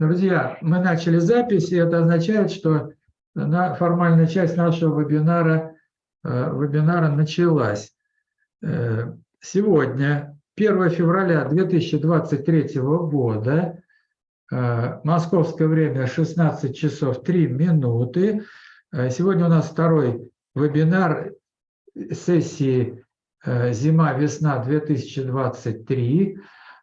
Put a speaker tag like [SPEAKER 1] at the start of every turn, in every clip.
[SPEAKER 1] Друзья, мы начали запись, и это означает, что на формальная часть нашего вебинара, э, вебинара началась. Э, сегодня, 1 февраля 2023 года, э, московское время 16 часов 3 минуты. Сегодня у нас второй вебинар сессии «Зима-весна 2023».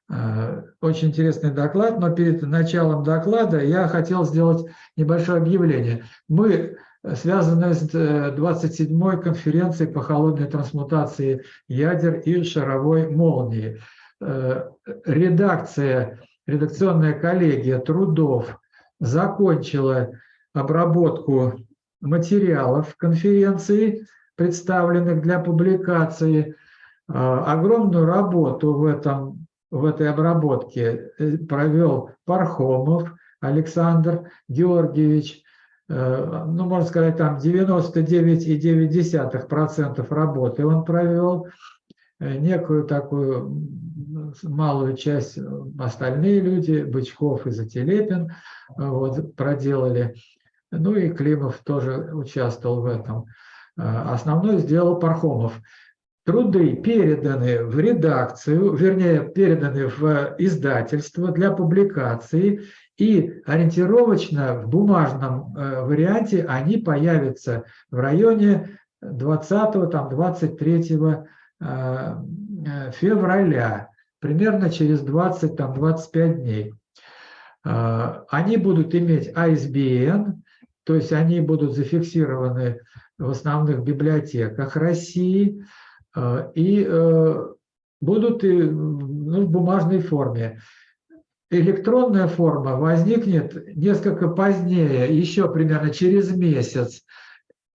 [SPEAKER 1] Э, очень интересный доклад, но перед началом доклада я хотел сделать небольшое объявление. Мы связаны с 27-й э, конференцией по холодной трансмутации ядер и шаровой молнии. Э, редакция, редакционная коллегия трудов закончила обработку материалов конференции, представленных для публикации. Огромную работу в этом в этой обработке э, провел Пархомов Александр Георгиевич, э, ну, можно сказать, там 99,9% работы он провел, э, некую такую малую часть остальные люди, Бычков и Зателепин, вот, проделали. Ну и Климов тоже участвовал в этом. Основной сделал Пархомов труды переданы в редакцию, вернее, переданы в издательство для публикации, и ориентировочно в бумажном э, варианте они появятся в районе 20-23 э, э, февраля, примерно через 20-25 дней. Они будут иметь ISBN, то есть они будут зафиксированы в основных библиотеках России, и э, будут ну, в бумажной форме. Электронная форма возникнет несколько позднее, еще примерно через месяц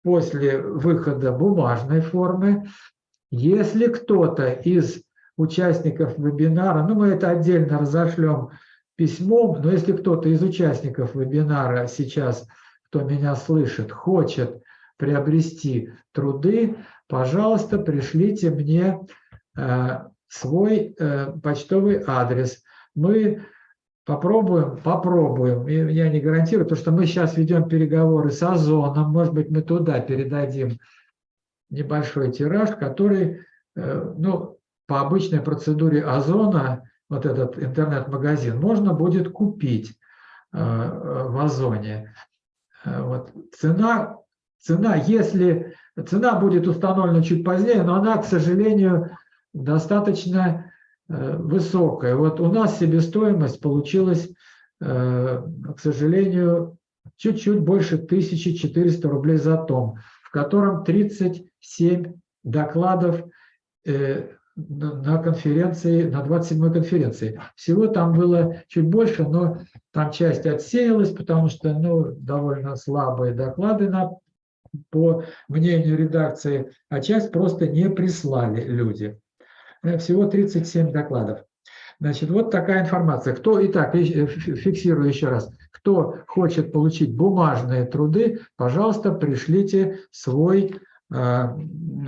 [SPEAKER 1] после выхода бумажной формы. Если кто-то из участников вебинара, ну мы это отдельно разошлем письмом, но если кто-то из участников вебинара сейчас, кто меня слышит, хочет приобрести труды, пожалуйста, пришлите мне э, свой э, почтовый адрес. Мы попробуем, попробуем, я не гарантирую, потому что мы сейчас ведем переговоры с Озоном, может быть, мы туда передадим небольшой тираж, который, э, ну, по обычной процедуре Озона, вот этот интернет-магазин, можно будет купить в Озоне. Вот. Цена, цена, если Цена будет установлена чуть позднее, но она, к сожалению, достаточно э, высокая. Вот у нас себестоимость получилась, э, к сожалению, чуть-чуть больше 1400 рублей за том, в котором 37 докладов э, на конференции, на 27-й конференции. Всего там было чуть больше, но там часть отсеялась, потому что ну, довольно слабые доклады на по мнению редакции, а часть просто не прислали люди. Э, всего 37 докладов. Значит, вот такая информация. Кто, итак, э, фиксирую еще раз, кто хочет получить бумажные труды, пожалуйста, пришлите свой, э,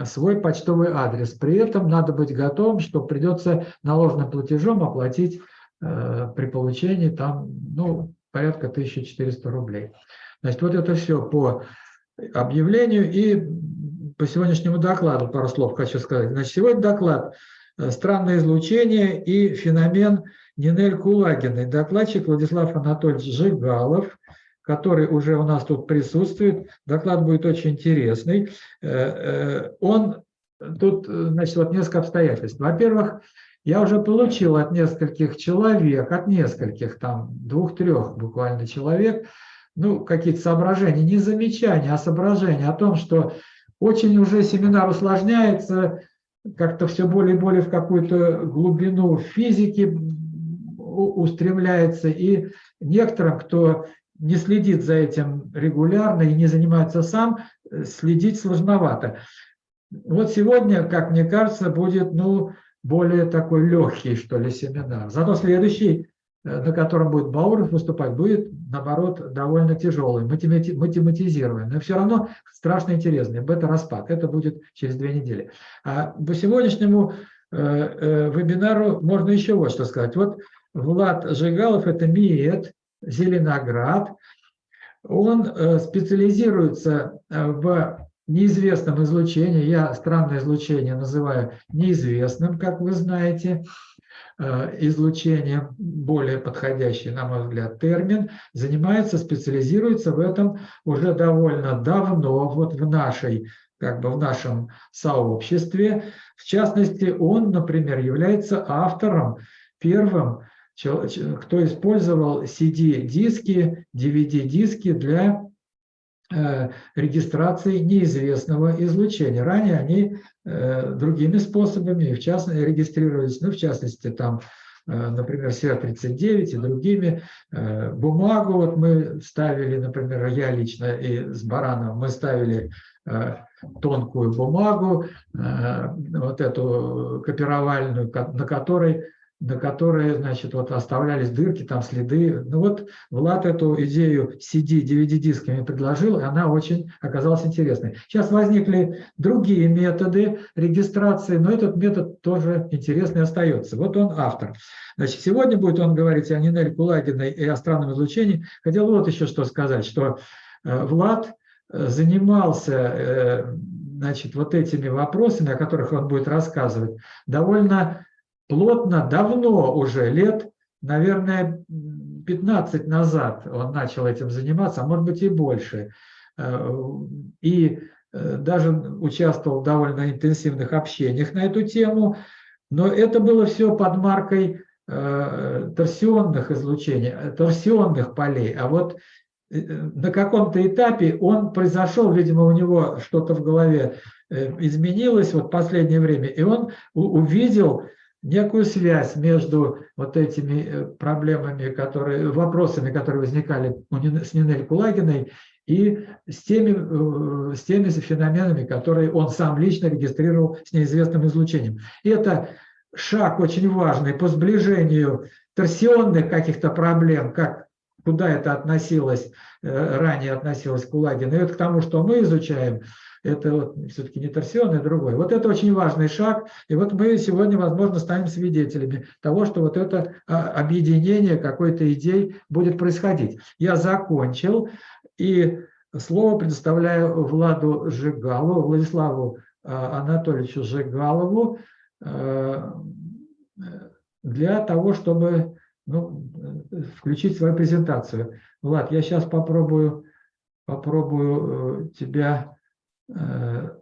[SPEAKER 1] свой почтовый адрес. При этом надо быть готовым, что придется наложенным платежом оплатить при получении там, ну, порядка 1400 рублей. Значит, вот это все по объявлению и по сегодняшнему докладу пару слов хочу сказать. Значит, сегодня доклад э, «Странное излучение и феномен Нинель Кулагиной». Докладчик Владислав Анатольевич Жигалов, который уже у нас тут присутствует. Доклад будет очень интересный. Э, э, он тут, значит, вот несколько обстоятельств. Во-первых, я уже получил от нескольких человек, от нескольких, там, двух-трех буквально человек, ну, какие-то соображения, не замечания, а соображения о том, что очень уже семинар усложняется, как-то все более и более в какую-то глубину физики устремляется, и некоторым, кто не следит за этим регулярно и не занимается сам, следить сложновато. Вот сегодня, как мне кажется, будет ну, более такой легкий, что ли, семинар. Зато следующий на котором будет Бауров выступать, будет, наоборот, довольно тяжелый, математизированный, но все равно страшно интересный. Бета-распад. Это будет через две недели. А по сегодняшнему э, э, вебинару можно еще вот что сказать. Вот Влад Жигалов – это МИЭД, Зеленоград. Он э, специализируется э, в неизвестном излучении. Я странное излучение называю неизвестным, как вы знаете. Э, излучение, более подходящий, на мой взгляд, термин, занимается, специализируется в этом уже довольно давно, вот в нашей как бы в нашем сообществе. В частности, он, например, является автором, первым, кто использовал CD-диски, DVD-диски для регистрации неизвестного излучения. Ранее они э, другими способами, в частности, регистрировались, ну, в частности, там, э, например, CR39 и другими. Бумагу вот мы ставили, например, я лично и с Бараном, мы ставили тонкую бумагу, э, вот эту копировальную, на которой на которой, значит, вот оставлялись дырки, там следы. Ну вот Влад эту идею CD, DVD-дисками предложил, и она очень оказалась интересной. Сейчас возникли другие методы регистрации, но этот метод тоже интересный остается. Вот он автор. Значит, сегодня будет он говорить о Нинель Кулагиной и о странном излучении. Хотел вот еще что сказать, что э, Влад занимался э, значит, вот этими вопросами, о которых он будет рассказывать, довольно плотно, давно уже, лет, наверное, 15 назад он начал этим заниматься, а может быть и больше. Э, и э, даже участвовал в довольно интенсивных общениях на эту тему, но это было все под маркой торсионных излучений, торсионных полей. А вот на каком-то этапе он произошел, видимо, у него что-то в голове э, изменилось вот в последнее время, и он увидел некую связь между вот этими э, проблемами, которые, вопросами, которые возникали с Нинель Кулагиной, и с теми, э, с теми феноменами, которые он сам лично регистрировал с неизвестным излучением. И это шаг очень важный по сближению торсионных каких-то проблем, как куда это относилось, э, ранее относилось к Кулагину, и вот к тому, что мы изучаем, это вот все-таки не торсион, а другой. Вот это очень важный шаг, и вот мы сегодня, возможно, станем свидетелями того, что вот это а, объединение какой-то идей будет происходить. Я закончил, и слово предоставляю Владу Жигалову, Владиславу а, Анатольевичу Жигалову э, для того, чтобы ну, включить свою презентацию. Влад, я сейчас попробую, попробую э, тебя, э,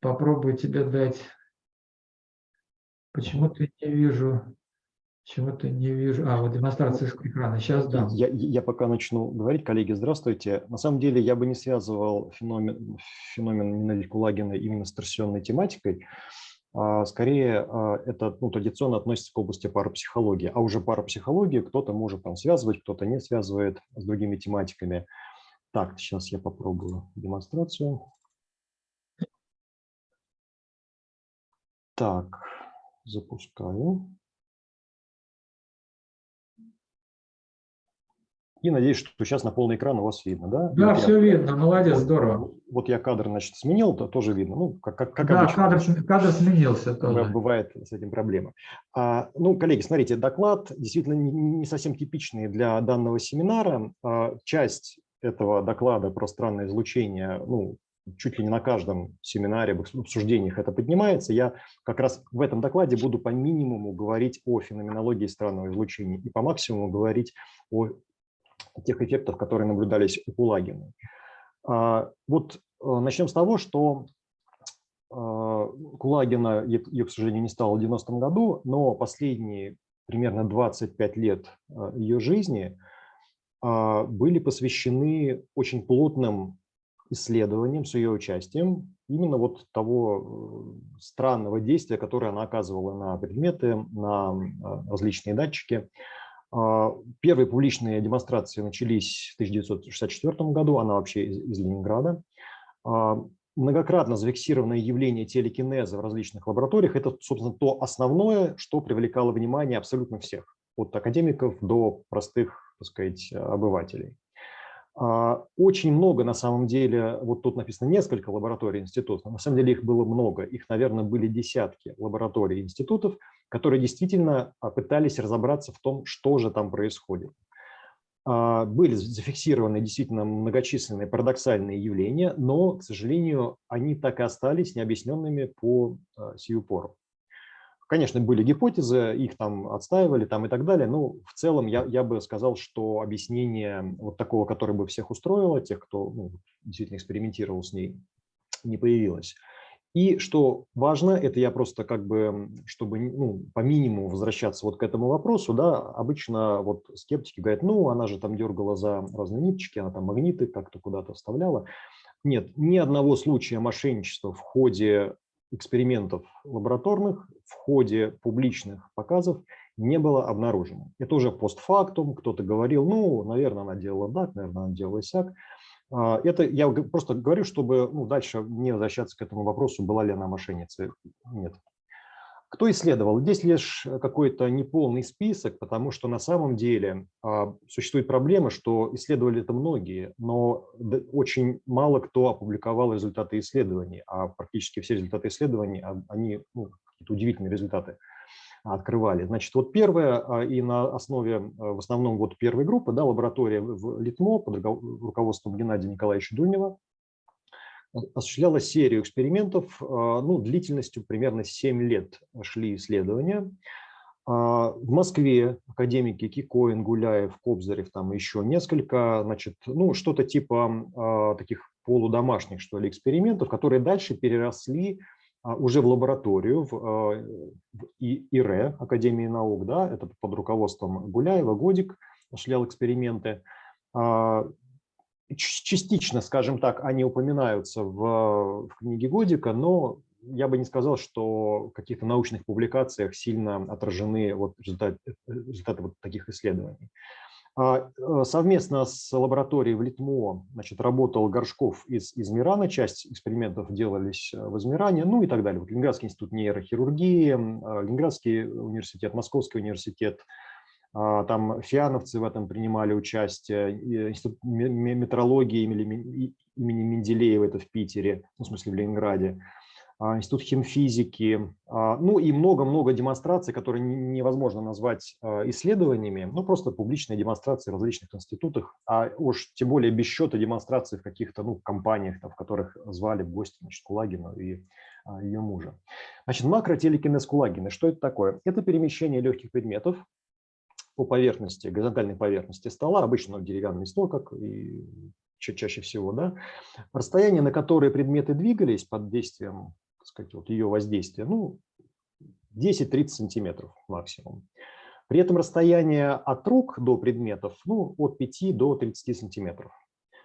[SPEAKER 1] попробую тебе дать. Почему-то не вижу, почему-то не вижу. А, вот демонстрация экрана. Сейчас да.
[SPEAKER 2] Я, я пока начну говорить, коллеги, здравствуйте. На самом деле я бы не связывал феномен, феномен Нинель Кулагина именно с торсионной тематикой. А, скорее а, это ну, традиционно относится к области парапсихологии. А уже парапсихологию кто-то может там связывать, кто-то не связывает с другими тематиками. Так, сейчас я попробую демонстрацию. Так, запускаю. И надеюсь, что сейчас на полный экран у вас видно, да?
[SPEAKER 1] Да, вот все я, видно, молодец, здорово.
[SPEAKER 2] Вот я кадр, значит, сменил, то тоже видно. Ну, как, как, как
[SPEAKER 1] да, обычно. Кадр, кадр сменился тоже.
[SPEAKER 2] Бывает с этим проблема. А, ну, коллеги, смотрите, доклад действительно не, не совсем типичный для данного семинара. А, часть этого доклада про странное излучение, ну, чуть ли не на каждом семинаре, в обсуждениях это поднимается. Я как раз в этом докладе буду по минимуму говорить о феноменологии странного излучения и по максимуму говорить о тех эффектов, которые наблюдались у Кулагина. А, вот э, начнем с того, что а, Кулагина, ее, к сожалению, не стало в 90-м году, но последние примерно 25 лет э, ее жизни а, были посвящены очень плотным исследованиям с ее участием именно вот того э, странного действия, которое она оказывала на предметы, на различные датчики. А, первые публичные демонстрации начались в 1964 году, она вообще из, из Ленинграда. А, многократно зафиксированное явление телекинеза в различных лабораториях – это, собственно, то основное, что привлекало внимание абсолютно всех, от академиков до простых, так сказать, обывателей. А, очень много, на самом деле, вот тут написано несколько лабораторий институтов, на самом деле их было много, их, наверное, были десятки лабораторий институтов, которые действительно а, пытались разобраться в том, что же там происходит. А, были зафиксированы действительно многочисленные парадоксальные явления, но, к сожалению, они так и остались необъясненными по а, сию пору. Конечно, были гипотезы, их там отстаивали там и так далее, но в целом я, я бы сказал, что объяснение вот такого, которое бы всех устроило, тех, кто ну, действительно экспериментировал с ней, не появилось. И что важно, это я просто как бы, чтобы ну, по минимуму возвращаться вот к этому вопросу, да, обычно вот скептики говорят, ну, она же там дергала за разные ниточки, она там магниты как-то куда-то вставляла. Нет, ни одного случая мошенничества в ходе экспериментов лабораторных, в ходе публичных показов не было обнаружено. Это уже постфактум, кто-то говорил, ну, наверное, она делала так, наверное, она делала сяк. А, это я просто говорю, чтобы ну, дальше не возвращаться к этому вопросу, была ли она мошенницей. Нет. Кто исследовал? Здесь лишь какой-то неполный список, потому что на самом деле а, существует проблема, что исследовали это многие, но очень мало кто опубликовал результаты исследований, а практически все результаты исследований, а, они ну, какие-то удивительные результаты открывали. Значит, вот первое, а, и на основе а, в основном вот первой группы, да, лаборатория в Литмо под руководством Геннадия Николаевича Дунева осуществляла серию экспериментов, а, ну, длительностью примерно 7 лет шли исследования. В Москве академики Кикоин, Гуляев, Кобзарев, там еще несколько, значит, ну, что-то типа таких полудомашних, что ли, экспериментов, которые дальше переросли а, уже в лабораторию, в, а, в ИРЭ, Академии наук, да, это под руководством Гуляева, Годик осуществлял эксперименты. А, частично, скажем так, они упоминаются в, в книге Годика, но я бы не сказал, что в каких-то научных публикациях сильно отражены вот результаты, результаты вот таких исследований. А, э, совместно с лабораторией в Литмо значит, работал Горшков из Измирана, часть экспериментов делались э, в Измиране, ну и так далее. Вот Ленинградский институт нейрохирургии, а, Ленинградский университет, Московский университет, а, там фиановцы в этом принимали участие, институт метрологии имени Менделеева, это в Питере, ну, в смысле в Ленинграде. А, институт химфизики, а, ну и много-много демонстраций, которые невозможно назвать а, исследованиями, ну просто публичные демонстрации в различных институтах, а уж тем более без счета демонстраций в каких-то ну, компаниях, там, в которых звали в гости значит, Кулагину и ее мужа. Значит, макротелекинез Кулагина, что это такое? Это перемещение легких предметов по поверхности, горизонтальной поверхности стола, обычно деревянный стол, как и чаще всего, да, расстояние, на которое предметы двигались под действием сказать, вот ее воздействия, ну, 10-30 сантиметров максимум. При этом расстояние от рук до предметов ну, от 5 до 30 сантиметров.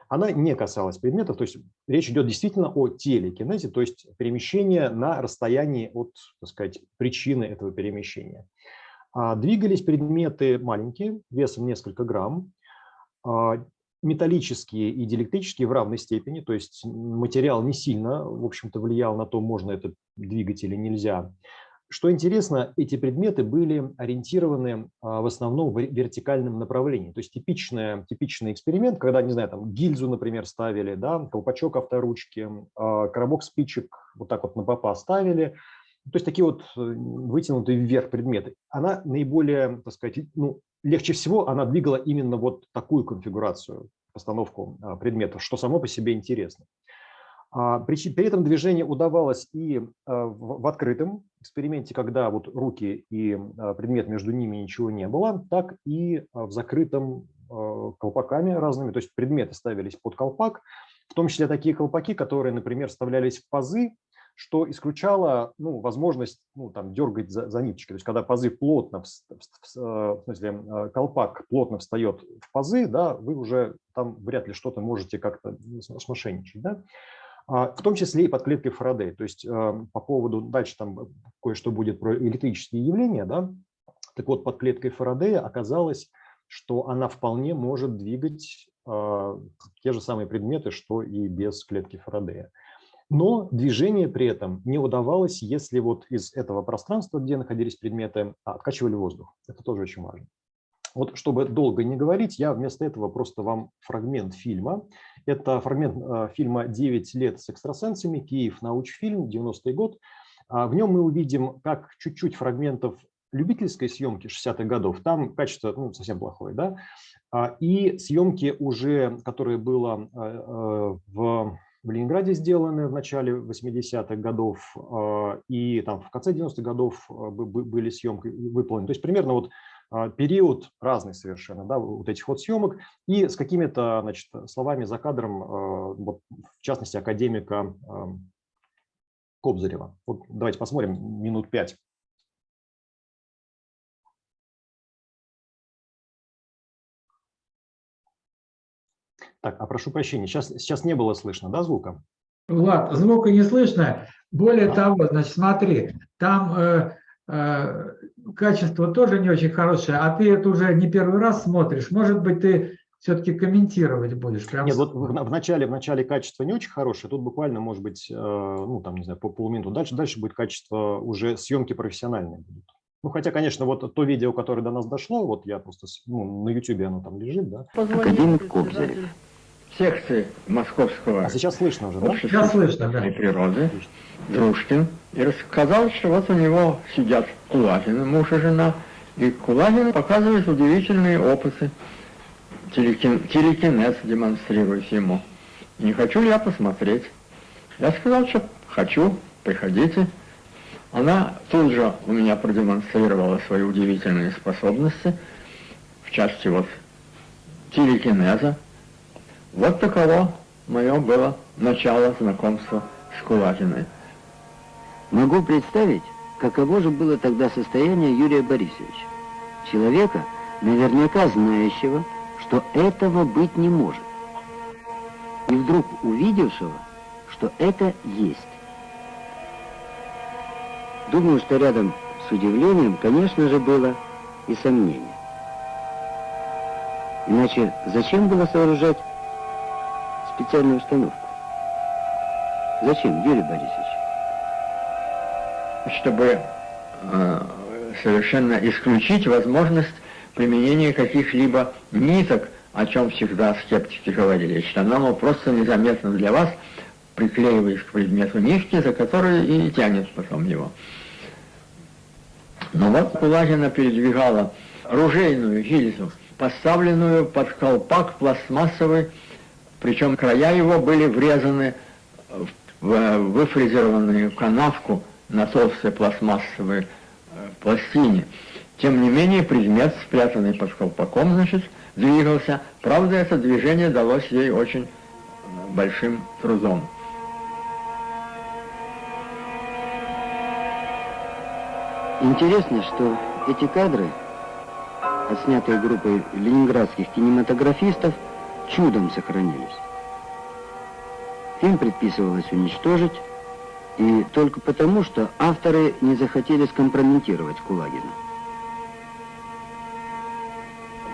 [SPEAKER 2] Она не касалась предметов, то есть речь идет действительно о телекинезе, то есть перемещение на расстоянии от, так сказать, причины этого перемещения. А двигались предметы маленькие, весом несколько грамм, а металлические и диэлектрические в равной степени, то есть материал не сильно, в общем-то, влиял на то, можно это двигать или нельзя. Что интересно, эти предметы были ориентированы а, в основном в вертикальном направлении. То есть типичный, типичный эксперимент, когда, не знаю, там гильзу, например, ставили, да, колпачок авторучки, а, коробок спичек вот так вот на попа ставили. То есть такие вот э, вытянутые вверх предметы. Она наиболее, так сказать, ну, легче всего она двигала именно вот такую конфигурацию, постановку а, предметов, что само по себе интересно. А, при этом движение удавалось и а, в открытом эксперименте, когда вот руки и предмет между ними ничего не было, так и в закрытом колпаками разными, то есть предметы ставились под колпак, в том числе такие колпаки, которые, например, вставлялись в пазы что исключало ну, возможность ну, там, дергать за, за ниточки. То есть когда пазы плотно, в, в, в, э, смысле э, колпак плотно встает в пазы, да, вы уже там вряд ли что-то можете как-то смошенничать. Да? А, в том числе и под клеткой Фарадей. То есть э, по поводу, дальше там кое-что будет про электрические явления, да? так вот под клеткой Фарадея оказалось, что она вполне может двигать те же самые предметы, что и без клетки Фарадея. Но движение при этом не удавалось, если вот из этого пространства, где находились предметы, а, откачивали воздух. Это тоже очень важно. Вот чтобы долго не говорить, я вместо этого просто вам фрагмент фильма. Это фрагмент а, фильма «9 лет с экстрасенсами», Киев, научфильм, 90-й год. А, в нем мы увидим, как чуть-чуть фрагментов любительской съемки 60-х годов, там качество ну, совсем плохое, да, и съемки уже, которые было в в Ленинграде сделаны в начале 80-х годов, и там в конце 90-х годов были съемки выполнены. То есть примерно вот период разный совершенно, да, вот этих вот съемок, и с какими-то значит, словами за кадром, вот, в частности, академика Кобзарева. Вот давайте посмотрим минут пять. Так, а прошу прощения, сейчас, сейчас не было слышно, да, звука?
[SPEAKER 1] Влад, звука не слышно. Более а? того, значит, смотри, там э, э, качество тоже не очень хорошее, а ты это уже не первый раз смотришь. Может быть, ты все-таки комментировать будешь?
[SPEAKER 2] Прям Нет, вот в, в, начале, в начале качество не очень хорошее, тут буквально, может быть, э, ну, там, не знаю, по полминуты. Дальше, дальше будет качество уже съемки профессиональные будут. Ну, хотя, конечно, вот то видео, которое до нас дошло, вот я просто, ну, на YouTube оно там лежит, да.
[SPEAKER 3] Академик Кобзарев секции Московского
[SPEAKER 2] а сейчас слышно уже,
[SPEAKER 3] да? Сейчас слышно, да. природы Дружкин и рассказал, что вот у него сидят Кулагины, муж и жена, и Кулагин показывает удивительные опыты, телекин, телекинез демонстрирует ему. Не хочу ли я посмотреть? Я сказал, что хочу, приходите. Она тут же у меня продемонстрировала свои удивительные способности в части вот телекинеза, вот таково мое было начало знакомства с Кулагиной.
[SPEAKER 4] Могу представить, каково же было тогда состояние Юрия Борисовича. Человека, наверняка знающего, что этого быть не может. И вдруг увидевшего, что это есть. Думаю, что рядом с удивлением, конечно же, было и сомнение. Иначе зачем было сооружать специальную установку. Зачем, Юрий Борисович?
[SPEAKER 3] Чтобы э, совершенно исключить возможность применения каких-либо ниток, о чем всегда скептики говорили, что оно просто незаметно для вас, приклеиваясь к предмету нитки, за которой и тянет потом его. Но вот Кулагина передвигала ружейную гильзу, поставленную под колпак пластмассовый причем края его были врезаны в выфрезерованную канавку на толстой пластмассовой э, пластине. Тем не менее, предмет, спрятанный под колпаком, значит, двигался. Правда, это движение далось ей очень э, большим трудом.
[SPEAKER 4] Интересно, что эти кадры, отснятые группой ленинградских кинематографистов, чудом сохранились. Фильм предписывалось уничтожить, и только потому, что авторы не захотели скомпрометировать Кулагина.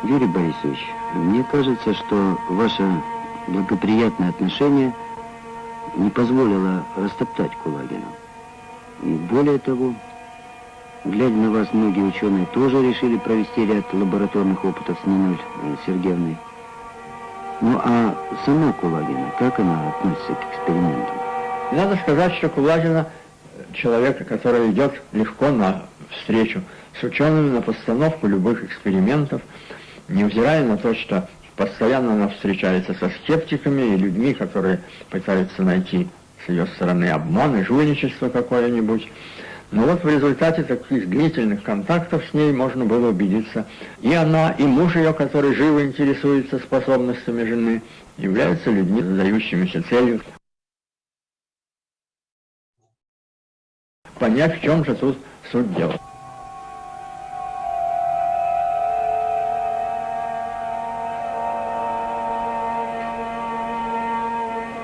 [SPEAKER 4] Юрий Борисович, мне кажется, что ваше благоприятное отношение не позволило растоптать Кулагина. И более того, глядя на вас, многие ученые тоже решили провести ряд лабораторных опытов с Ниной Сергеевной. Ну а сама Кулагина, как она относится к экспериментам?
[SPEAKER 3] Надо сказать, что Кулагина человек, который идет легко на встречу с учеными на постановку любых экспериментов, невзирая на то, что постоянно она встречается со скептиками и людьми, которые пытаются найти с ее стороны обман и жульничество какое-нибудь. Но вот в результате таких длительных контактов с ней можно было убедиться. И она, и муж ее, который живо интересуется способностями жены, являются людьми, задающимися целью понять, в чем же тут суть дела.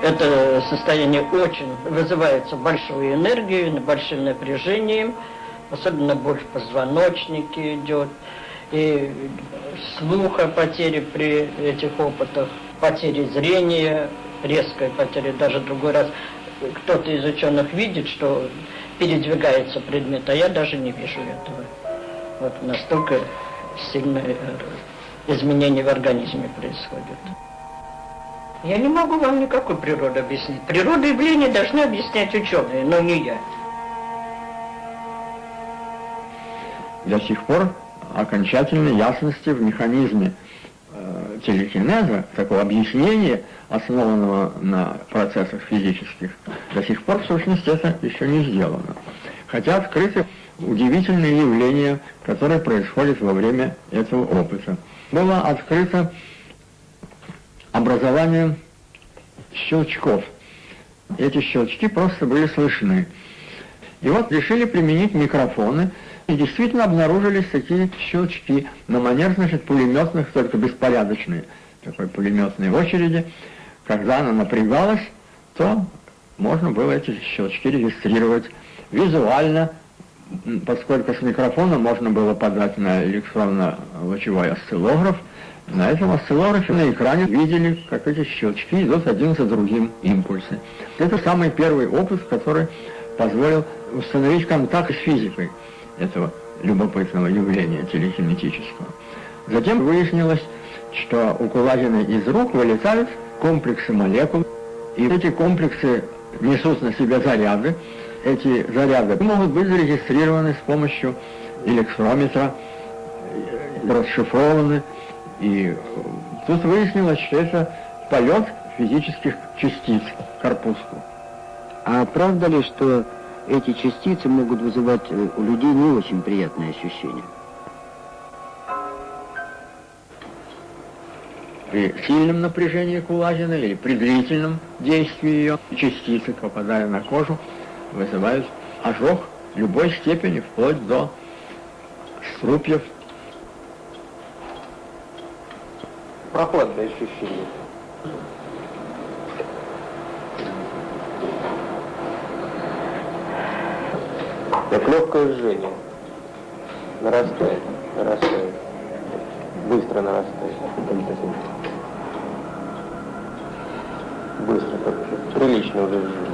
[SPEAKER 5] Это состояние очень вызывается большой энергией, большим напряжением, особенно боль в позвоночнике идет, и слуха потери при этих опытах, потери зрения, резкая потеря, даже другой раз кто-то из ученых видит, что передвигается предмет, а я даже не вижу этого. Вот настолько сильное изменение в организме происходит. Я не могу вам никакой природу объяснить. Природу явления должны объяснять ученые, но не я.
[SPEAKER 3] до сих пор окончательной ясности в механизме э, телекинеза, такого объяснения, основанного на процессах физических, до сих пор, в сущности, это еще не сделано. Хотя открыты удивительные явления, которые происходят во время этого опыта. Было открыто образование щелчков. Эти щелчки просто были слышны. И вот решили применить микрофоны, и действительно обнаружились такие щелчки на манер, значит, пулеметных, только беспорядочные, такой пулеметной очереди. Когда она напрягалась, то можно было эти щелчки регистрировать визуально, поскольку с микрофона можно было подать на электронно-лучевой осциллограф, на этом осциллографе на экране видели, как эти щелчки идут один за другим импульсы. Это самый первый опыт, который позволил установить контакт с физикой этого любопытного явления телекинетического. Затем выяснилось, что у Кулагина из рук вылетают комплексы молекул, и эти комплексы несут на себе заряды. Эти заряды могут быть зарегистрированы с помощью электрометра, расшифрованы. И тут выяснилось, что это полет физических частиц к корпуску.
[SPEAKER 4] А правда ли, что эти частицы могут вызывать э, у людей не очень приятные ощущения?
[SPEAKER 3] При сильном напряжении кулагина или при длительном действии ее частицы, попадая на кожу, вызывают ожог любой степени, вплоть до струпьев.
[SPEAKER 6] Прохладное ощущение. Как легкое жжение. Нарастает, нарастает. Быстро нарастает. Быстро, как прилично уже жжение.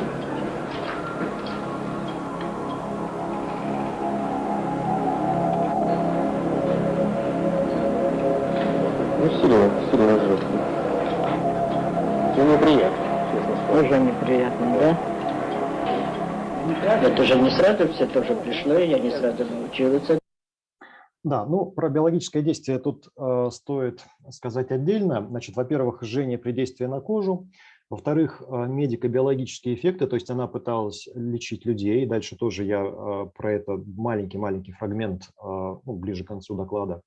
[SPEAKER 6] Неприятно,
[SPEAKER 5] да? Это же не сразу все тоже пришло, и я не сразу научилась.
[SPEAKER 2] Да, ну про биологическое действие тут э, стоит сказать отдельно. Значит, во-первых, жжение при действии на кожу. Во-вторых, э, медико-биологические эффекты, то есть она пыталась лечить людей. Дальше тоже я э, про это маленький-маленький фрагмент э, ну, ближе к концу доклада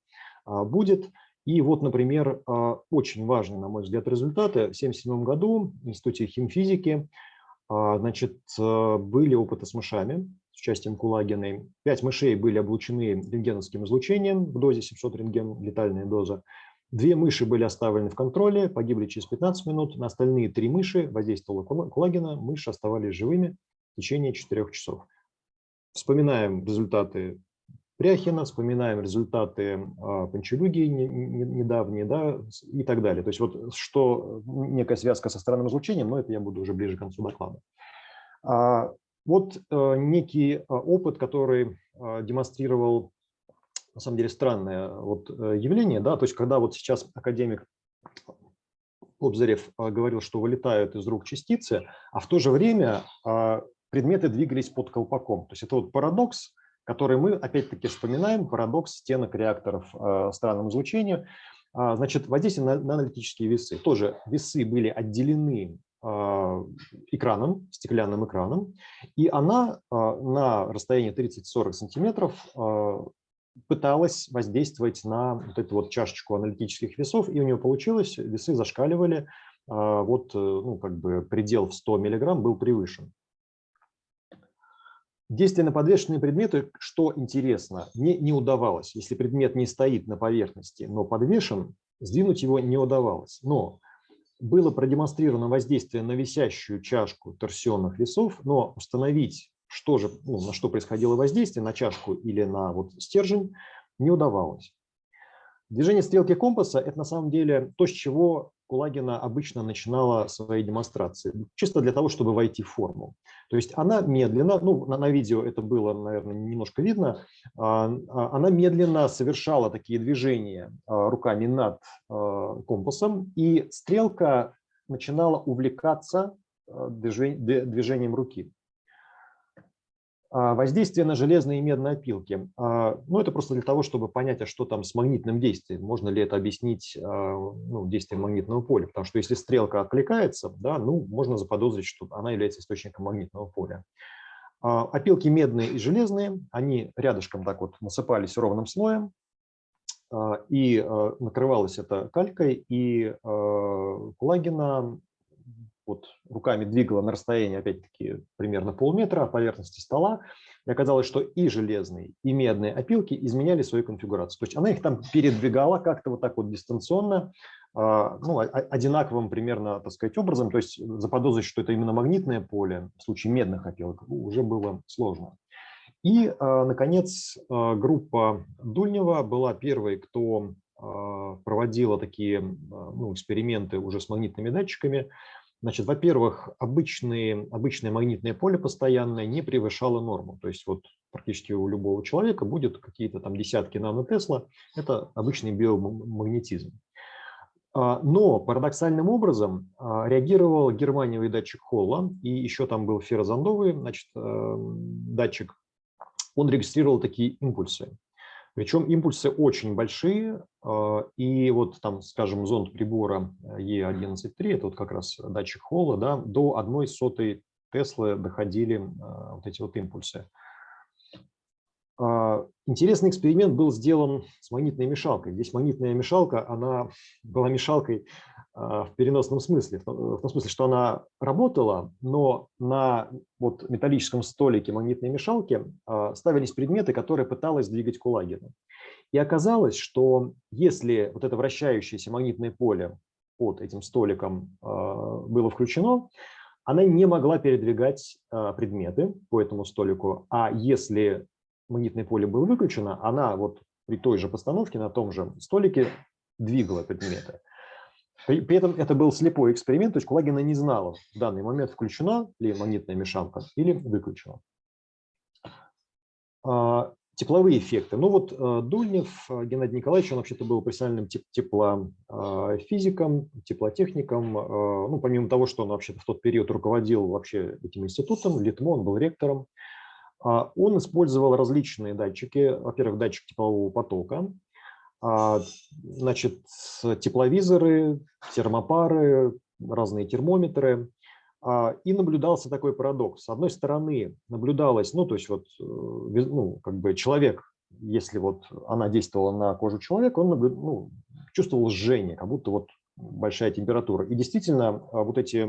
[SPEAKER 2] э, будет. И вот, например, э, очень важные, на мой взгляд, результаты. В 1977 году в Институте химфизики а, значит, э, были опыты с мышами с участием Кулагиной. Пять мышей были облучены рентгеновским излучением в дозе 700 рентген, летальная доза. Две мыши были оставлены в контроле, погибли через 15 минут. На остальные три мыши воздействовала Кулагина, мыши оставались живыми в течение 4 часов. Вспоминаем результаты Пряхина, вспоминаем результаты а, Панчелюги недавние да, и так далее. То есть вот что некая связка со странным излучением, но это я буду уже ближе к концу доклада. А, вот э, некий а, опыт, который демонстрировал на самом деле странное вот э, явление, да, то есть когда вот сейчас академик Обзарев говорил, что вылетают из рук частицы, а в то же время предметы двигались под колпаком. То есть это вот парадокс, который мы опять-таки вспоминаем, парадокс стенок реакторов э, странным излучением. А, значит, воздействие на аналитические весы. Тоже весы были отделены а, экраном, стеклянным экраном, и она а, на расстоянии 30-40 сантиметров пыталась воздействовать на вот эту вот чашечку аналитических весов, и у нее получилось, весы зашкаливали, вот, э, ну, как бы предел в 100 миллиграмм был превышен. Действие на подвешенные предметы, что интересно, не, не удавалось. Если предмет не стоит на поверхности, но подвешен, сдвинуть его не удавалось. Но было продемонстрировано воздействие на висящую чашку торсионных весов, но установить, что же, ну, на что происходило воздействие, на чашку или на вот стержень, не удавалось. Движение стрелки компаса – это на самом деле то, с чего Кулагина обычно начинала свои демонстрации, чисто для того, чтобы войти в форму. То есть она медленно, ну на, на видео это было, наверное, немножко видно, а, а, она медленно совершала такие движения а, руками над компасом, и стрелка начинала увлекаться движением руки. А, Воздействие на железные и медные опилки. А, Ну, это просто для того, чтобы понять, а что там с магнитным действием. Можно ли это объяснить а, ну, действием магнитного поля? Потому что если стрелка откликается, да, ну, можно заподозрить, что она является источником магнитного поля. Опилки медные и железные, они рядышком так вот насыпались ровным слоем, и накрывалось это калькой, и а, Кулагина вот руками двигала на расстоянии, опять-таки, примерно полметра поверхности стола, и оказалось, что и железные, и медные опилки изменяли свою конфигурацию. То есть она их там передвигала как-то вот так вот дистанционно, а, ну, одинаковым примерно, так сказать, образом. То есть заподозрить, что это именно магнитное поле в случае медных опилок уже было сложно. И, а, наконец, а, группа Дульнева была первой, кто проводила такие ну, эксперименты уже с магнитными датчиками. Значит, во-первых, обычные, обычное магнитное поле постоянное не превышало норму. То есть вот практически у любого человека будет какие-то там десятки нанотесла. Это обычный биомагнетизм. А, Но парадоксальным образом а, реагировал германиевый датчик Холла, и еще там был феррозондовый значит, эм, датчик. Он регистрировал такие импульсы. Причем импульсы очень большие, а, и вот там, скажем, зонд прибора E11.3, это вот как раз датчик Холла, да, до одной сотой Теслы доходили а, вот эти вот импульсы. А, Интересный эксперимент был сделан с магнитной мешалкой. Здесь магнитная мешалка, она была мешалкой в переносном смысле, в том в том смысле, что она работала, но на вот металлическом столике магнитной мешалки а, ставились предметы, которые пыталась двигать Кулагина. И оказалось, что если вот это вращающееся магнитное поле под этим столиком а, было включено, она не могла передвигать а, предметы по этому столику, а если магнитное поле было выключено, она вот при той же постановке на том же столике двигала предметы. При, при этом это был слепой эксперимент, то есть Кулагина не знала в данный момент, включена ли магнитная мешалка или выключена. А, Тепловые эффекты. Ну вот э, Дульнев э, Геннадий Николаевич, он вообще-то был профессиональным теп- теплофизиком, теплотехником. Э, Ну, помимо того, что он вообще-то в тот период руководил вообще этим институтом, ЛИТМО, он был ректором. А, Он использовал различные датчики. Во-первых, датчик теплового потока, а, значит, тепловизоры, термопары, разные термометры. А, И наблюдался такой парадокс. С одной стороны, наблюдалось, ну, то есть вот, э, ну, как бы человек, если вот она действовала на кожу человека, он ну, чувствовал жжение, как будто вот большая температура. И действительно, а, вот эти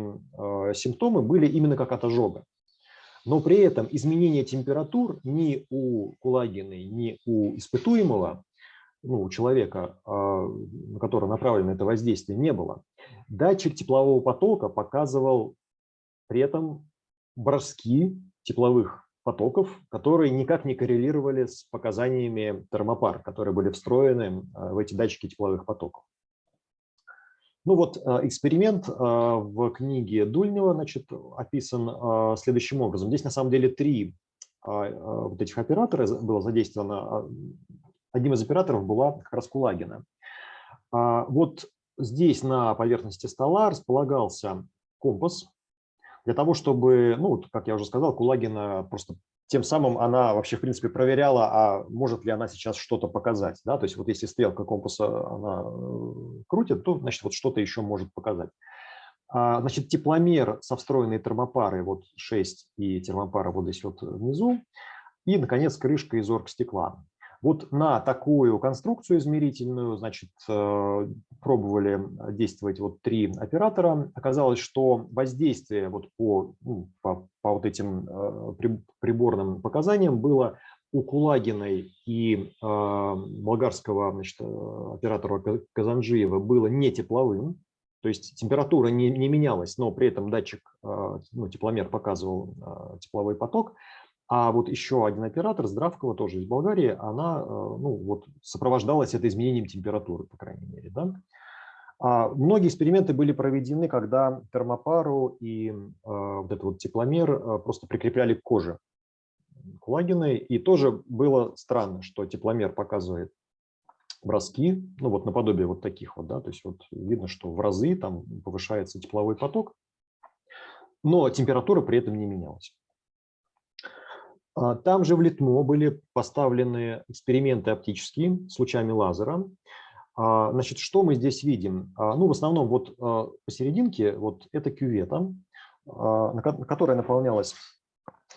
[SPEAKER 2] симптомы были именно как от ожога. Но при этом изменения температур ни у Кулагиной, ни у испытуемого, ну, у человека, а, на которого направлено это воздействие, не было. Датчик теплового потока показывал при этом броски тепловых потоков, которые никак не коррелировали с показаниями термопар, которые были встроены а, в эти датчики тепловых потоков. Ну вот а, эксперимент в книге Дульнева значит, описан следующим образом. Здесь на самом деле три вот этих оператора было задействовано. Одним из операторов была как раз Кулагина. А, Вот здесь на поверхности стола располагался компас для того, чтобы, ну, как я уже сказал, Кулагина просто тем самым она вообще, в принципе, проверяла, а может ли она сейчас что-то показать. Да? То есть вот если стрелка компаса она э, крутит, то, значит, вот что-то еще может показать. А, Значит, тепломер со встроенной термопарой, вот 6 и термопара вот здесь вот внизу, и, наконец, крышка из оргстекла. Вот на такую конструкцию измерительную, значит, э, пробовали действовать вот три оператора. Оказалось, что воздействие вот по, ну, по, по вот этим э, при- приборным показаниям было у Кулагиной и э, болгарского значит, э, оператора Ка- Казанжиева было не тепловым, то есть температура не, не менялась, но при этом датчик, ну, тепломер показывал тепловой поток. А вот еще один оператор, Здравкова, тоже из Болгарии, она э, ну, вот, сопровождалась это изменением температуры, по крайней мере. Да? А Многие эксперименты были проведены, когда термопару и э, вот этот вот тепломер э, просто прикрепляли к коже Кулагиной. И тоже было странно, что тепломер показывает броски, ну вот наподобие вот таких вот, да, то есть вот видно, что в разы там повышается тепловой поток, но температура при этом не менялась. А, Там же в Литмо были поставлены эксперименты оптические с лучами лазера. А, Значит, что мы здесь видим? А, Ну, в основном вот посерединке вот это кювета, которая наполнялась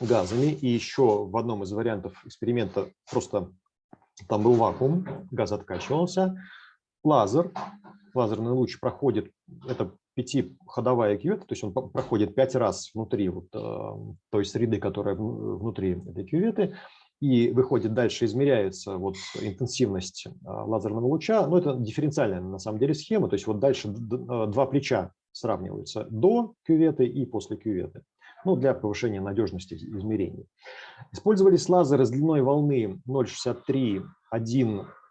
[SPEAKER 2] газами. И еще в одном из вариантов эксперимента просто там был вакуум, газ откачивался. Лазер, лазерный луч проходит, это пятиходовая кювета, то есть он проходит пять раз внутри вот, э, той среды, которая вну- внутри этой кюветы, и выходит дальше, измеряется вот интенсивность э, лазерного луча. Ну, это дифференциальная на самом деле схема, то есть вот дальше э, два плеча сравниваются до кюветы и после кюветы, ну, для повышения надежности измерений. Использовались лазеры с длиной волны 0,63,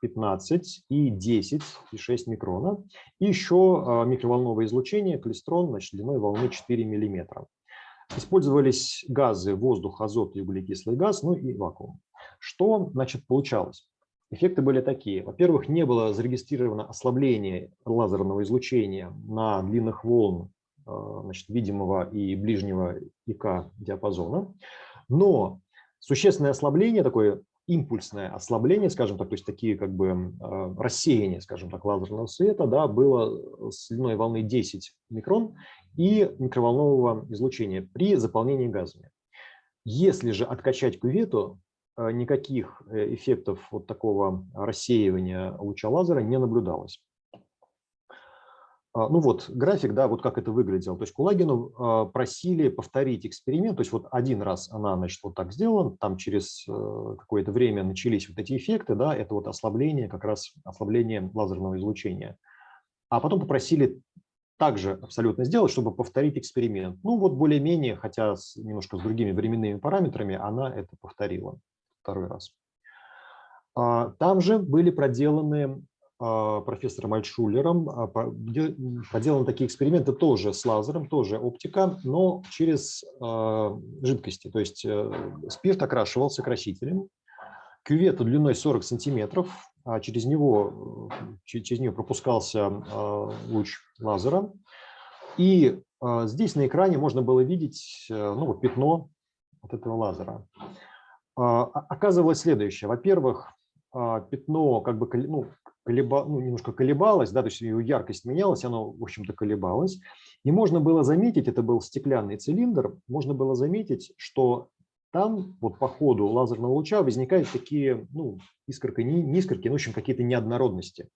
[SPEAKER 2] 1,15 и 10 и 6 микрона. И еще а, микроволновое излучение, клестрон, значит, длиной волны 4 миллиметра. Использовались газы, воздух, азот и углекислый газ, ну и вакуум. Что, значит, получалось? Эффекты были такие. Во-первых, не было зарегистрировано ослабление лазерного излучения на длинных волн а, значит, видимого и ближнего ИК диапазона. Но существенное ослабление, такое импульсное ослабление, скажем так, то есть такие как бы э, рассеяния, скажем так, лазерного света, да, было с длиной волны 10 микрон и микроволнового излучения при заполнении газами. Если же откачать кювету, э, никаких э, эффектов вот такого рассеивания луча лазера не наблюдалось. А, Ну вот график, да, вот как это выглядело. То есть Кулагину а, просили повторить эксперимент. То есть вот один раз она, значит, вот так сделана, там через э, какое-то время начались вот эти эффекты, да, это вот ослабление, как раз ослабление лазерного излучения. А потом попросили также абсолютно сделать, чтобы повторить эксперимент. Ну вот более-менее, хотя с, немножко с другими временными параметрами, она это повторила второй раз. А, Там же были проделаны профессором Альтшулером а, проделаны такие эксперименты тоже с лазером, тоже оптика, но через а, жидкости. То есть э, спирт окрашивался красителем, кювету длиной 40 сантиметров, а через него, э, че- через нее пропускался а, луч лазера. И а, здесь на экране можно было видеть э, ну, вот пятно от этого лазера. А, Оказывалось следующее. Во-первых, а, пятно как бы ну, колеба, ну, немножко колебалось, да, то есть ее яркость менялась, оно, в общем-то, колебалось. И можно было заметить, это был стеклянный цилиндр, можно было заметить, что там вот по ходу лазерного луча возникают такие, ну, искорки, не, не искорки, но, в общем, какие-то неоднородности.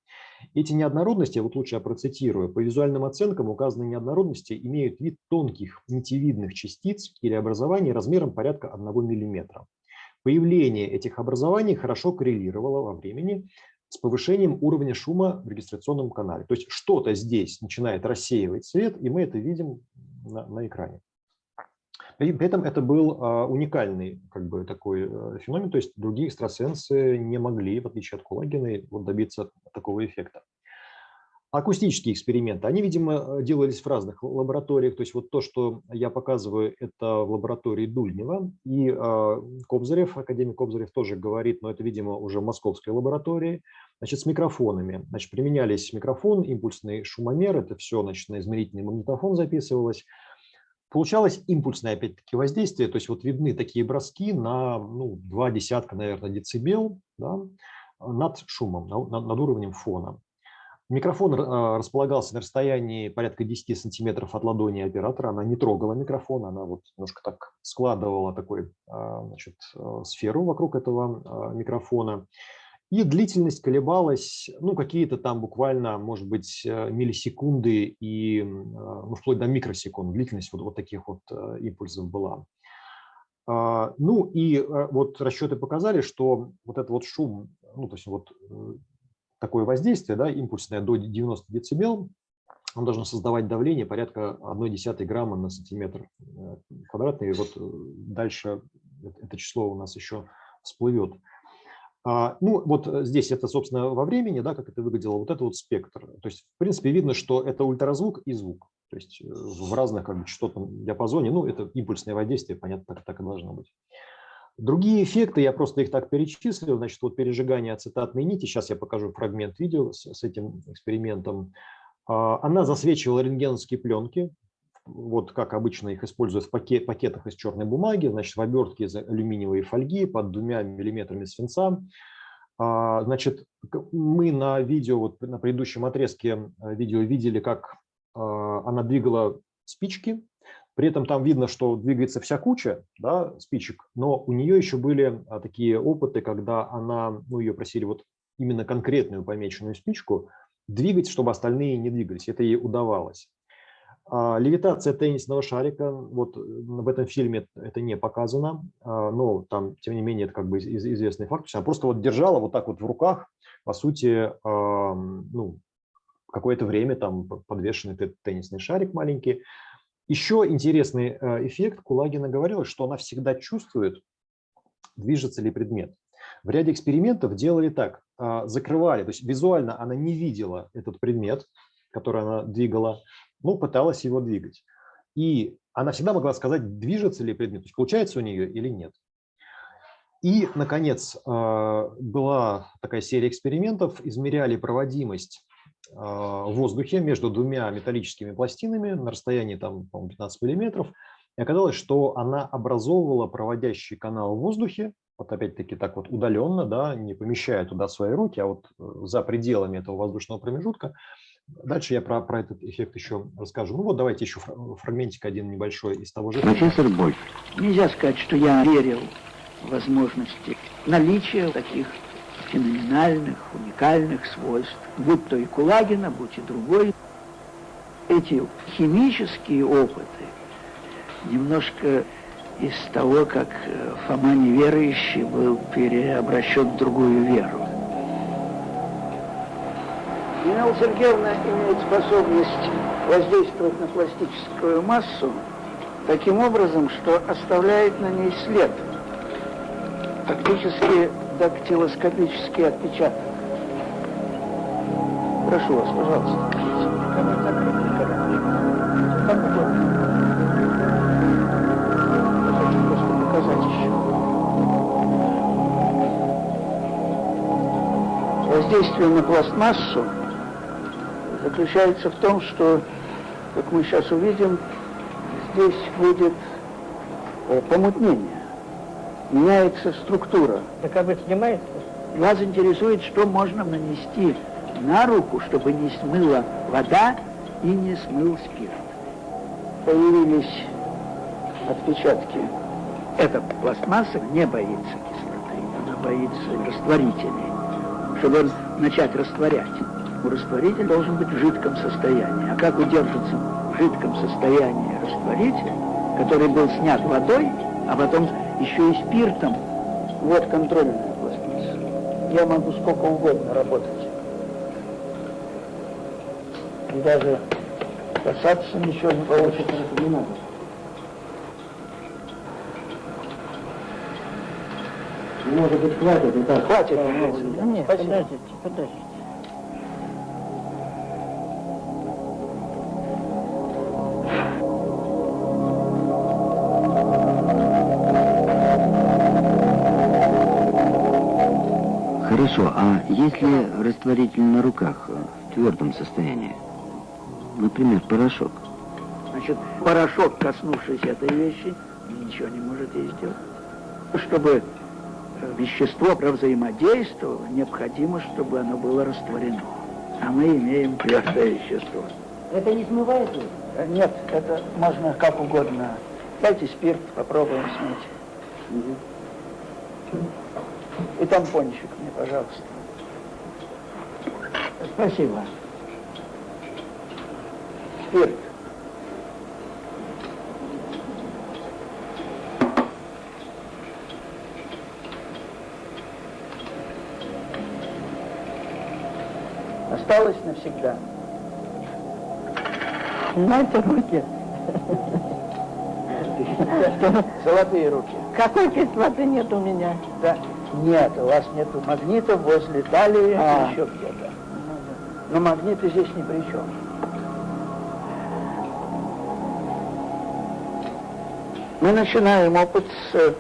[SPEAKER 2] Эти неоднородности, вот лучше я процитирую, по визуальным оценкам указанные неоднородности имеют вид тонких нитевидных частиц или образований размером порядка 1 миллиметра. Появление этих образований хорошо коррелировало во времени с повышением уровня шума в регистрационном канале. То есть что-то здесь начинает рассеивать свет, и мы это видим на, на экране. При этом это был а, уникальный как бы, такой э, феномен, то есть другие экстрасенсы не могли, в отличие от Кулагина, вот добиться такого эффекта. Акустические эксперименты, они, видимо, э, делались в разных лабораториях. То есть вот то, что я показываю, это в лаборатории Дульнева. И э, Кобзарев, академик Кобзарев тоже говорит, но это, видимо, уже в московской лаборатории. Значит, с микрофонами. Значит, применялись микрофон, импульсный шумомер, это все, значит, на измерительный магнитофон записывалось. Получалось импульсное, опять-таки, воздействие, то есть вот видны такие броски на ну, два десятка, наверное, децибел да, над шумом, на- на- над уровнем фона. Микрофон э, располагался на расстоянии порядка 10 сантиметров от ладони оператора. Она не трогала микрофон, она вот немножко так складывала такой, э, значит, э, сферу вокруг этого микрофона. И длительность колебалась, ну, какие-то там буквально, может быть, миллисекунды и ну, вплоть до микросекунд. Длительность вот, вот таких вот импульсов была. А, Ну и вот расчеты показали, что вот этот вот шум, ну то есть вот такое воздействие, да, импульсное до 90 децибел, он должен создавать давление порядка 1,1 грамма на сантиметр э, квадратный. И вот э, дальше это- число у нас еще всплывет. А, Ну, вот э, здесь это, собственно, во времени, да, как это выглядело, вот это вот спектр. То есть, в принципе, видно, что это ультразвук и звук. То есть в разных как бы, частотном диапазоне, ну, это импульсное воздействие, понятно, так, так и должно быть. Другие эффекты, я просто их так перечислил, значит, вот пережигание ацетатной нити, сейчас я покажу фрагмент видео с, с этим экспериментом. А, Она засвечивала рентгеновские пленки вот как обычно их используют в пакет, пакетах из черной бумаги, значит, в обертке из алюминиевой фольги под двумя миллиметрами свинца. А, значит, мы на видео, вот на предыдущем отрезке видео видели, как она двигала спички. При этом там видно, что двигается вся куча да, спичек, но у нее еще были такие опыты, когда она, ну, ее просили вот именно конкретную помеченную спичку двигать, чтобы остальные не двигались. Это ей удавалось. А, левитация теннисного шарика, вот в этом фильме это не показано, а, но там, тем не менее, это как бы известный факт. Она просто вот держала вот так вот в руках, по сути, ну, какое-то время там подвешенный теннисный шарик маленький. Еще интересный э, эффект, Кулагина говорила, что она всегда чувствует, движется ли предмет. В ряде экспериментов делали так, а, закрывали, то есть визуально она не видела этот предмет, который она двигала, ну, пыталась его двигать. И она всегда могла сказать, движется ли предмет, то есть получается у нее или нет. И, наконец, а, была такая серия экспериментов, измеряли проводимость в воздухе между двумя металлическими пластинами на расстоянии там, 15 миллиметров. И оказалось, что она образовывала проводящий канал в воздухе, вот опять-таки так вот удаленно, да, не помещая туда свои руки, а вот э, за пределами этого воздушного промежутка. Дальше я про, про этот эффект еще расскажу. Ну вот давайте еще фрагментик один небольшой из того же.
[SPEAKER 7] Профессор Больф. Нельзя сказать, что я верил в возможности наличия таких феноменальных, уникальных свойств, будь то и Кулагина, будь и другой. Эти химические опыты немножко из того, как э, Фома неверующий был переобращен в другую веру. Нина Сергеевна имеет способность воздействовать на пластическую массу таким образом, что оставляет на ней след, фактически дактилоскопический отпечаток. Прошу вас, пожалуйста. Воздействие на пластмассу заключается в том, что, как мы сейчас увидим, здесь будет э, помутнение, меняется структура.
[SPEAKER 5] Так об этом снимается?
[SPEAKER 7] Вас интересует, что можно нанести на руку, чтобы не смыла вода и не смыл спирт. Появились отпечатки. Эта пластмасса не боится кислоты, она боится растворителей чтобы начать растворять. У растворитель должен быть в жидком состоянии. А как удержится в жидком состоянии растворитель, который был снят водой, а потом еще и спиртом? Вот контрольная пластмасса. Я могу сколько угодно работать. И даже касаться ничего не получится. Не надо.
[SPEAKER 6] Может быть, хватит и так.
[SPEAKER 7] Хватит.
[SPEAKER 5] Да нет, подождите, подождите.
[SPEAKER 4] А если растворитель на руках в твердом состоянии? Например, порошок.
[SPEAKER 7] Значит, порошок, коснувшись этой вещи, ничего не может ей сделать. Чтобы вещество взаимодействовало, необходимо, чтобы оно было растворено. А мы имеем твердое вещество.
[SPEAKER 5] Это не смывается?
[SPEAKER 7] Э, нет, это можно как угодно. Дайте спирт, попробуем смыть. Угу. И тампончик мне, пожалуйста.
[SPEAKER 5] Спасибо.
[SPEAKER 7] Спирт. осталось навсегда.
[SPEAKER 5] Знаете, руки.
[SPEAKER 7] Золотые руки.
[SPEAKER 5] Какой кислоты нет у меня?
[SPEAKER 7] Да. Нет, у вас нету магнита возле талии а. еще где-то но магниты здесь ни при чем. Мы начинаем опыт с э,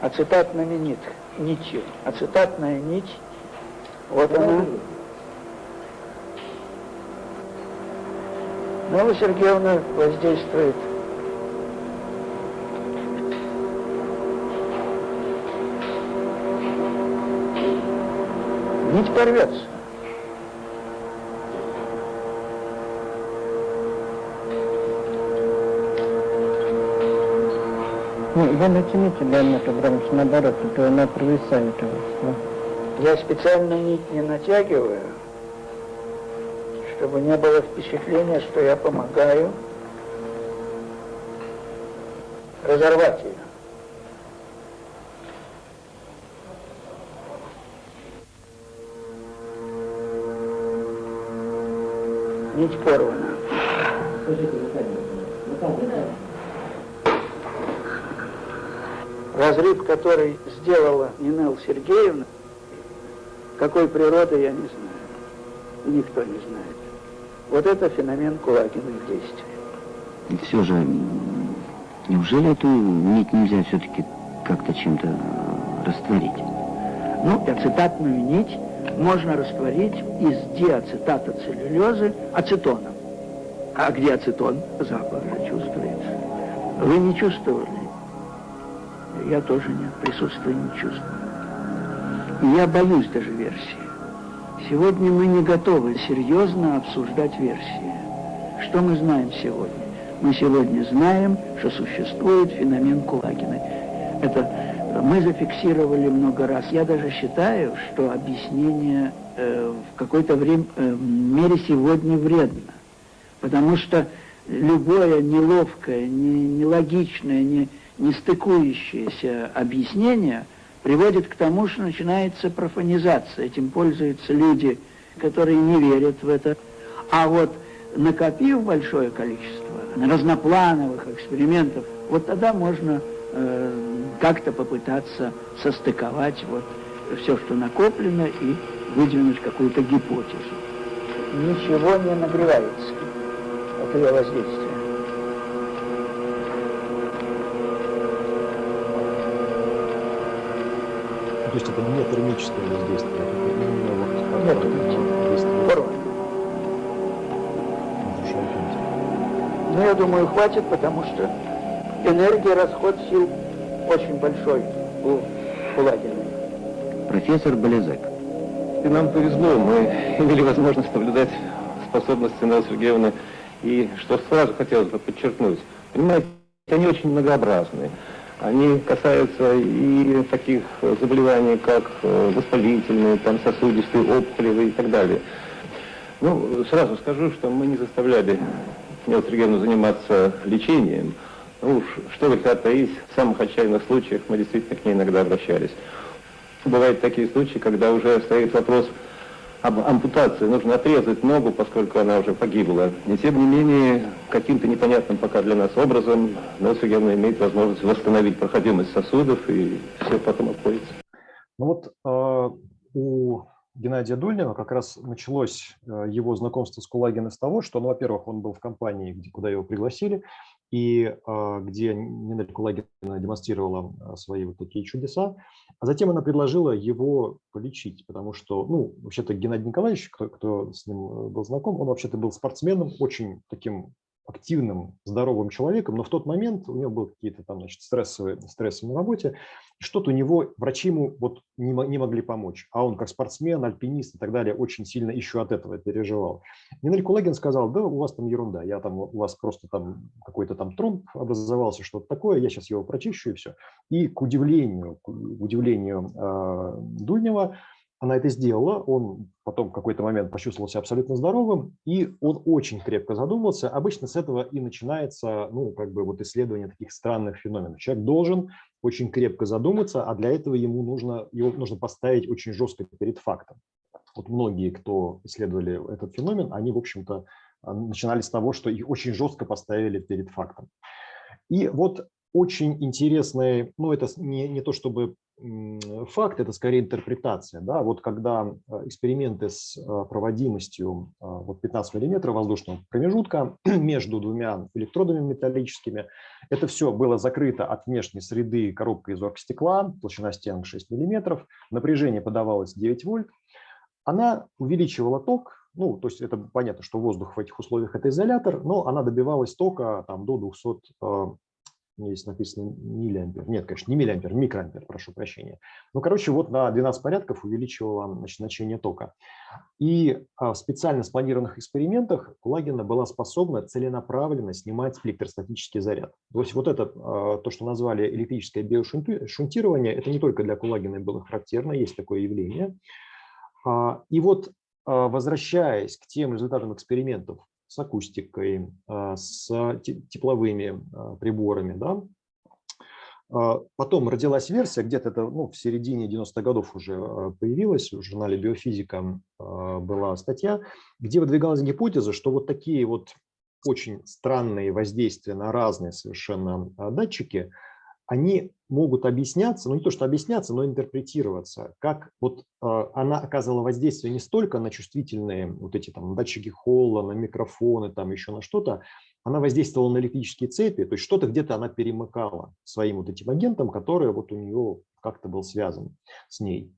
[SPEAKER 7] ацетатными нит, нитью. Ацетатная нить, вот она. Нелла Сергеевна воздействует нить порвется.
[SPEAKER 5] Ну, вы натяните, Леонид Абрамович, наоборот, а то она провисает у вас. да.
[SPEAKER 7] Я специально нить не натягиваю, чтобы не было впечатления, что я помогаю разорвать ее. Нить порвана. Разрыв, который сделала Нинел Сергеевна, какой природы я не знаю. И никто не знает. Вот это феномен Кулагиных действий.
[SPEAKER 4] И все же, неужели эту нить нельзя все-таки как-то чем-то растворить?
[SPEAKER 7] Ну, ацетатную нить можно растворить из диацетата целлюлезы ацетоном. А где ацетон? Запах же чувствуется. Вы не чувствовали? Я тоже нет, присутствие не чувствую. Я боюсь даже версии. Сегодня мы не готовы серьезно обсуждать версии. Что мы знаем сегодня? Мы сегодня знаем, что существует феномен Кулагина. Это мы зафиксировали много раз. Я даже считаю, что объяснение э, в какой-то время, э, мере сегодня вредно. Потому что любое неловкое, не, нелогичное, не, не стыкующееся объяснение приводит к тому, что начинается профанизация. Этим пользуются люди, которые не верят в это. А вот накопив большое количество разноплановых экспериментов, вот тогда можно э, как-то попытаться состыковать вот все, что накоплено, и выдвинуть какую-то гипотезу. Ничего не нагревается от ее воздействия.
[SPEAKER 2] Есть это не термическое воздействие, это именно вот
[SPEAKER 7] Нет,
[SPEAKER 2] такое
[SPEAKER 7] нет.
[SPEAKER 2] действие
[SPEAKER 7] Порвано.
[SPEAKER 2] разрушает нить.
[SPEAKER 7] Ну, я думаю, хватит, потому что энергия, расход сил очень большой у Кулагина.
[SPEAKER 4] Профессор Болезек.
[SPEAKER 8] И нам повезло, мы имели возможность наблюдать способности Неллы Сергеевны. И что сразу хотелось бы подчеркнуть, понимаете, они очень многообразны. Они касаются и таких заболеваний, как э, воспалительные, там, сосудистые, опухолевые и так далее. Ну, сразу скажу, что мы не заставляли Сергеевну заниматься лечением. Ну уж, что греха таить, в самых отчаянных случаях мы действительно к ней иногда обращались. Бывают такие случаи, когда уже стоит вопрос ампутации. Нужно отрезать ногу, поскольку она уже погибла. И тем не менее, каким-то непонятным пока для нас образом Сергеевна имеет возможность восстановить проходимость сосудов, и все потом обходится.
[SPEAKER 2] Ну вот э, у Геннадия Дульнева как раз началось э, его знакомство с Кулагиным с того, что, ну, во-первых, он был в компании, где, куда его пригласили, и э, где Нина Кулагина демонстрировала э, свои вот такие чудеса, а затем она предложила его полечить, потому что, ну, вообще-то Геннадий Николаевич, кто, кто с ним э, был знаком, он вообще-то был спортсменом, очень таким активным, здоровым человеком, но в тот момент у него были какие-то там, значит, стрессовые, стрессы на работе, что-то у него, врачи ему вот не, не могли помочь, а он как спортсмен, альпинист и так далее очень сильно еще от этого переживал. Нинель Кулагин сказал, да, у вас там ерунда, я там, у вас просто там какой-то там тромб образовался, что-то такое, я сейчас его прочищу и все. И к удивлению, к удивлению э, Дульнева, она это сделала, он потом в какой-то момент почувствовал себя абсолютно здоровым, и он очень крепко задумался. Обычно с этого и начинается, ну, как бы вот исследование таких странных феноменов. Человек должен очень крепко задуматься, а для этого ему нужно, его нужно поставить очень жестко перед фактом. Вот многие, кто исследовали этот феномен, они, в общем-то, начинали с того, что их очень жестко поставили перед фактом. И вот очень интересный, ну это не, не то чтобы факт, это скорее интерпретация. Да? Вот когда э, эксперименты с э, проводимостью э, вот 15 миллиметров воздушного промежутка между двумя электродами металлическими, это все было закрыто от внешней среды коробкой из оргстекла, толщина стенок 6 миллиметров, напряжение подавалось 9 вольт, она увеличивала ток, ну, то есть это понятно, что воздух в этих условиях – это изолятор, но она добивалась тока там, до 200 здесь написано миллиампер. Нет, конечно, не миллиампер, микроампер, прошу прощения. Ну, короче, вот на 12 порядков увеличивало значит, значение тока. И а, в специально спланированных экспериментах Кулагина была способна целенаправленно снимать электростатический заряд. То есть вот это, а, то, что назвали электрическое биошунтирование, это не только для Кулагина было характерно, есть такое явление. А, и вот возвращаясь к тем результатам экспериментов, с акустикой, а, с тепловыми а, приборами. Да? А, потом родилась версия, где-то это ну, в середине 90-х годов уже появилась, в журнале «Биофизика» была статья, где выдвигалась гипотеза, что вот такие вот очень странные воздействия на разные совершенно датчики – они могут объясняться, ну не то что объясняться, но интерпретироваться, как вот э, она оказывала воздействие не столько на чувствительные вот эти там датчики холла, на микрофоны, там еще на что-то, она воздействовала на электрические цепи, то есть что-то где-то она перемыкала своим вот этим агентом, который вот у нее как-то был связан с ней.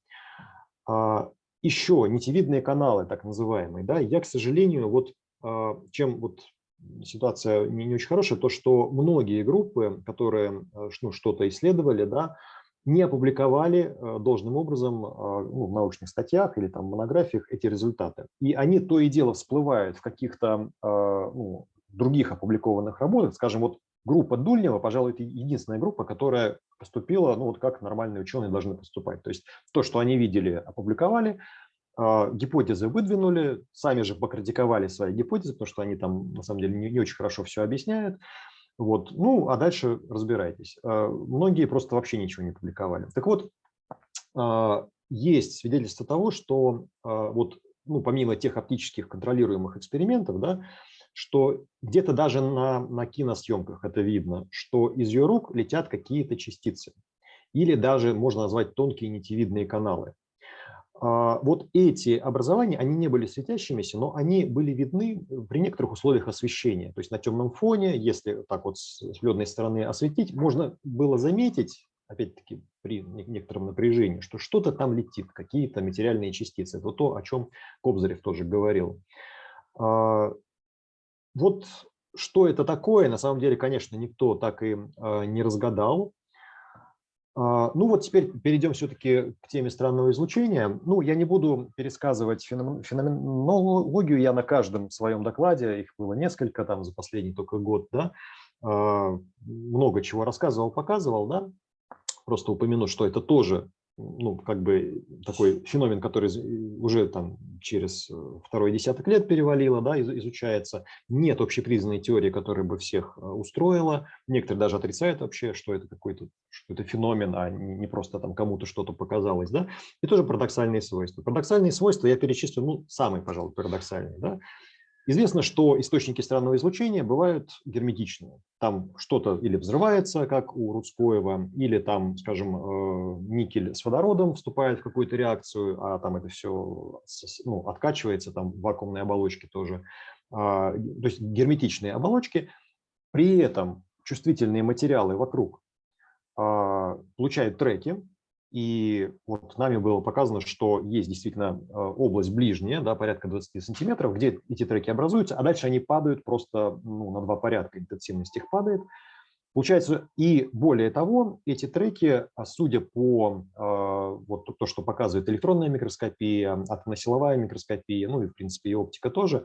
[SPEAKER 2] А, еще нитевидные каналы, так называемые, да, я, к сожалению, вот а, чем вот ситуация не, не очень хорошая, то что многие группы, которые э, ну, что-то исследовали, да, не опубликовали э, должным образом э, ну, в научных статьях или там монографиях эти результаты. И они то и дело всплывают в каких-то ну, других опубликованных работах. Скажем, вот группа Дульнева, пожалуй, это единственная группа, которая поступила, ну вот как нормальные ученые должны поступать. То есть то, что они видели, опубликовали, гипотезы выдвинули, сами же покритиковали свои гипотезы, потому что они там на самом деле не, не очень хорошо все объясняют. Вот. Ну, а дальше разбирайтесь. А, многие просто вообще ничего не публиковали. Так вот, а, есть свидетельство того, что вот, ну, помимо тех оптических контролируемых экспериментов, да, что где-то даже на, на киносъемках это видно, что из ее рук летят какие-то частицы. Или даже можно назвать тонкие нитевидные каналы. А, вот эти образования, они не были светящимися, но они были видны при некоторых условиях освещения. То есть на темном фоне, если так вот с ледной стороны осветить, можно было заметить, опять-таки при некотором напряжении, что что-то там летит, какие-то материальные частицы. Это то, о чем Кобзарев тоже говорил. А, вот что это такое, на самом деле, конечно, никто так и а, не разгадал. А, ну вот теперь перейдем все-таки к теме странного излучения. Ну, я не буду пересказывать феноменологию, я на каждом своем докладе, их было несколько там за последний только год, да, а, много чего рассказывал, показывал, да, просто упомяну, что это тоже ну, как бы такой феномен, который уже там через э, второй десяток лет перевалило, да, изучается. Нет общепризнанной теории, которая бы всех э, устроила. Некоторые даже отрицают вообще, что это какой-то что это феномен, а не просто там кому-то что-то показалось, да. И тоже парадоксальные свойства. Парадоксальные свойства я перечислю, ну, самые, пожалуй, парадоксальные, да. Известно, что источники странного излучения бывают герметичные. Там что-то или взрывается, как у Рудскоева, или там, скажем, э, никель с водородом вступает в какую-то реакцию, а там это все ну, откачивается, там в вакуумной оболочке тоже. А, то есть герметичные оболочки. При этом чувствительные материалы вокруг а, получают треки, и вот нами было показано, что есть действительно э, область ближняя, да, порядка 20 сантиметров, где эти треки образуются, а дальше они падают просто ну, на два порядка, интенсивность их падает. Получается, и более того, эти треки, а, судя по э, вот то, что показывает электронная микроскопия, атомно-силовая микроскопия, ну и в принципе и оптика тоже, э,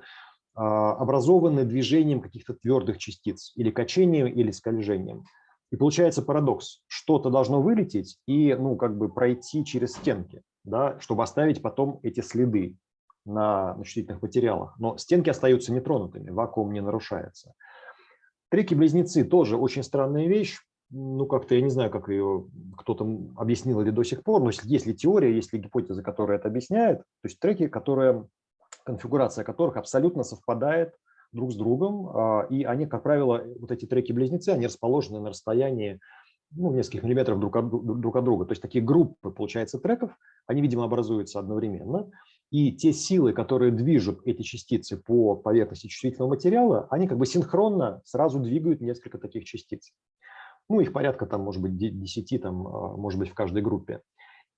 [SPEAKER 2] образованы движением каких-то твердых частиц или качением, или скольжением. И получается парадокс. Что-то должно вылететь и ну, как бы пройти через стенки, да, чтобы оставить потом эти следы на, на материалах. Но стенки остаются нетронутыми, вакуум не нарушается. Треки-близнецы тоже очень странная вещь. Ну, как-то я не знаю, как ее кто-то объяснил или до сих пор, но есть ли теория, есть ли гипотеза, которая это объясняет. То есть треки, которые, конфигурация которых абсолютно совпадает друг с другом, а, и они, как правило, вот эти треки-близнецы, они расположены на расстоянии ну, нескольких миллиметров друг от, друг от друга. То есть такие группы, получается, треков, они, видимо, образуются одновременно. И те силы, которые движут эти частицы по поверхности чувствительного материала, они как бы синхронно сразу двигают несколько таких частиц. Ну, их порядка там, может быть, 10, там, а, может быть, в каждой группе.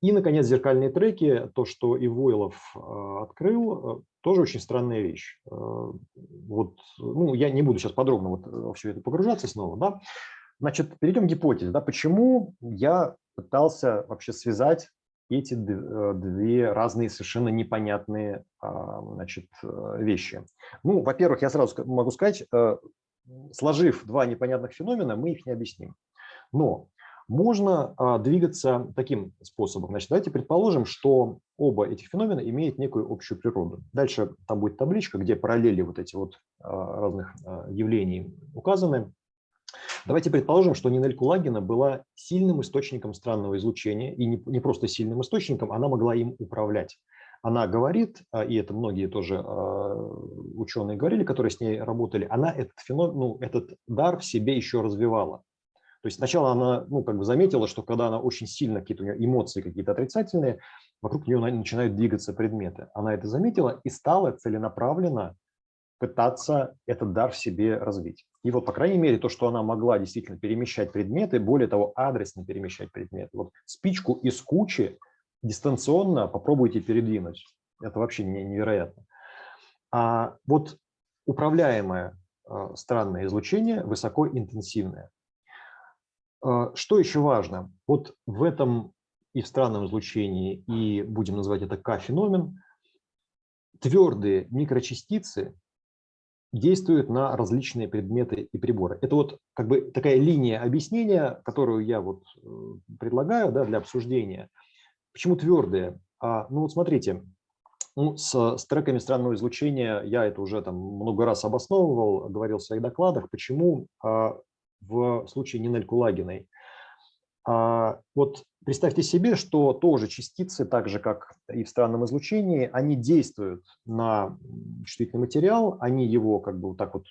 [SPEAKER 2] И, наконец, зеркальные треки, то, что и Войлов а, открыл, э, тоже очень странная вещь. Э, вот, ну, я не буду сейчас подробно вот во все это погружаться снова, да, значит, перейдем к гипотезе. Да, почему я пытался вообще связать эти э, две разные совершенно непонятные а, значит, э, вещи. Ну, во-первых, я сразу могу сказать, э, сложив два непонятных феномена, мы их не объясним. Но можно а, двигаться таким способом. Значит, давайте предположим, что оба этих феномена имеют некую общую природу. Дальше там будет табличка, где параллели вот эти вот а, разных явлений указаны. Давайте предположим, что Нинель Кулагина была сильным источником странного излучения, и не, просто сильным источником, она могла им управлять. Она говорит, а, и это многие тоже а, ученые говорили, которые с ней работали, она этот, феномен, ну, этот дар в себе еще развивала. То есть сначала она ну, как бы заметила, что когда она очень сильно, какие-то у нее эмоции какие-то отрицательные, вокруг нее начинают двигаться предметы. Она это заметила и стала целенаправленно пытаться этот дар в себе развить. И вот, по крайней мере, то, что она могла действительно перемещать предметы, более того, адресно перемещать предметы. Вот спичку из кучи дистанционно попробуйте передвинуть. Это вообще невероятно. А вот управляемое а, странное излучение высокоинтенсивное. А, что еще важно? Вот в этом и в странном излучении, и будем называть это К-феномен, твердые микрочастицы действуют на различные предметы и приборы. Это вот как бы такая линия объяснения, которую я вот предлагаю да, для обсуждения. Почему твердые? А, ну вот смотрите, ну, с, с треками странного излучения я это уже там много раз обосновывал, говорил в своих докладах, почему а, в случае Нинель Кулагиной а, вот представьте себе, что тоже частицы, так же как и в странном излучении, они действуют на чувствительный материал, они его как бы вот так вот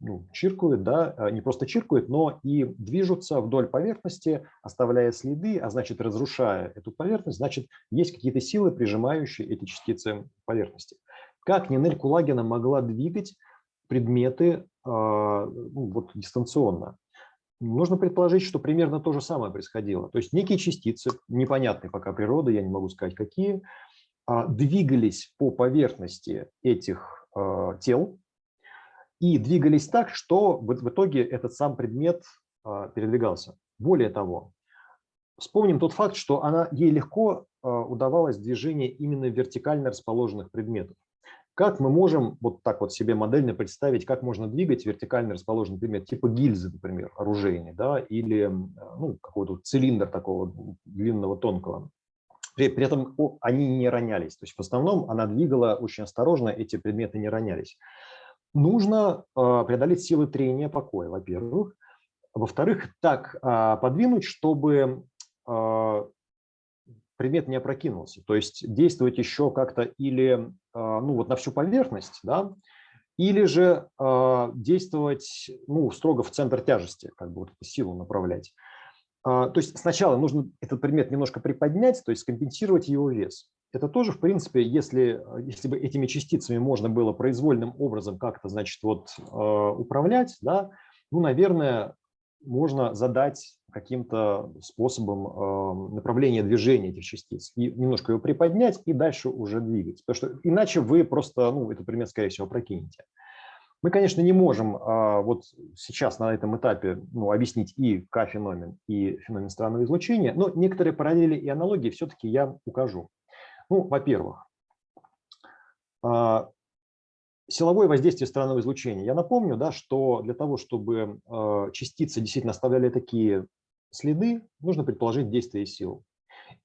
[SPEAKER 2] ну, чиркают, да, а, не просто чиркают, но и движутся вдоль поверхности, оставляя следы, а значит разрушая эту поверхность, значит есть какие-то силы, прижимающие эти частицы поверхности. Как Нинель Кулагина могла двигать предметы вот, дистанционно? Нужно предположить, что примерно то же самое происходило. То есть некие частицы, непонятные пока природы, я не могу сказать какие, а, двигались по поверхности этих а, тел и двигались так, что в итоге этот сам предмет а, передвигался. Более того, вспомним тот факт, что она, ей легко удавалось движение именно вертикально расположенных предметов. Как мы можем вот так вот себе модельно представить, как можно двигать вертикально расположенный предмет, типа гильзы, например, оружейный, да, или ну, какой-то цилиндр такого длинного, тонкого. При, при этом они не ронялись. То есть в основном она двигала очень осторожно, эти предметы не ронялись. Нужно э, преодолеть силы трения покоя, во-первых. Во-вторых, так э, подвинуть, чтобы э, предмет не опрокинулся. То есть действовать еще как-то или а, ну, вот на всю поверхность, да, или же э, действовать ну, строго в центр тяжести, как бы вот эту силу направлять. Э, то есть сначала нужно этот предмет немножко приподнять, то есть компенсировать его вес. Это тоже, в принципе, если, если бы этими частицами можно было произвольным образом как-то, значит, вот управлять, да, ну, наверное, можно задать каким-то способом э, направления движения этих частиц и немножко его приподнять и дальше уже двигать. Потому что иначе вы просто ну, этот предмет, скорее всего, прокинете. Мы, конечно, не можем а, вот сейчас на этом этапе ну, объяснить и К-феномен, и феномен странного излучения, но некоторые параллели и аналогии все-таки я укажу. Ну, во-первых, а, Силовое воздействие странного излучения. Я напомню, да, что для того, чтобы э, частицы действительно оставляли такие следы, нужно предположить действие сил.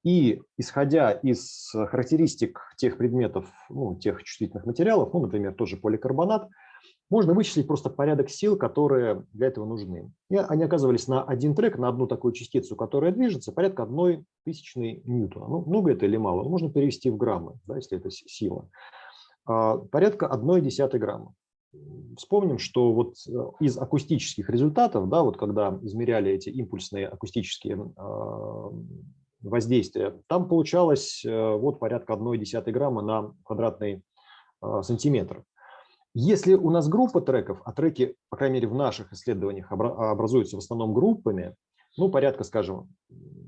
[SPEAKER 2] И исходя из характеристик тех предметов, ну, тех чувствительных материалов, ну, например, тоже поликарбонат, можно вычислить просто порядок сил, которые для этого нужны. И они оказывались на один трек, на одну такую частицу, которая движется, порядка одной тысячной ньютона. Ну, много это или мало? Можно перевести в граммы, да, если это сила. А, порядка 1,1 грамма. Вспомним, что вот э, из акустических результатов, да, вот когда измеряли эти импульсные акустические а, воздействия, там получалось э, вот порядка 1,1 грамма на квадратный а, сантиметр. Если у нас группа треков, а треки, по крайней мере, в наших исследованиях образуются в основном группами, ну, порядка, скажем,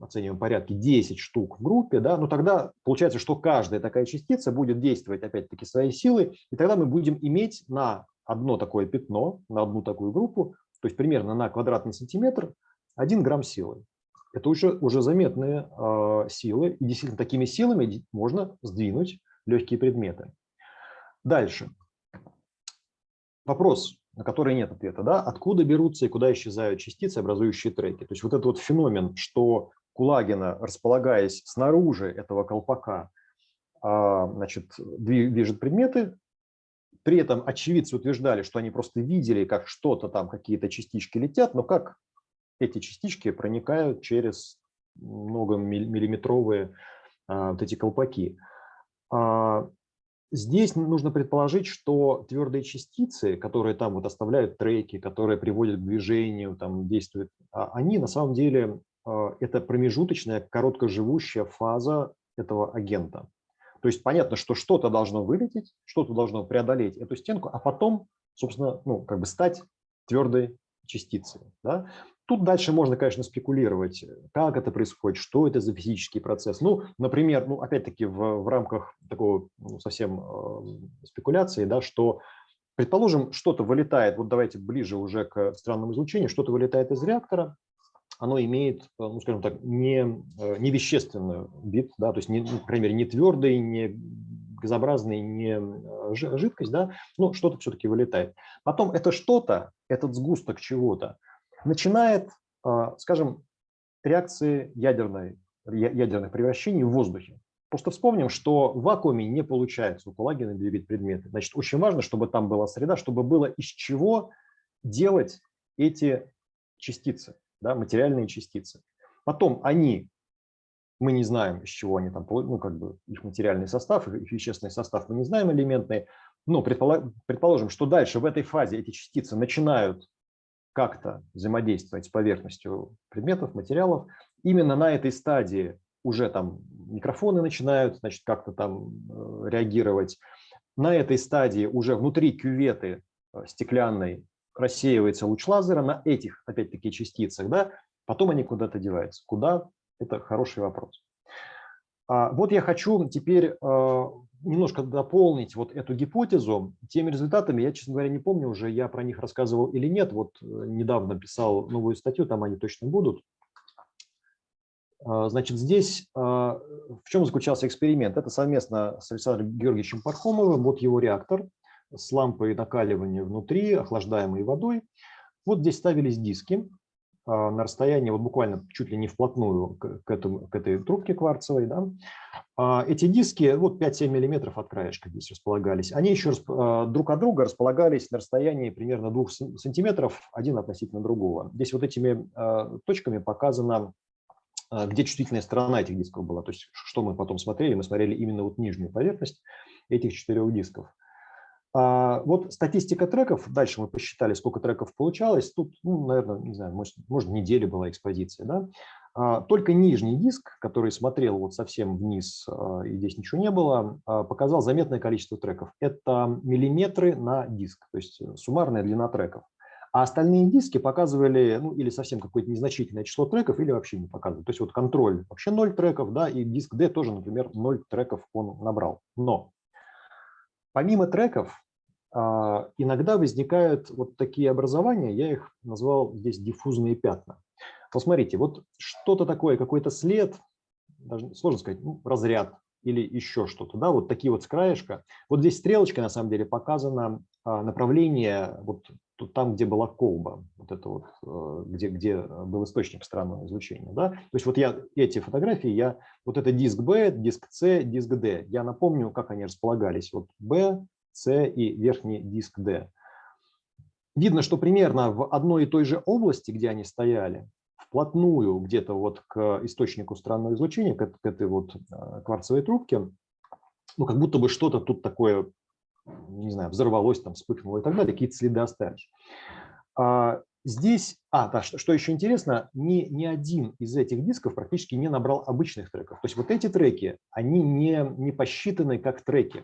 [SPEAKER 2] оцениваем порядке 10 штук в группе, да, но тогда получается, что каждая такая частица будет действовать опять-таки своей силой, и тогда мы будем иметь на одно такое пятно, на одну такую группу, то есть примерно на квадратный сантиметр, 1 грамм силы. Это уже, уже заметные э, силы, и действительно такими силами можно сдвинуть легкие предметы. Дальше. Вопрос, на который нет ответа. Да? Откуда берутся и куда исчезают частицы, образующие треки? То есть вот этот вот феномен, что Кулагина, располагаясь снаружи этого колпака, а, значит, движет предметы, при этом очевидцы утверждали, что они просто видели, как что-то там, какие-то частички летят, но как эти частички проникают через многомиллиметровые а, вот эти колпаки. А, здесь нужно предположить, что твердые частицы, которые там вот оставляют треки, которые приводят к движению, там действуют, они на самом деле это промежуточная короткоживущая фаза этого агента. То есть понятно, что что-то должно вылететь, что-то должно преодолеть эту стенку, а потом, собственно, ну, как бы стать твердой частицей. Да? Тут дальше можно, конечно, спекулировать, как это происходит, что это за физический процесс. Ну, например, ну, опять-таки в, в рамках такого ну, совсем э, спекуляции, да, что, предположим, что-то вылетает, вот давайте ближе уже к странному излучению, что-то вылетает из реактора, оно имеет, э, ну, скажем так, не, э, не вещественную бит, да, то есть, не, мере, не твердый, не газообразный, не э, жидкость, да, но что-то все-таки вылетает. Потом это что-то, этот сгусток чего-то, начинает, скажем, реакции ядерной, ядерных превращений в воздухе. Просто вспомним, что в вакууме не получается у Кулагина двигать предметы. Значит, очень важно, чтобы там была среда, чтобы было из чего делать эти частицы да, материальные частицы. Потом они, мы не знаем, из чего они там, ну, как бы их материальный состав, их вещественный состав, мы не знаем элементные, но предположим, что дальше в этой фазе эти частицы начинают как-то взаимодействовать с поверхностью предметов, материалов. Именно на этой стадии уже там микрофоны начинают, значит, как-то там э, реагировать. На этой стадии уже внутри кюветы э, стеклянной рассеивается луч лазера на этих, опять-таки, частицах, да, потом они куда-то деваются. Куда? Это хороший вопрос. А, вот я хочу теперь а, немножко дополнить вот эту гипотезу теми результатами. Я, честно говоря, не помню уже, я про них рассказывал или нет. Вот э, недавно писал новую статью, там они точно будут. А, значит, здесь в чем заключался эксперимент? Это совместно с Александром Георгиевичем Пархомовым, вот его реактор – с лампой накаливания внутри, охлаждаемой водой. Вот здесь ставились диски на расстоянии, вот буквально чуть ли не вплотную к, этому, к этой трубке кварцевой. Да. А, эти диски, вот 5-7 миллиметров от краешка здесь располагались, они еще а, друг от друга располагались на расстоянии примерно 2 сантиметров, один относительно другого. Здесь вот этими точками показано где чувствительная сторона этих дисков была. То есть, что мы потом смотрели? Мы смотрели именно вот нижнюю поверхность этих четырех дисков. А, вот статистика треков, дальше мы посчитали, сколько треков получалось. Тут, ну, наверное, не знаю, может, может неделя была экспозиция. Да? А, только нижний диск, который смотрел вот совсем вниз, а, и здесь ничего не было, показал заметное количество треков. Это миллиметры на диск, то есть э, суммарная длина треков. А остальные диски показывали ну, или совсем какое-то незначительное число треков, или вообще не показывали. То есть вот контроль вообще 0 треков, да, и диск D тоже, например, 0 треков он набрал. Но помимо треков, иногда возникают вот такие образования, я их назвал здесь диффузные пятна. Посмотрите, вот что-то такое, какой-то след, даже сложно сказать, ну, разряд или еще что-то, да, вот такие вот с краешка. Вот здесь стрелочкой на самом деле показано а, направление вот там, где была колба, вот это вот, э, где, где был источник странного излучения, да. То есть вот я эти фотографии, я, вот это диск B, диск C, диск D, я напомню, как они располагались. Вот B, с и верхний диск D. Видно, что примерно в одной и той же области, где они стояли, вплотную где-то вот к источнику странного излучения, к, к этой вот э, кварцевой трубке, ну, как будто бы что-то тут такое, не знаю, взорвалось, там, вспыхнуло и так далее, какие-то следы остались. А здесь, а, да, что, что еще интересно, ни, ни один из этих дисков практически не набрал обычных треков. То есть вот эти треки, они не, не посчитаны как треки.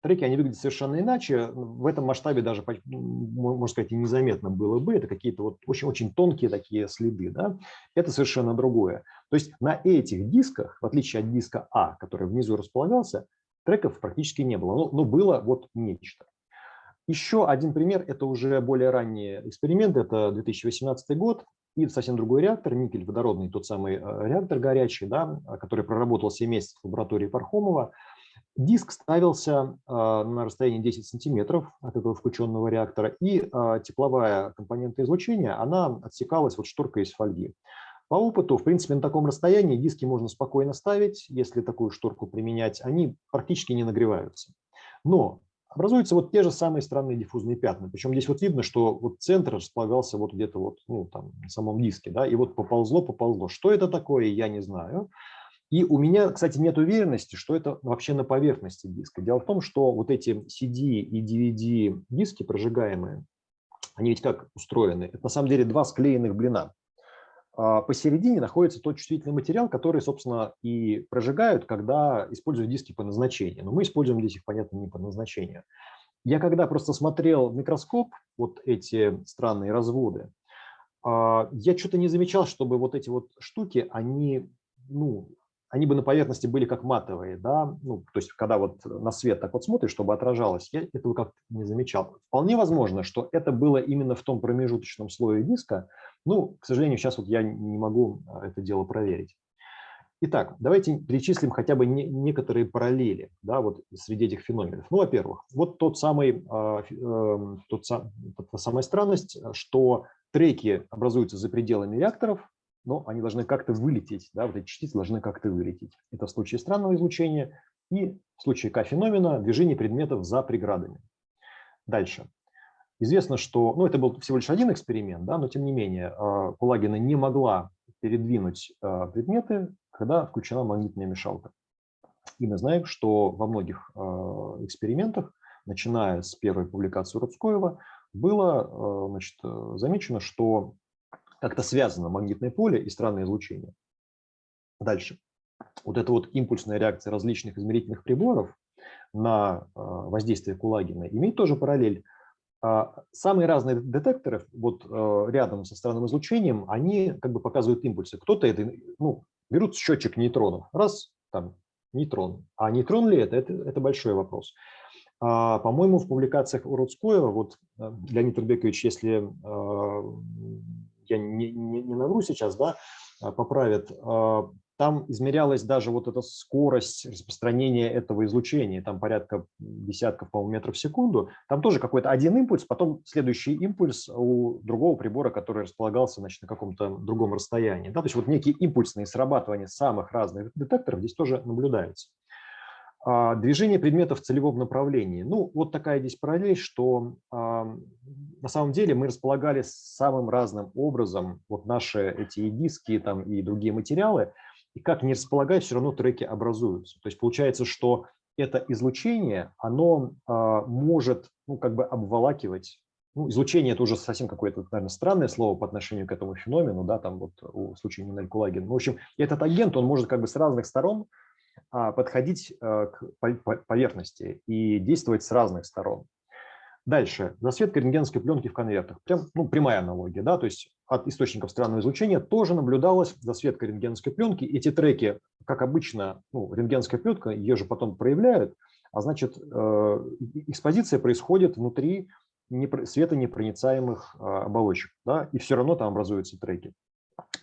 [SPEAKER 2] Треки, они выглядят совершенно иначе. В этом масштабе даже, можно сказать, и незаметно было бы. Это какие-то вот очень-очень тонкие такие следы. Да? Это совершенно другое. То есть на этих дисках, в отличие от диска А, который внизу располагался, треков практически не было. Но, но было вот нечто. Еще один пример, это уже более ранний эксперимент, это 2018 год. и совсем другой реактор, никель водородный, тот самый реактор горячий, да, который проработал 7 месяцев в лаборатории Пархомова, Диск ставился на расстоянии 10 сантиметров от этого включенного реактора, и тепловая компонента излучения, она отсекалась вот шторкой из фольги. По опыту, в принципе, на таком расстоянии диски можно спокойно ставить, если такую шторку применять, они практически не нагреваются. Но образуются вот те же самые странные диффузные пятна. Причем здесь вот видно, что вот центр располагался вот где-то вот, ну, там, на самом диске, да, и вот поползло, поползло. Что это такое, я не знаю. И у меня, кстати, нет уверенности, что это вообще на поверхности диска. Дело в том, что вот эти CD и DVD диски прожигаемые, они ведь как устроены? Это на самом деле два склеенных блина. А, посередине находится тот чувствительный материал, который, собственно, и прожигают, когда используют диски по назначению. Но мы используем здесь их, понятно, не по назначению. Я когда просто смотрел в микроскоп, вот эти странные разводы, а, я что-то не замечал, чтобы вот эти вот штуки, они, ну, они бы на поверхности были как матовые, да, ну, то есть когда вот на свет так вот смотришь, чтобы отражалось, я этого как-то не замечал. Вполне возможно, что это было именно в том промежуточном слое диска, ну, к сожалению, сейчас вот я не могу а, это дело проверить. Итак, давайте перечислим хотя бы не, некоторые параллели да, вот среди этих феноменов. Ну, во-первых, вот тот самый, э, э, тот та самая странность, что треки образуются за пределами реакторов, но они должны как-то вылететь, да, вот эти частицы должны как-то вылететь. Это в случае странного излучения и в случае К-феномена движение предметов за преградами. Дальше. Известно, что, ну, это был всего лишь один эксперимент, да, но тем не менее а, Кулагина не могла передвинуть а, предметы, когда включена магнитная мешалка. И мы знаем, что во многих а, экспериментах, начиная с первой публикации Рудскоева, было значит, замечено, что как-то связано магнитное поле и странное излучение. Дальше. Вот эта вот импульсная реакция различных измерительных приборов на воздействие Кулагина имеет тоже параллель а, самые разные детекторы вот э, рядом со странным излучением, они как бы показывают импульсы. Кто-то это, ну, берут счетчик нейтронов, раз, там, нейтрон. А нейтрон ли это, это, это большой вопрос. А, По-моему, в публикациях Уродскоева, вот э, Леонид Рубекович, если я не, не, не навру сейчас, да, поправит, там измерялась даже вот эта скорость распространения этого излучения, там порядка десятков, по метров в секунду. Там тоже какой-то один импульс, потом следующий импульс у другого прибора, который располагался значит, на каком-то другом расстоянии. Да, то есть вот некие импульсные срабатывания самых разных детекторов здесь тоже наблюдаются. А, движение предметов в целевом направлении. Ну, вот такая здесь параллель, что на самом деле мы располагали самым разным образом вот наши эти и диски там, и другие материалы – и как не располагать, все равно треки образуются. То есть получается, что это излучение, оно а, может ну, как бы обволакивать ну, излучение – это уже совсем какое-то, наверное, странное слово по отношению к этому феномену, да, там вот у случая Нинель Кулагин. Ну, в общем, этот агент, он может как бы с разных сторон подходить а, к поверхности и действовать с разных сторон. Дальше. Засветка рентгеновской пленки в конвертах. Прям, ну, прямая аналогия. Да? То есть от источников странного излучения тоже наблюдалась засветка рентгеновской пленки. Эти треки, как обычно, ну, рентгеновская пленка, ее же потом проявляют, а значит, э, экспозиция происходит внутри светонепроницаемых э, оболочек. Да? И все равно там образуются треки.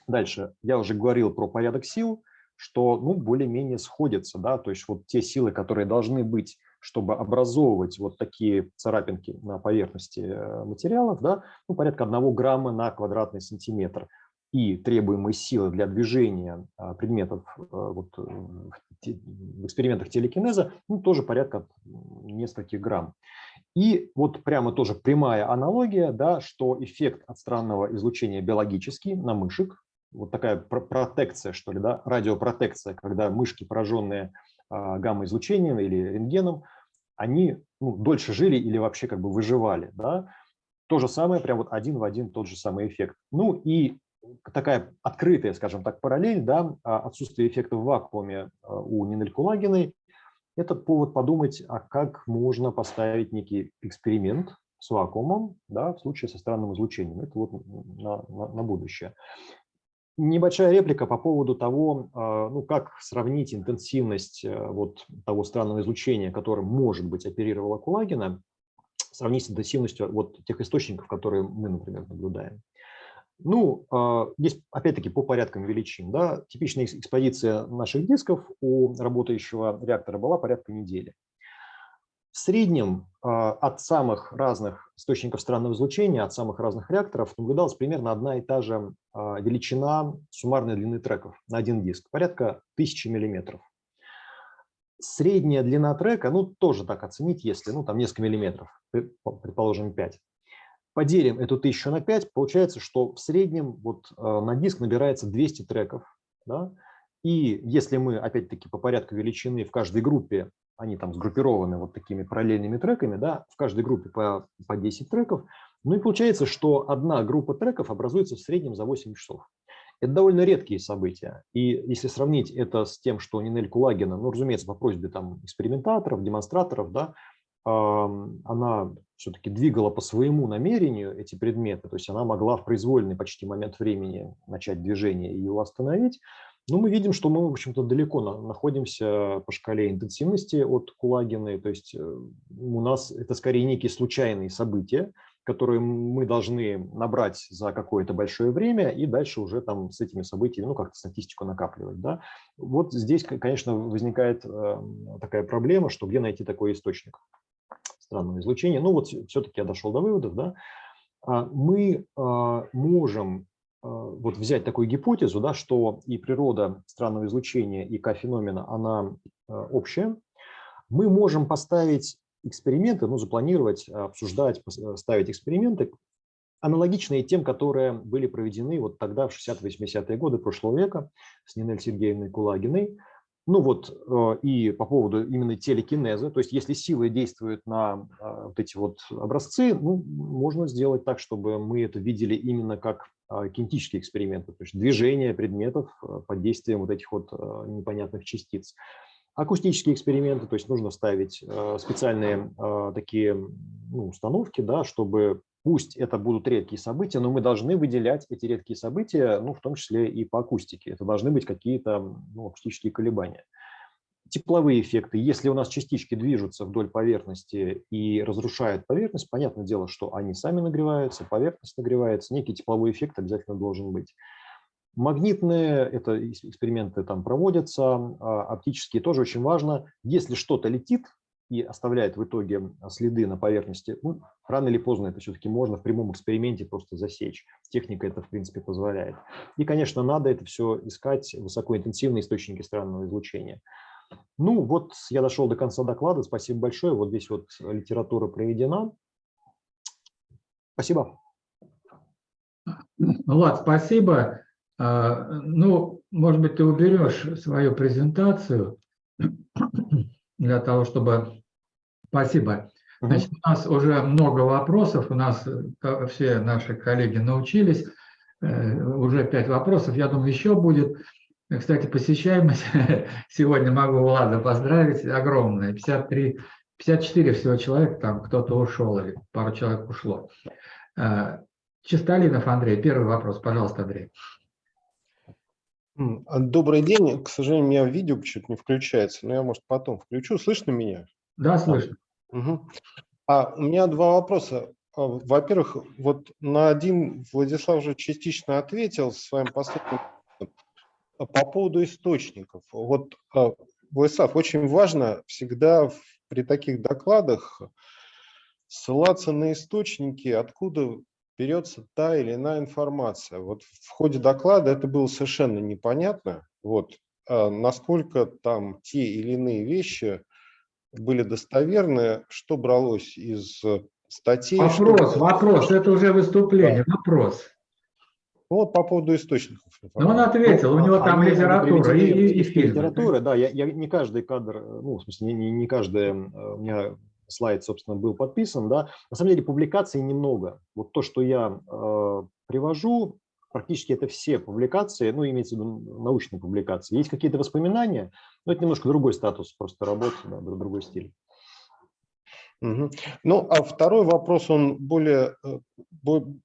[SPEAKER 2] Дальше. Я уже говорил про порядок сил, что ну, более-менее сходятся. Да? То есть вот те силы, которые должны быть чтобы образовывать вот такие царапинки на поверхности э, материалов, да, ну, порядка 1 грамма на квадратный сантиметр. И требуемые силы для движения а, предметов э, вот, э, в экспериментах телекинеза ну, тоже порядка нескольких грамм. И вот прямо тоже прямая аналогия, да, что эффект от странного излучения биологический на мышек, вот такая протекция, что ли, да, радиопротекция, когда мышки, пораженные а, гамма-излучением или рентгеном, они ну, дольше жили или вообще как бы выживали. Да? То же самое, прям вот один в один тот же самый эффект. Ну и такая открытая, скажем так, параллель, да, а, отсутствие эффекта в вакууме а, у Нинель Кулагиной, это повод подумать, а как можно поставить некий эксперимент с вакуумом да, в случае со странным излучением. Это вот на, на, на будущее. Небольшая реплика по поводу того, а, ну, как сравнить интенсивность э, вот того странного излучения, которым, может быть, оперировала Кулагина, сравнить с интенсивностью вот тех источников, которые мы, например, наблюдаем. Ну, а, здесь опять-таки по порядкам величин. Да, типичная экспозиция наших дисков у работающего реактора была порядка недели. В среднем а, от самых разных источников странного излучения, от самых разных реакторов наблюдалась примерно одна и та же а, величина суммарной длины треков на один диск, порядка 1000 миллиметров. Средняя длина трека, ну, тоже так оценить, если, ну, там несколько миллиметров, предположим, 5 поделим эту 1000 на 5, получается, что в среднем вот э, на диск набирается 200 треков. Да? И если мы, опять-таки, по порядку величины в каждой группе, они там сгруппированы вот такими параллельными треками, да, в каждой группе по, по 10 треков, ну и получается, что одна группа треков образуется в среднем за 8 часов. Это довольно редкие события. И если сравнить это с тем, что Нинель Кулагина, ну, разумеется, по просьбе там экспериментаторов, демонстраторов, да, она все-таки двигала по своему намерению эти предметы, то есть она могла в произвольный почти момент времени начать движение и его остановить, но мы видим, что мы, в общем-то, далеко находимся по шкале интенсивности от Кулагиной, то есть э, у нас это скорее некие случайные события, которые мы должны набрать за какое-то большое время и дальше уже там с этими событиями, ну, как-то статистику накапливать. Да? Вот здесь, конечно, возникает эм, такая проблема, что где найти такой источник странного излучения. Ну вот все-таки я дошел до выводов. Да? А, мы а, можем вот взять такую гипотезу, да, что и природа странного излучения, и К-феномена, она общая. Мы можем поставить эксперименты, ну, запланировать, обсуждать, ставить эксперименты, аналогичные тем, которые были проведены вот тогда, в 60-80-е годы прошлого века с Нинель Сергеевной Кулагиной, ну вот э, и по поводу именно телекинеза, то есть если силы действуют на а, вот эти вот образцы, ну, можно сделать так, чтобы мы это видели именно как а, кинетические эксперименты, то есть движение предметов э, под действием вот этих вот э, непонятных частиц. Акустические эксперименты, то есть нужно ставить специальные такие ну, установки, да, чтобы Пусть это будут редкие события, но мы должны выделять эти редкие события, ну, в том числе и по акустике. Это должны быть какие-то ну, акустические колебания. Тепловые эффекты. Если у нас частички движутся вдоль поверхности и разрушают поверхность, понятное дело, что они сами нагреваются, поверхность нагревается, некий тепловой эффект обязательно должен быть. Магнитные, это эксперименты там проводятся, а, оптические тоже очень важно. Если что-то летит, и оставляет в итоге следы на поверхности, ну, рано или поздно это все-таки можно в прямом эксперименте просто засечь. Техника это, в принципе, позволяет. И, конечно, надо это все искать высокоинтенсивные источники странного излучения. Ну, вот я дошел до конца доклада. Спасибо большое. Вот здесь вот литература проведена. Спасибо.
[SPEAKER 1] Влад, спасибо. А, ну, может быть, ты уберешь свою презентацию для того, чтобы... Спасибо. Значит, у нас уже много вопросов, у нас э, все наши коллеги научились, э, уже пять вопросов, я думаю, еще будет. Кстати, посещаемость сегодня могу Влада поздравить, огромная, 53, 54 всего человек, там кто-то ушел или пару человек ушло. Э, Чистолинов Андрей, первый вопрос, пожалуйста, Андрей.
[SPEAKER 9] А, добрый день. К сожалению, у меня видео почему-то не включается, но я, может, потом включу. Слышно меня?
[SPEAKER 1] Да, слышно.
[SPEAKER 9] Угу. А у меня два вопроса. А, во-первых, вот на один Владислав уже частично ответил своим последним по поводу источников. Вот, а, Владислав, очень важно всегда при таких докладах ссылаться на источники, откуда берется та или иная информация. Вот в ходе доклада это было совершенно непонятно, вот, а насколько там те или иные вещи были достоверны, что бралось из статей.
[SPEAKER 1] Вопрос, что... вопрос, это уже выступление, да. вопрос.
[SPEAKER 9] Ну, вот по поводу источников.
[SPEAKER 1] Ну, он ответил, ну, у него там литература и, и, и фильм.
[SPEAKER 2] Литература, да, я, я не каждый кадр, ну, в смысле, не, не каждый, у меня слайд, собственно, был подписан, да, на самом деле публикаций немного. Вот то, что я э, привожу, практически это все публикации, ну, имеется в виду научные публикации. Есть какие-то воспоминания, но это немножко другой статус просто работы, да, другой стиль.
[SPEAKER 9] Угу. Ну, а второй вопрос, он более, э,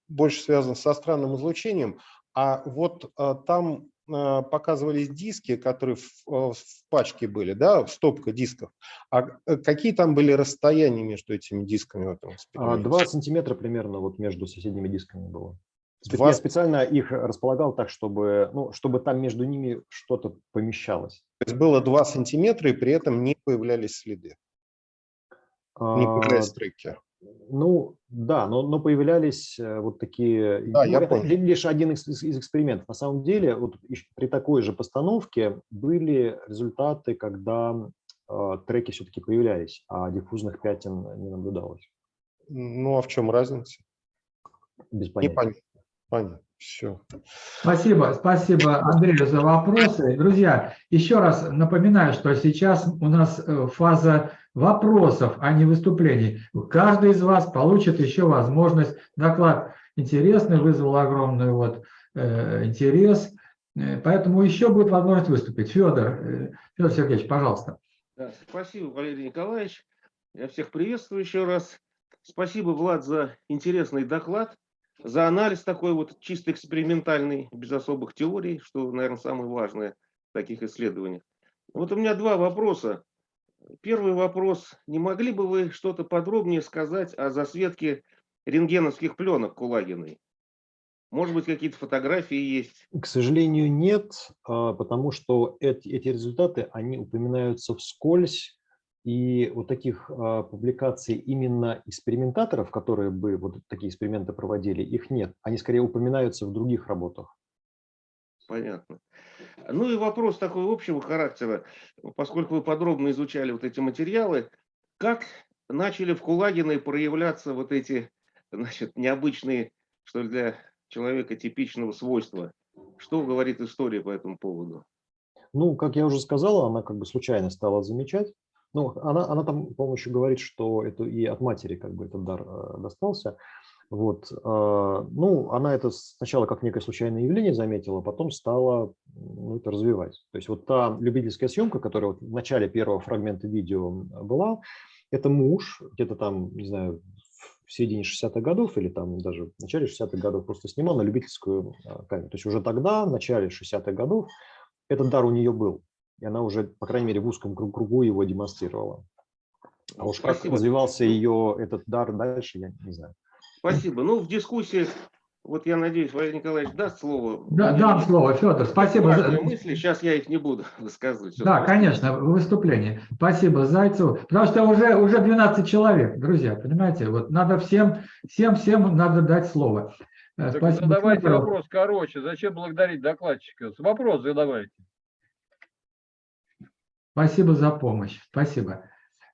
[SPEAKER 9] больше связан со странным излучением. А вот а, там Э, показывались диски, которые в, э, в пачке были, да, стопка дисков. А э, какие там были расстояния между этими дисками в этом
[SPEAKER 2] эксперименте? 2 сантиметра примерно вот между соседними дисками было. Два... Я специально их располагал так, чтобы, ну, чтобы там между ними что-то помещалось.
[SPEAKER 9] То есть было 2 сантиметра, и при этом не появлялись следы? Не появлялись треки?
[SPEAKER 2] Ну, да, но, но появлялись э, вот такие...
[SPEAKER 9] Да, я
[SPEAKER 2] это
[SPEAKER 9] понял.
[SPEAKER 2] лишь один из, из экспериментов. На самом деле, вот при такой же постановке были результаты, когда э, треки все-таки появлялись, а диффузных пятен не наблюдалось.
[SPEAKER 9] Ну, а в чем разница?
[SPEAKER 2] Без понятия.
[SPEAKER 9] Непонятно. Понятно. Все.
[SPEAKER 1] Спасибо, спасибо Андрею за вопросы. Друзья, еще раз напоминаю, что сейчас у нас э, фаза вопросов, а не выступлений. Каждый из вас получит еще возможность. Доклад интересный, вызвал огромный вот, э, интерес. Э, поэтому еще будет возможность выступить. Федор, э, Федор Сергеевич, пожалуйста.
[SPEAKER 10] Да, спасибо, Валерий Николаевич. Я всех приветствую еще раз. Спасибо, Влад, за интересный доклад за анализ такой вот чисто экспериментальный, без особых теорий, что, наверное, самое важное в таких исследованиях. Вот у меня два вопроса. Первый вопрос. Не могли бы вы что-то подробнее сказать о засветке рентгеновских пленок Кулагиной? Может быть, какие-то фотографии есть?
[SPEAKER 2] К сожалению, нет, а, потому что эти, эти результаты, они упоминаются вскользь и вот таких а, публикаций именно экспериментаторов, которые бы вот такие эксперименты проводили, их нет. Они скорее упоминаются в других работах.
[SPEAKER 10] Понятно. Ну и вопрос такой общего характера, поскольку вы подробно изучали вот эти материалы, как начали в Кулагиной проявляться вот эти значит, необычные, что ли, для человека типичного свойства? Что говорит история по этому поводу?
[SPEAKER 2] Ну, как я уже сказала, она как бы случайно стала замечать, ну, она, она там, по-моему, еще говорит, что это и от матери как бы этот дар э, достался. Вот. Э, ну, она это сначала как некое случайное явление заметила, потом стала ну, это развивать. То есть вот та любительская съемка, которая вот в начале первого фрагмента видео была, это муж, где-то там, не знаю, в середине 60-х годов или там даже в начале 60-х годов просто снимал на любительскую э, камеру. То есть уже тогда, в начале 60-х годов, этот дар у нее был и она уже, по крайней мере, в узком кругу его демонстрировала. А уж как развивался ее этот дар дальше, я не знаю.
[SPEAKER 10] Спасибо. Ну, в дискуссии, вот я надеюсь, Валерий Николаевич даст слово.
[SPEAKER 1] Да, дам слово, Федор. Спасибо.
[SPEAKER 10] за мысли, сейчас я их не буду высказывать.
[SPEAKER 1] Да, конечно, в выступлении. Спасибо Зайцеву. Потому что уже, уже 12 человек, друзья, понимаете? Вот надо всем, всем, всем надо дать слово.
[SPEAKER 11] Так Спасибо. задавайте Федору. вопрос короче. Зачем благодарить докладчика? Вопрос задавайте.
[SPEAKER 1] Спасибо за помощь. Спасибо.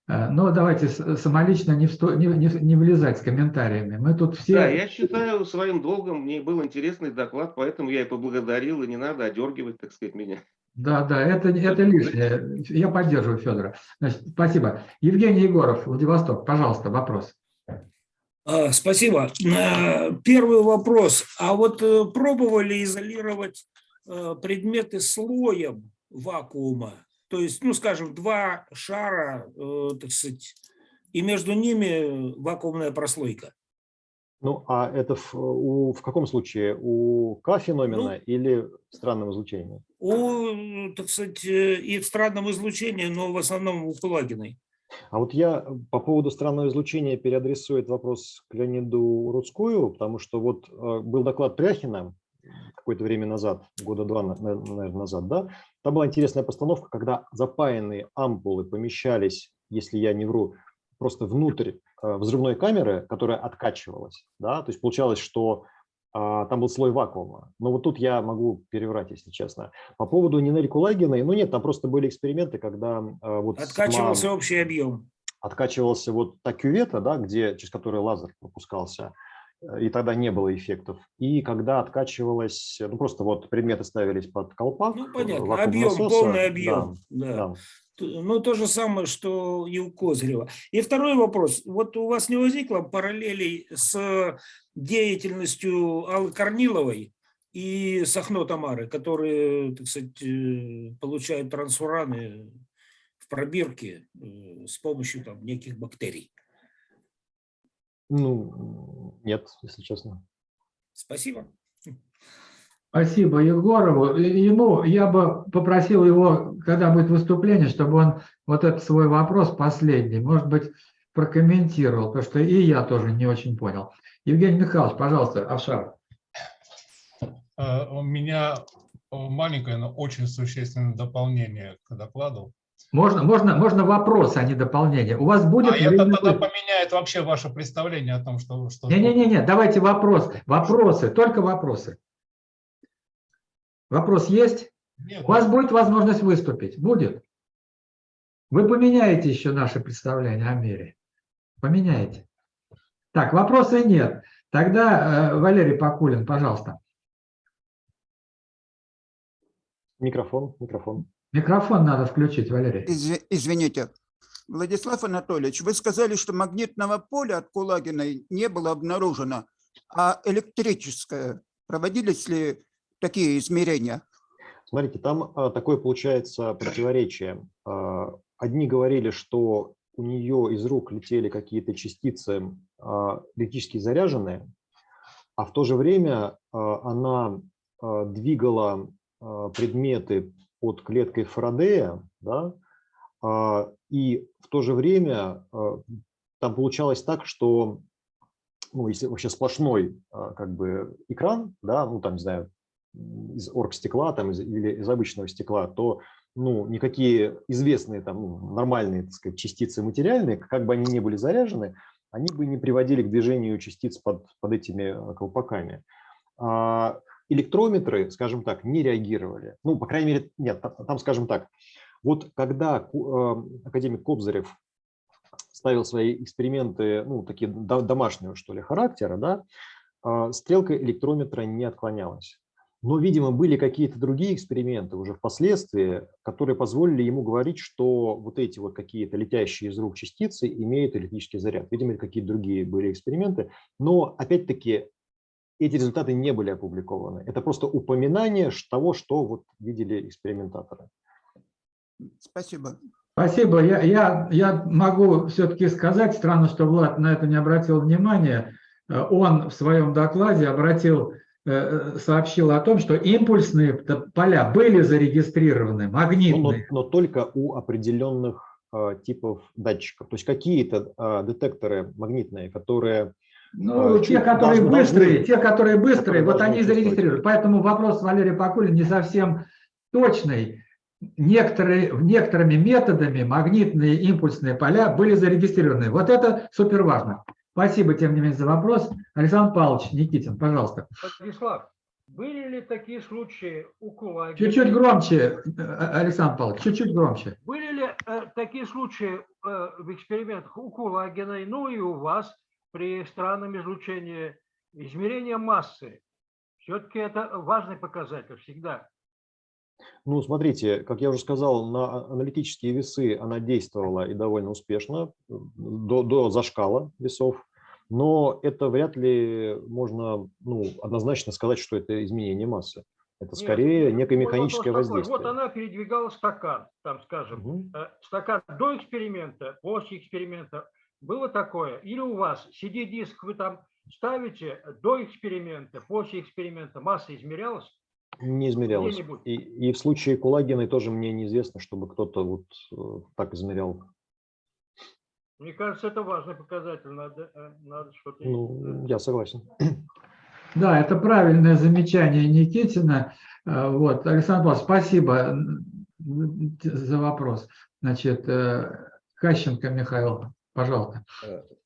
[SPEAKER 1] Э, но давайте самолично не, всто, не, не, не влезать с комментариями. Мы тут все...
[SPEAKER 10] Да, я считаю своим долгом. Мне был интересный доклад, поэтому я и поблагодарил, и не надо одергивать, так сказать, меня.
[SPEAKER 1] Да, да, это, это лишнее. Я поддерживаю Федора. Значит, спасибо. Евгений Егоров, Владивосток, пожалуйста, вопрос.
[SPEAKER 12] А, спасибо. Э, первый вопрос. А вот э, пробовали изолировать предметы слоем вакуума? То есть, ну, скажем, два шара, э, так сказать, и между ними вакуумная прослойка.
[SPEAKER 2] Ну, а это в, у, в каком случае? У К-феномена ну, или в странном излучении?
[SPEAKER 12] У, так сказать, э, и в странном излучении, но в основном у Кулагиной.
[SPEAKER 2] А вот я по поводу странного излучения переадресую этот вопрос к Леониду Рудскую, потому что вот э, был доклад Пряхина какое-то время назад, года два, наверное, назад, да, там была интересная постановка, когда запаянные ампулы помещались, если я не вру, просто внутрь э, взрывной камеры, которая откачивалась. Да? То есть получалось, что а, там был слой вакуума. Но вот тут я могу переврать, если честно. По поводу Нинель Кулагиной, ну нет, там просто были эксперименты, когда... А, вот
[SPEAKER 12] Откачивался сама, общий объем.
[SPEAKER 2] Откачивался вот та кювета, да, где, через которую лазер пропускался, Э, и тогда не было эффектов. И когда откачивалось, ну просто вот предметы ставились под колпак.
[SPEAKER 12] Ну понятно, объем, насоса, полный объем. Да, да. Да. Ну то же самое, что и у Козырева. И второй вопрос. Вот у вас не возникло параллелей с деятельностью Аллы Корниловой и Сахно Тамары, которые, так сказать, э, получают трансфураны в пробирке э, с помощью там неких бактерий?
[SPEAKER 2] Ну, нет, если честно.
[SPEAKER 12] Спасибо.
[SPEAKER 1] Спасибо Егорову. Ему я бы попросил его, когда будет выступление, чтобы он вот этот свой вопрос последний, может быть, прокомментировал, потому что и я тоже не очень понял. Евгений Михайлович, пожалуйста, Авшар.
[SPEAKER 13] Э, У меня маленькое, но очень существенное дополнение к докладу.
[SPEAKER 1] Можно, можно, можно вопрос, а не дополнение. У вас будет...
[SPEAKER 13] А это тогда поменяет вообще ваше представление о том, что... что
[SPEAKER 1] Не-не-не, давайте вопрос. Вопросы, только вопросы. Вопрос есть?
[SPEAKER 13] Нет,
[SPEAKER 1] У вас будет возможность выступить? Будет. Вы поменяете еще наше представление о мире. Поменяете. Так, вопроса нет. Тогда э, Валерий Покулин, пожалуйста.
[SPEAKER 2] Микрофон, микрофон.
[SPEAKER 1] Микрофон надо включить, Валерий.
[SPEAKER 14] Изв- Извините. Владислав Анатольевич, вы сказали, что магнитного поля от Кулагиной не было обнаружено, а электрическое. Проводились ли такие измерения?
[SPEAKER 2] Смотрите, там а, такое получается противоречие. А, Одни говорили, что у нее из рук летели какие-то частицы а, электрически заряженные, а в то же время а, она а, двигала а, предметы под клеткой Фарадея, да, а, и в то же время а, там получалось так, что ну, если вообще сплошной а, как бы экран, да, ну там, не знаю, из оргстекла там, из, или из обычного стекла, то ну, никакие известные там ну, нормальные так сказать, частицы материальные, как бы они ни были заряжены, они бы не приводили к движению частиц под, под этими колпаками. Электрометры, скажем так, не реагировали. Ну, по крайней мере, нет, там, скажем так, вот когда ку- э, академик Кобзарев ставил свои эксперименты, ну, такие до- домашнего, что ли, характера, да, а, стрелка электрометра не отклонялась. Но, видимо, были какие-то другие эксперименты уже впоследствии, которые позволили ему говорить, что вот эти вот какие-то летящие из рук частицы имеют электрический заряд. Видимо, какие-то другие были эксперименты. Но, опять-таки, эти результаты не были опубликованы. Это просто упоминание того, что вот видели экспериментаторы.
[SPEAKER 14] Спасибо.
[SPEAKER 1] Спасибо. Я, я, я могу все-таки сказать, странно, что Влад на это не обратил внимания. Э, Он в своем докладе обратил, э, сообщил о том, что импульсные поля были зарегистрированы,
[SPEAKER 2] Ну, Но,
[SPEAKER 1] магнитные.
[SPEAKER 2] но только у определенных э, типов датчиков. То есть какие-то э, детекторы магнитные, которые
[SPEAKER 1] Ну,
[SPEAKER 2] э,
[SPEAKER 1] те, которые быстрые, те, которые быстрые, вот они зарегистрируют. Поэтому вопрос Валерия Покулин не совсем точный. Некоторые, некоторыми методами магнитные импульсные поля были зарегистрированы. Вот это супер важно. Спасибо, тем не менее, за вопрос. Александр Павлович Никитин, пожалуйста.
[SPEAKER 15] Владислав, были ли такие случаи у Кулагина?
[SPEAKER 1] Чуть-чуть громче, Александр Павлович, чуть-чуть громче.
[SPEAKER 15] Были ли э, такие случаи э, в экспериментах у Кулагиной, ну и у вас при странном излучении измерения массы? Все-таки это важный показатель всегда.
[SPEAKER 2] Ну, смотрите, как я уже сказал, на аналитические весы она действовала и довольно успешно, до, до зашкала весов, но это вряд ли можно ну, однозначно сказать, что это изменение массы. Это
[SPEAKER 15] Нет,
[SPEAKER 2] скорее некое
[SPEAKER 15] мой
[SPEAKER 2] механическое
[SPEAKER 15] такой.
[SPEAKER 2] воздействие.
[SPEAKER 15] Вот она передвигала стакан, там, скажем, э, стакан до эксперимента, после эксперимента. Было такое? Или у вас CD-диск вы там ставите до эксперимента, после эксперимента масса измерялась?
[SPEAKER 2] Не измерялось.
[SPEAKER 15] Где-нибудь.
[SPEAKER 2] И, и в случае Кулагиной тоже мне неизвестно, чтобы кто-то вот э, так измерял.
[SPEAKER 15] Мне кажется, это важный показатель. Надо, э, надо что-то...
[SPEAKER 2] Ну, я согласен.
[SPEAKER 1] Да, это правильное замечание Никитина. Э, Вот, Александр Павлович, спасибо за вопрос. Значит, э, Кащенко Михаил, пожалуйста.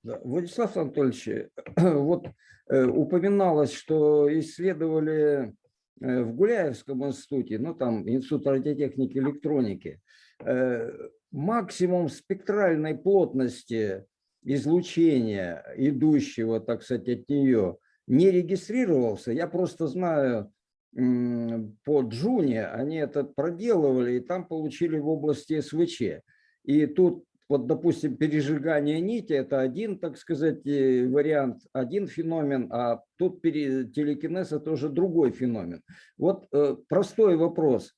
[SPEAKER 16] Да, Владислав Анатольевич, вот э, упоминалось, что исследовали э, в Гуляевском институте, ну там Институт радиотехники и электроники, э, максимум спектральной плотности излучения, идущего, так сказать, от нее, не регистрировался. Я просто знаю, по Джуне они это проделывали, и там получили в области СВЧ. И тут вот, допустим, пережигание нити – это один, так сказать, э, вариант, один феномен, а тут пере- телекинез – это уже другой феномен. Вот э, простой вопрос.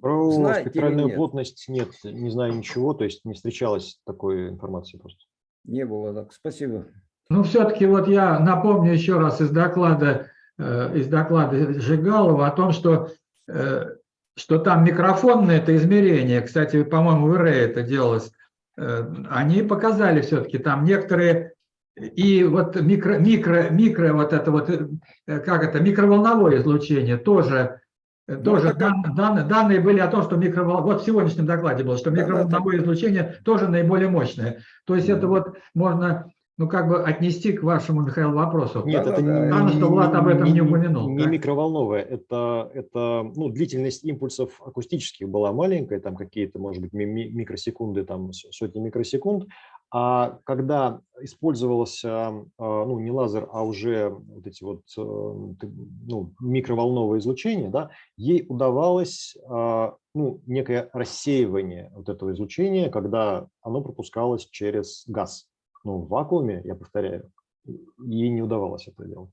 [SPEAKER 2] Про
[SPEAKER 16] Знаете
[SPEAKER 2] спектральную
[SPEAKER 16] нет?
[SPEAKER 2] плотность нет, не знаю ничего, то есть не встречалась такой информации просто.
[SPEAKER 16] Не было так. Спасибо.
[SPEAKER 1] Ну, все-таки вот я напомню еще раз из доклада, э, из доклада Жигалова о том, что, э, что там микрофонное это измерение, кстати, по-моему, в ИРЭ это делалось, они показали все-таки там некоторые И вот микро, микро, микро вот это вот, э, как это, микроволновое излучение тоже, э,
[SPEAKER 12] Ну,
[SPEAKER 1] тоже дан- дан- данные были о том, что микровол... вот в сегодняшнем докладе было, что
[SPEAKER 12] Да, да,
[SPEAKER 1] микроволновое излучение тоже наиболее мощное. То есть это вот можно, ну как бы отнести к вашему, Михаил, вопросу.
[SPEAKER 2] Нет, это не,
[SPEAKER 1] Странно, что Влад об этом не упомянул.
[SPEAKER 2] не
[SPEAKER 1] так?
[SPEAKER 2] микроволновая, это, это ну, длительность импульсов акустических была маленькая, там какие-то, может быть, ми- ми- микросекунды, там сотни микросекунд, а когда использовался, а, ну, не лазер, а уже вот эти вот, э, ну, микроволновое излучение, да, ей удавалось, а, ну, некое рассеивание вот этого излучения, когда оно пропускалось через газ. Ну, в вакууме, я повторяю, ей не удавалось это делать.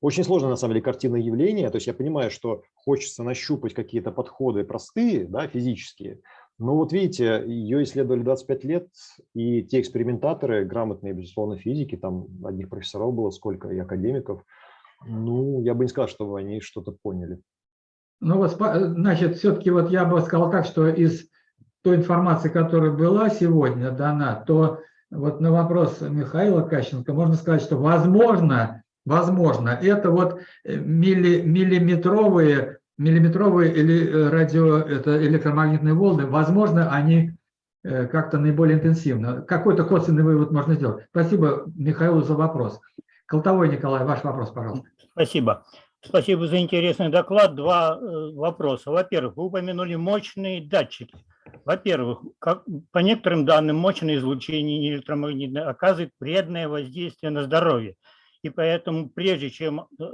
[SPEAKER 2] Очень сложно, на самом деле, картина явления. То есть я понимаю, что хочется нащупать какие-то подходы простые, да, физические. Но вот видите, ее исследовали 25 лет, и те экспериментаторы, грамотные, безусловно, физики, там одних профессоров было сколько, и академиков, ну, я бы не сказал, что они что-то поняли.
[SPEAKER 1] Ну спа- значит, все-таки вот я бы сказал так, что из той информации, которая была сегодня дана, то вот на вопрос Михаила Кащенко можно сказать, что возможно, возможно, это вот э, милли- миллиметровые, миллиметровые или э, радио, это электромагнитные волны, возможно, они э, как-то наиболее интенсивно. Какой-то косвенный вывод можно сделать. Спасибо Михаилу за вопрос. Колтовой Николай, ваш вопрос, пожалуйста.
[SPEAKER 17] Спасибо. Спасибо за интересный доклад. Два вопроса. Во-первых, вы упомянули мощные датчики. Во-первых, по некоторым данным, мощное излучение электромагнитное оказывает вредное воздействие на здоровье. И поэтому, прежде чем э,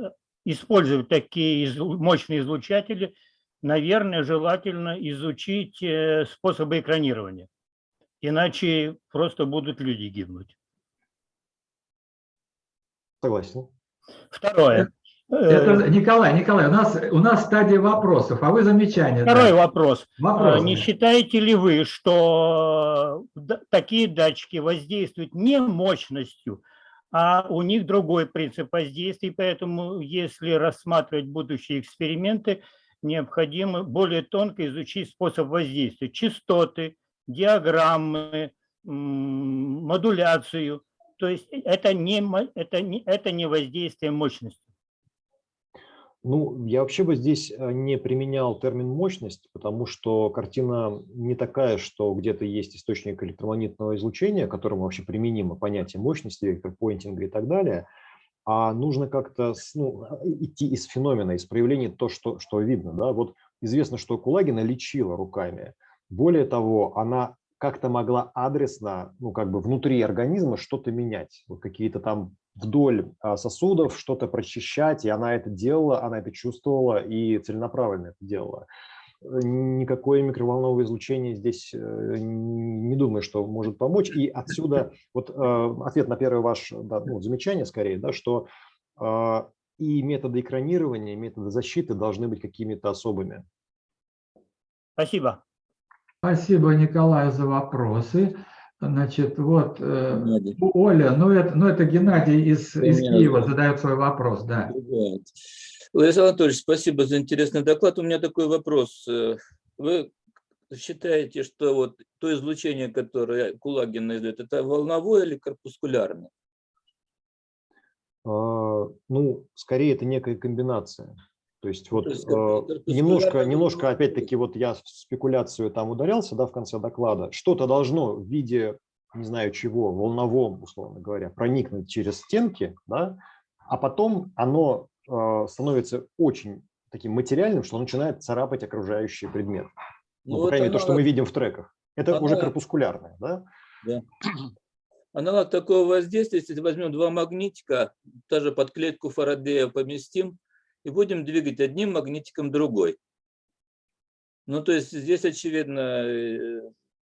[SPEAKER 17] использовать такие мощные излучатели, наверное, желательно изучить э, способы экранирования. Иначе просто будут люди гибнуть.
[SPEAKER 2] Согласен.
[SPEAKER 17] Второе.
[SPEAKER 1] Это, Николай, Николай, у нас, у нас стадия вопросов, а вы замечания.
[SPEAKER 17] Второй
[SPEAKER 1] да.
[SPEAKER 17] вопрос.
[SPEAKER 1] Вопрос.
[SPEAKER 17] А, Не считаете ли вы, что такие датчики воздействуют не мощностью, а у них другой принцип воздействия, поэтому если рассматривать будущие эксперименты, необходимо более тонко изучить способ воздействия, частоты, диаграммы, модуляцию. То есть это не, это не, это не воздействие мощности.
[SPEAKER 2] Ну, я вообще бы здесь э, не применял термин «мощность», потому что картина не такая, что где-то есть источник электромагнитного излучения, которому вообще применимо понятие мощности, электропоинтинга и так далее, а нужно как-то ну, идти из феномена, из проявления то, что, что видно. Да? Вот известно, что Кулагина лечила руками. Более того, она как-то могла адресно, ну, как бы внутри организма что-то менять, вот какие-то там вдоль а, сосудов что-то прочищать, и она это делала, она это чувствовала и целенаправленно это делала. Никакое микроволновое излучение здесь э, не думаю, что может помочь. И отсюда вот э, ответ на первое ваше да, ну, замечание скорее, да, что э, и методы экранирования, и методы защиты должны быть какими-то особыми.
[SPEAKER 17] Спасибо.
[SPEAKER 1] Спасибо, Николаю, за вопросы. Значит, вот э, Оля, ну это, ну это Геннадий из, из. Киева задает свой вопрос, да.
[SPEAKER 18] Владислав Анатольевич, спасибо за интересный доклад. У меня такой вопрос. Э, Вы считаете, что вот то излучение, которое Кулагин издает, это волновое или корпускулярное?
[SPEAKER 2] А, Ну, скорее это некая комбинация. То есть вот
[SPEAKER 18] то есть
[SPEAKER 2] э,
[SPEAKER 18] корпускулярное
[SPEAKER 2] немножко, немножко опять-таки вот я в спекуляцию там ударялся, да, в конце доклада. Что-то должно в виде, не знаю чего, волновом, условно говоря, проникнуть через стенки, да, а потом оно э, становится очень таким материальным, что начинает царапать окружающий предмет. Ну,
[SPEAKER 18] Ну,
[SPEAKER 2] по крайней мере, то, что мы видим в треках. Это уже
[SPEAKER 18] аналог-
[SPEAKER 2] корпускулярное, да?
[SPEAKER 18] Да. Аналог такого воздействия, если возьмем два магнитика, даже под клетку Фарадея поместим, и будем двигать одним магнитиком другой. Ну, то есть здесь, очевидно, э,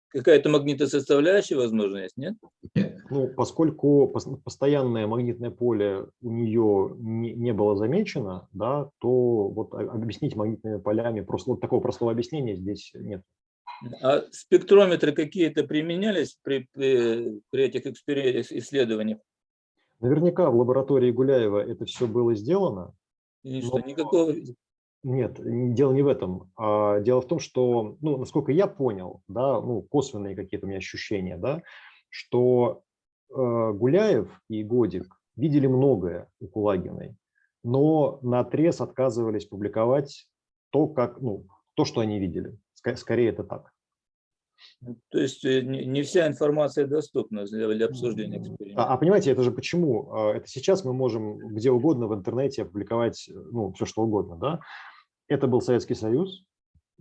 [SPEAKER 18] какая-то магнитосоставляющая, возможно, есть, нет?
[SPEAKER 2] Ну, поскольку пос- постоянное магнитное поле у нее не, не было замечено, да, то вот объяснить магнитными полями, просто вот такого простого объяснения здесь нет.
[SPEAKER 18] А спектрометры какие-то применялись при, при, при этих исследованиях?
[SPEAKER 2] Наверняка в лаборатории Гуляева это все было сделано.
[SPEAKER 18] И что, никакого...
[SPEAKER 2] Нет, дело не в этом. А Дело в том, что, ну, насколько я понял, да, ну, косвенные какие-то у меня ощущения, да, что Гуляев и Годик видели многое у Кулагиной, но на отрез отказывались публиковать то, как, ну, то, что они видели. Скорее это так.
[SPEAKER 18] То есть э, не вся информация доступна для обсуждения эксперимента.
[SPEAKER 2] А, а понимаете, это же почему? А, это сейчас мы можем где угодно в интернете опубликовать ну, все, что угодно. Да? Это был Советский Союз,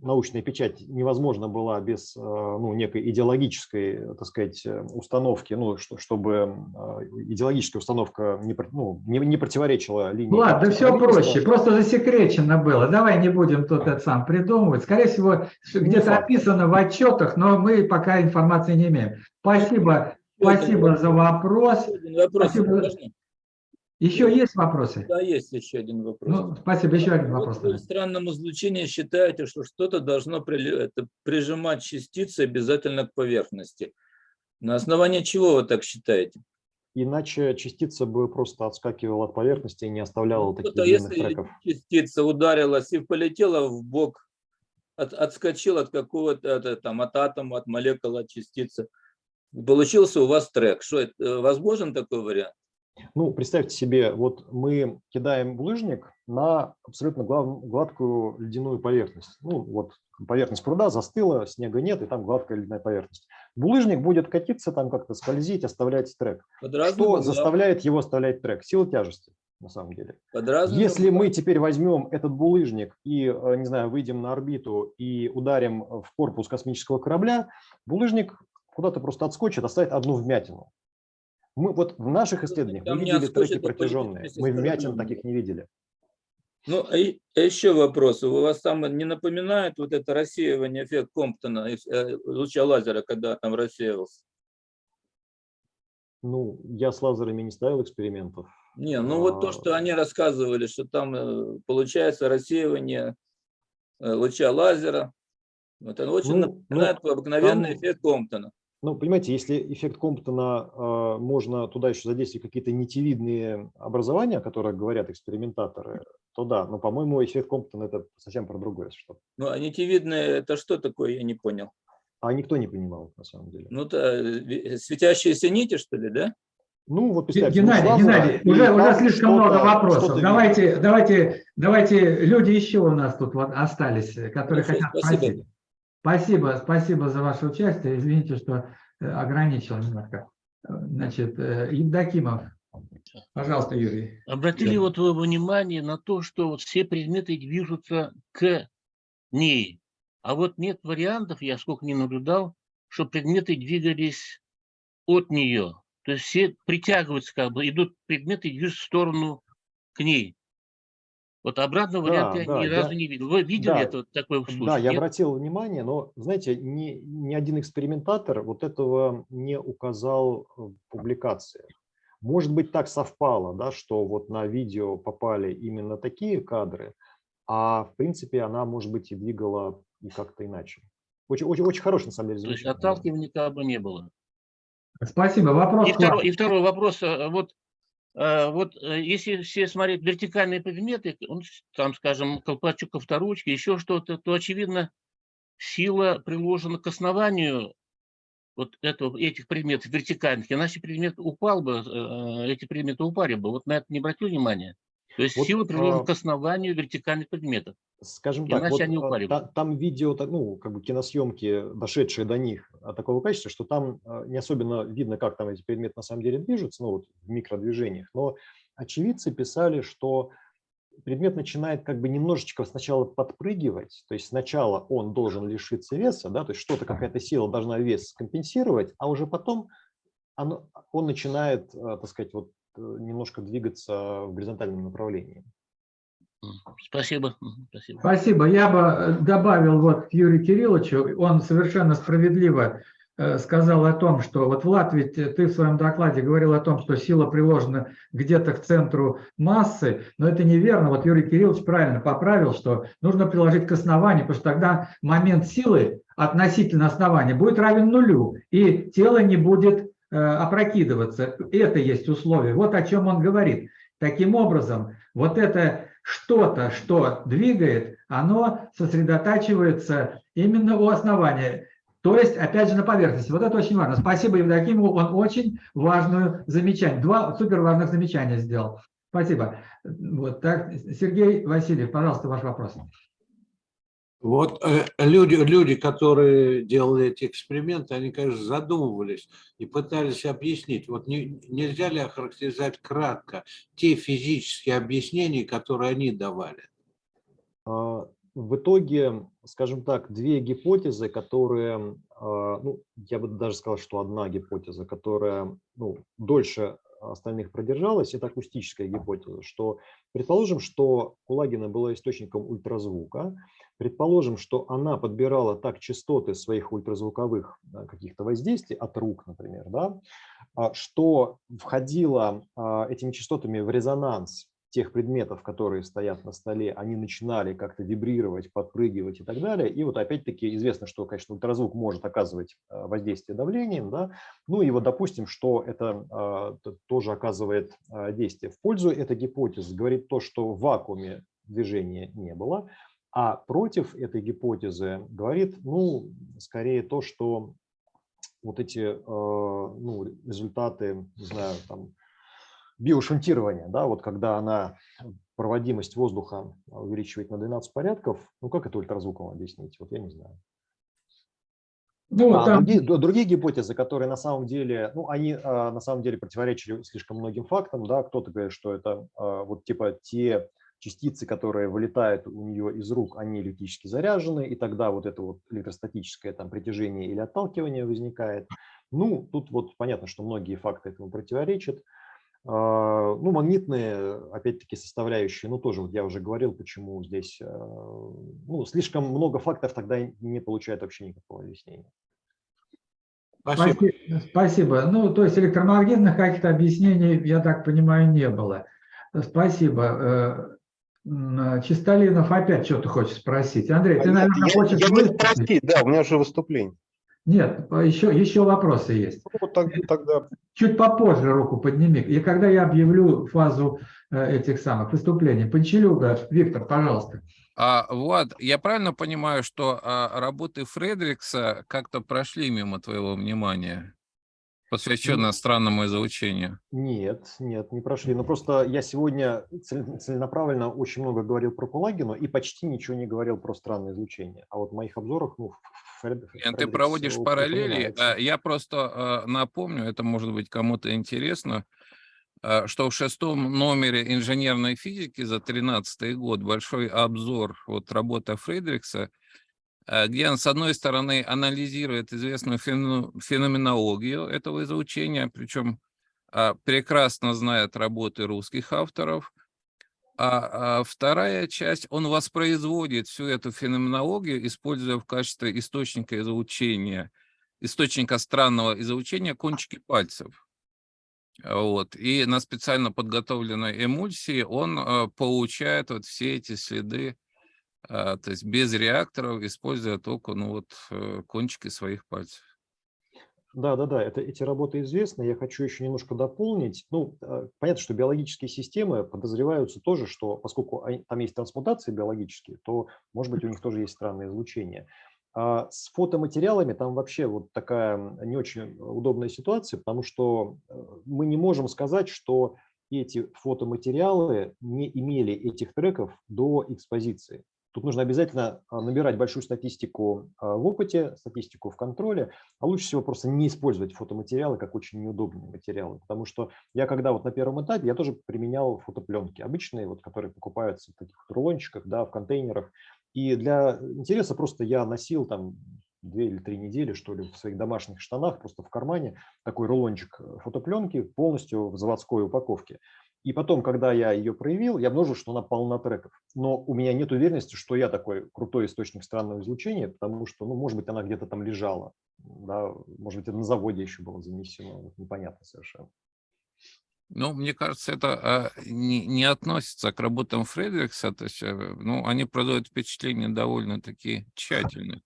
[SPEAKER 2] научная печать невозможна была без э, ну, некой идеологической, так сказать, э, установки, ну, что, чтобы э, идеологическая установка не, ну, не, не противоречила линии.
[SPEAKER 1] Ладно, да все проще, просто засекречено было. Давай не будем тут это сам придумывать. Скорее всего, где-то описано в отчетах, но мы пока информации не имеем. Спасибо, спасибо за вопрос.
[SPEAKER 18] вопрос
[SPEAKER 1] спасибо. Еще есть вопросы?
[SPEAKER 18] Да, есть еще один вопрос.
[SPEAKER 1] Ну, спасибо, еще один вопрос.
[SPEAKER 18] Вот вы в странном излучении считаете, что что-то должно это, прижимать частицы обязательно к поверхности. На основании чего вы так считаете?
[SPEAKER 2] Иначе частица бы просто отскакивала от поверхности и не оставляла ну, таких длинных
[SPEAKER 18] если
[SPEAKER 2] треков.
[SPEAKER 18] частица ударилась и полетела в бок, от, отскочила от какого-то там от атома, от молекулы, от частицы, получился у вас трек. Что это, э, возможен такой вариант?
[SPEAKER 2] Ну, представьте себе, вот мы кидаем булыжник на абсолютно гладкую ледяную поверхность. Ну, вот поверхность пруда застыла, снега нет, и там гладкая ледяная поверхность. Булыжник будет катиться, там как-то скользить, оставлять трек. Что заставляет его оставлять трек? Сила тяжести, на самом деле. Если мы теперь возьмем этот булыжник и, э, не знаю, выйдем на орбиту и ударим в корпус космического корабля, булыжник куда-то просто отскочит, оставит одну вмятину. Мы вот в наших исследованиях мы видели треки протяженные, мы вмятин таких не видели.
[SPEAKER 18] Ну, а, а еще вопрос. У вас там не напоминает вот это рассеивание эффект Комптона, э, луча лазера, когда там рассеивался?
[SPEAKER 2] Ну, я с лазерами не ставил экспериментов.
[SPEAKER 18] Не, ну а... вот то, что они рассказывали, что там э, получается рассеивание э, луча лазера, вот он очень ну, напоминает ну, обыкновенный там... эффект Комптона.
[SPEAKER 2] Ну, понимаете, если эффект Комптона, э, можно туда еще задействовать какие-то нитевидные образования, о которых говорят экспериментаторы, то да, но, по-моему, эффект Комптона – это совсем про другое что
[SPEAKER 18] Ну, а нитевидные – это что такое, я не понял.
[SPEAKER 2] А никто не понимал, на самом деле.
[SPEAKER 18] Ну, то светящиеся нити, что ли, да?
[SPEAKER 2] Ну, вот
[SPEAKER 1] Геннадий, ну, Геннадий, уже, уже слишком много вопросов. Давайте, давайте, давайте, люди еще у нас тут вот остались, которые Хорошо, хотят спасибо. спросить. Спасибо, спасибо за ваше участие. Извините, что э, ограничил немножко. Значит, э, Евдокимов. Пожалуйста, Юрий.
[SPEAKER 19] Обратили вот вы внимание на то, что вот все предметы движутся к ней. А вот нет вариантов, я сколько не наблюдал, что предметы двигались от нее. То есть все притягиваются, как бы идут предметы и движутся в сторону к ней. Вот обратного да, варианта да, я ни разу не видел. Вы видели да, это такой случай?
[SPEAKER 2] Да, я обратил внимание, но, знаете, ни, ни один экспериментатор вот этого не указал в публикации. Может быть, так совпало, да, что вот на видео попали именно такие кадры, а в принципе она, может быть, и двигала и как-то иначе. Очень, очень, очень хороший, на самом деле.
[SPEAKER 19] То есть отталкивания как бы не было.
[SPEAKER 1] Спасибо. Вопрос.
[SPEAKER 19] И второй, и второй вопрос. Э, вот вот э, если все смотреть вертикальные предметы, он, там, скажем, колпачок авторучки, еще что-то, то, очевидно, сила приложена к основанию вот этого, этих предметов вертикальных, иначе предмет упал бы, э, эти предметы упали бы. Вот на это не обратил внимания. То есть вот, сила приложена а... к основанию вертикальных предметов.
[SPEAKER 2] Скажем так, Иначе вот, они упали. Та, там видео, ну, как бы киносъемки, дошедшие до них, а, такого качества, что там а, не особенно видно, как там эти предметы на самом деле движутся, ну, вот в микродвижениях. Но очевидцы писали, что предмет начинает как бы немножечко сначала подпрыгивать, то есть сначала он должен лишиться веса, да, то есть что-то, какая-то сила должна вес компенсировать, а уже потом оно, он начинает, а, так сказать, вот немножко двигаться в горизонтальном направлении.
[SPEAKER 19] Спасибо. Спасибо.
[SPEAKER 1] Спасибо. Я бы э, добавил вот к Юрию Кирилловичу, он совершенно справедливо э, сказал о том, что вот Влад, ведь ты в своем докладе говорил о том, что сила приложена где-то к центру массы, но это неверно. Вот Юрий Кириллович правильно поправил, что нужно приложить к основанию, потому что тогда момент силы относительно основания будет равен нулю, и тело не будет э, опрокидываться. Это есть условие. Вот о чем он говорит. Таким образом, вот это что-то, что двигает, оно сосредотачивается именно у основания. То есть, опять же, на поверхности. Вот это очень важно. Спасибо Евдокимову, он очень важную замечание, два супер важных замечания сделал. Спасибо. Вот так, Сергей Васильев, пожалуйста, ваш вопрос.
[SPEAKER 20] Вот э, люди, люди, которые делали эти эксперименты, они, конечно, задумывались и пытались объяснить. Вот не, нельзя ли охарактеризовать кратко те физические объяснения, которые они давали?
[SPEAKER 2] А, в итоге, скажем так, две гипотезы, которые, а, ну, я бы даже сказал, что одна гипотеза, которая ну, дольше остальных продержалась, это акустическая гипотеза, что предположим, что Кулагина была источником ультразвука, Предположим, что она подбирала так частоты своих ультразвуковых каких-то воздействий, от рук, например, да, а, что входила этими частотами в резонанс тех предметов, которые стоят на столе, они начинали как-то вибрировать, подпрыгивать и так далее. И вот опять-таки известно, что, конечно, ультразвук может оказывать а, воздействие давлением. Да? Ну и вот допустим, что это тоже оказывает действие. В пользу этой гипотезы говорит то, что в вакууме движения не было, а против этой гипотезы говорит, ну, скорее то, что вот эти э, ну, результаты, не знаю, там, биошунтирования, да, вот когда она проводимость воздуха увеличивает на 12 порядков, ну как это ультразвуком объяснить, вот я не знаю. Ну, а там... другие, другие гипотезы, которые на самом деле, ну, они а, на самом деле противоречили слишком многим фактам, да, кто-то говорит, что это а, вот типа те частицы, которые вылетают у нее из рук, они электрически заряжены, и тогда вот это вот электростатическое там притяжение или отталкивание возникает. Ну, тут вот понятно, что многие факты этому противоречат. А, ну, магнитные, опять-таки, составляющие, ну, тоже вот я уже говорил, почему здесь, а, ну, слишком много фактов тогда не получает вообще никакого объяснения.
[SPEAKER 1] Спасибо. Спасибо. Ну, то есть электромагнитных каких-то объяснений, я так понимаю, не было. Спасибо. Э, Чистолинов опять что-то хочет спросить. Андрей, ты, наверное, я, хочешь... Я
[SPEAKER 9] спросить, да, у меня же выступление.
[SPEAKER 1] Нет, еще, еще вопросы есть.
[SPEAKER 9] Ну, тогда...
[SPEAKER 1] Чуть попозже руку подними. И когда я объявлю фазу э, этих самых выступлений. Панчелюга, Виктор, пожалуйста.
[SPEAKER 21] А, Влад, я правильно понимаю, что а, работы Фредрикса как-то прошли мимо твоего внимания? посвященная странному излучению?
[SPEAKER 2] Нет, нет, не прошли. Но просто я сегодня целенаправленно очень много говорил про Кулагину и почти ничего не говорил про странное излучение. А вот в моих обзорах, ну,
[SPEAKER 21] Ты проводишь параллели. А, я просто а, напомню, это может быть кому-то интересно, а, что в шестом номере инженерной физики за 13 год большой обзор вот работы Фредрикса Э, где он, с одной стороны, анализирует известную феноменологию этого изучения, причем прекрасно знает работы русских авторов, а, а вторая часть, он воспроизводит всю эту феноменологию, используя в качестве источника изучения, источника странного изучения кончики пальцев. Вот. И на специально подготовленной эмульсии он а, получает вот все эти следы а, то есть без реакторов, используя только ну, вот, э, кончики своих пальцев.
[SPEAKER 2] Да, да, да, это, эти работы известны. Я хочу еще немножко дополнить. Ну, а, понятно, что биологические системы подозреваются тоже, что поскольку там есть трансмутации биологические, то, может быть, у них тоже есть странное излучение. А с фотоматериалами там вообще вот такая не очень удобная ситуация, потому что э, мы не можем сказать, что эти фотоматериалы не имели этих треков до экспозиции. Тут нужно обязательно а, набирать большую статистику а, в опыте, статистику в контроле, а лучше всего просто не использовать фотоматериалы как очень неудобные материалы. Потому что я когда вот на первом этапе, я тоже применял фотопленки обычные, вот, которые покупаются в таких рулончиках, да, в контейнерах. И для интереса просто я носил там две или три недели, что ли, в своих домашних штанах, просто в кармане, такой рулончик э, фотопленки полностью в заводской упаковке. И потом, когда я ее проявил, я обнаружил, что она полна треков. Но у меня нет уверенности, что я такой крутой источник странного излучения, потому что, ну, может быть, она где-то там лежала. Да? Может быть, это на заводе еще было занесено. Непонятно совершенно.
[SPEAKER 21] Ну, мне кажется, это а, не, не относится к работам Фредерикса. То есть, э, ну, они производят впечатление довольно-таки тщательно.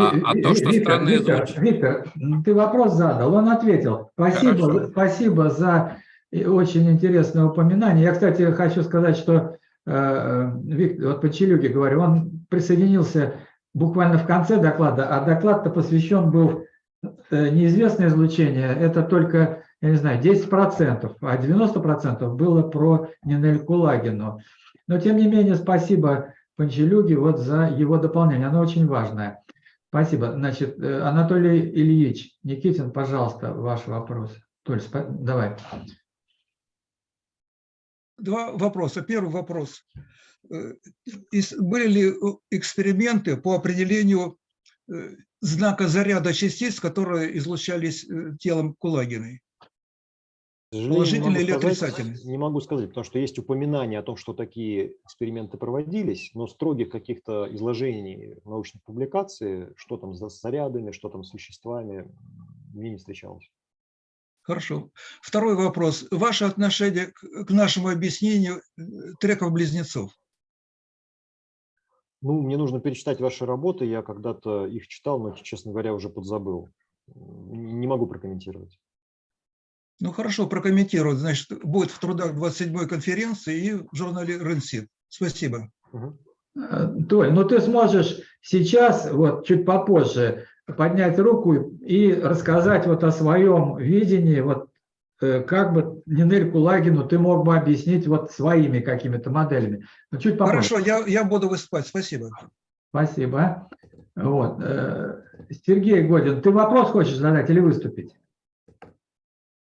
[SPEAKER 1] А, а то, что Виктор, Виктор, Виктор, ты вопрос задал, он ответил. Спасибо, спасибо за и очень интересное упоминание. Я, кстати, хочу сказать, что э, Виктор, вот по Челюге говорю, он присоединился буквально в конце доклада, а доклад-то посвящен был э, неизвестное излучение, это только, я не знаю, 10%, а 90% было про Нинель Кулагину. Но тем не менее, спасибо Панчелюге вот за его дополнение, оно очень важное. Спасибо. Значит, э, Анатолий Ильич Никитин, пожалуйста, ваш вопрос. Толь, давай.
[SPEAKER 22] Два вопроса. Первый вопрос. Э, были ли эксперименты по определению э, знака заряда частиц, которые излучались телом Кулагиной? Положительный или отрицательный?
[SPEAKER 2] Не могу сказать, потому что есть упоминание о том, что такие эксперименты проводились, но строгих каких-то изложений научных публикаций, что там с зарядами, что там с веществами, мне не встречалось.
[SPEAKER 22] Хорошо. Второй вопрос. Ваше отношение к нашему объяснению э, треков-близнецов?
[SPEAKER 2] Ну, мне нужно перечитать ваши работы. Я когда-то их читал, но, честно говоря, уже подзабыл. Не могу прокомментировать.
[SPEAKER 22] Ну хорошо, прокомментировать. Значит, будет в трудах 27-й конференции и в журнале Ренсит. Спасибо.
[SPEAKER 1] Э, Толь, ну ты сможешь сейчас, вот чуть попозже, поднять руку и рассказать вот о своем видении, вот э, как бы Нинель Кулагину ты мог бы объяснить вот своими какими-то моделями. Но чуть попозже.
[SPEAKER 22] Хорошо, я, я буду выступать. Спасибо.
[SPEAKER 1] Спасибо. Вот. Э, Сергей Годин, ты вопрос хочешь задать или выступить?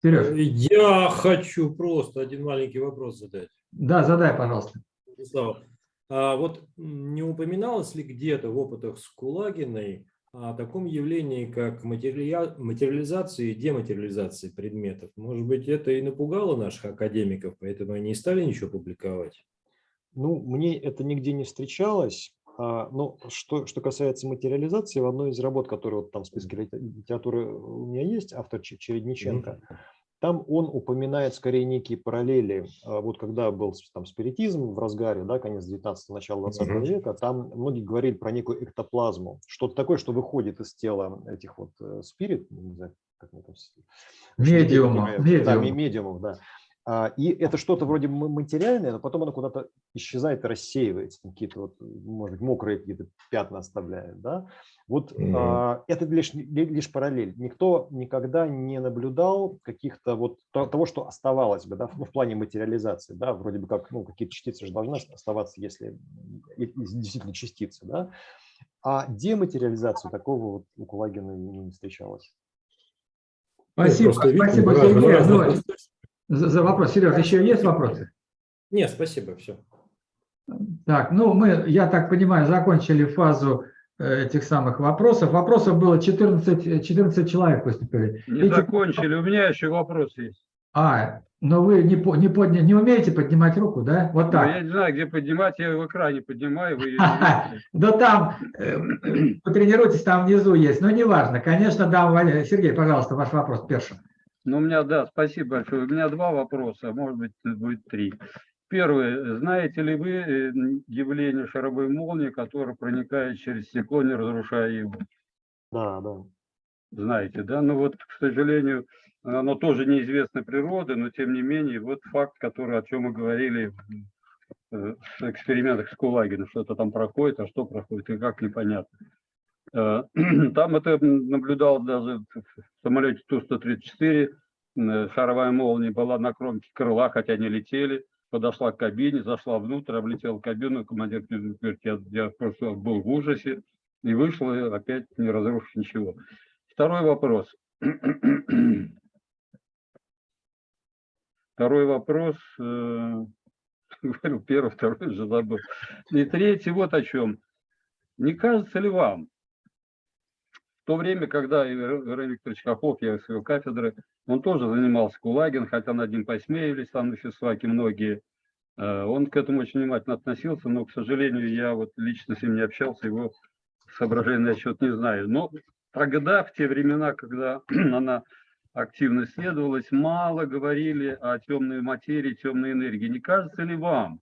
[SPEAKER 23] Сереж. Э, я хочу просто один маленький вопрос задать.
[SPEAKER 1] Да, задай, пожалуйста.
[SPEAKER 23] А вот не упоминалось ли где-то в опытах с Кулагиной о таком явлении, как материализация и дематериализация предметов? Может быть, это и напугало наших академиков, поэтому они не стали ничего публиковать?
[SPEAKER 2] Ну, мне это нигде не встречалось. А, но что, что касается материализации, в одной из работ, которые вот там в списке литературы у меня есть, автор Чередниченко, там он упоминает скорее некие параллели. А, вот когда был там спиритизм в разгаре, да, конец 19 начало 20 века, там многие говорили про некую эктоплазму, что-то такое, что выходит из тела этих вот э, спирит, не знаю, как мы там...
[SPEAKER 1] Медиумов.
[SPEAKER 2] Медиумов. Да, медиумов, да. А, и это что-то вроде материальное, но потом оно куда-то исчезает и рассеивается, какие-то вот, может быть, мокрые какие-то пятна оставляет. Да? Вот mm -hmm. это лишь, лишь параллель. Никто никогда не наблюдал каких-то вот того, что оставалось бы, да, ну, в плане материализации, да, вроде бы как, ну, какие-то частицы же должны оставаться, если действительно частицы, да. А дематериализацию такого вот у Кулагина не, не встречалось.
[SPEAKER 1] Спасибо, спасибо, Сергей за, за вопрос. Сереж, еще есть вопросы?
[SPEAKER 23] Нет, спасибо, все.
[SPEAKER 1] Так, ну мы, я так понимаю, закончили фазу э, этих самых вопросов. Вопросов было 14, 14 человек выступили.
[SPEAKER 11] Не Эти... закончили, у меня еще вопрос есть.
[SPEAKER 1] А, но вы не, не, подня... не умеете поднимать руку, да? Вот так.
[SPEAKER 11] Ну, я не знаю, где поднимать, я в экране поднимаю. Вы
[SPEAKER 1] да там, э, потренируйтесь, там внизу есть, но неважно. Конечно, да, Сергей, пожалуйста, ваш вопрос первым.
[SPEAKER 11] Ну, у меня, да, спасибо большое. У меня два вопроса, может быть, будет три. Первый. Знаете ли вы э, явление шаровой молнии, которая проникает через стекло, не разрушая его?
[SPEAKER 2] Да, да.
[SPEAKER 11] Знаете, да? Ну вот, к сожалению, оно тоже неизвестной природы, но тем не менее, вот факт, который, о чем мы говорили э, в экспериментах с Кулагином, что-то там проходит, а что проходит, и как непонятно. Э, там это наблюдал даже в самолете Ту-134, э, шаровая молния была на кромке крыла, хотя не летели, подошла к кабине, зашла внутрь, облетела кабину, командир говорит, я, я просто был в ужасе, и вышел, и опять не разрушив ничего. Второй вопрос. Второй вопрос, э, первый, второй же забыл. И третий вот о чем. Не кажется ли вам, то время, когда Иван Викторович Хохлов, я с его кафедры, он тоже занимался Кулагин, хотя над ним посмеялись там на физфаке многие. Э, он к этому очень внимательно относился, но, к сожалению, я вот лично с ним не общался, его соображения на счет не знаю. Но тогда, в те времена, когда она активно исследовалась, мало говорили о темной материи, темной энергии. Не кажется ли вам?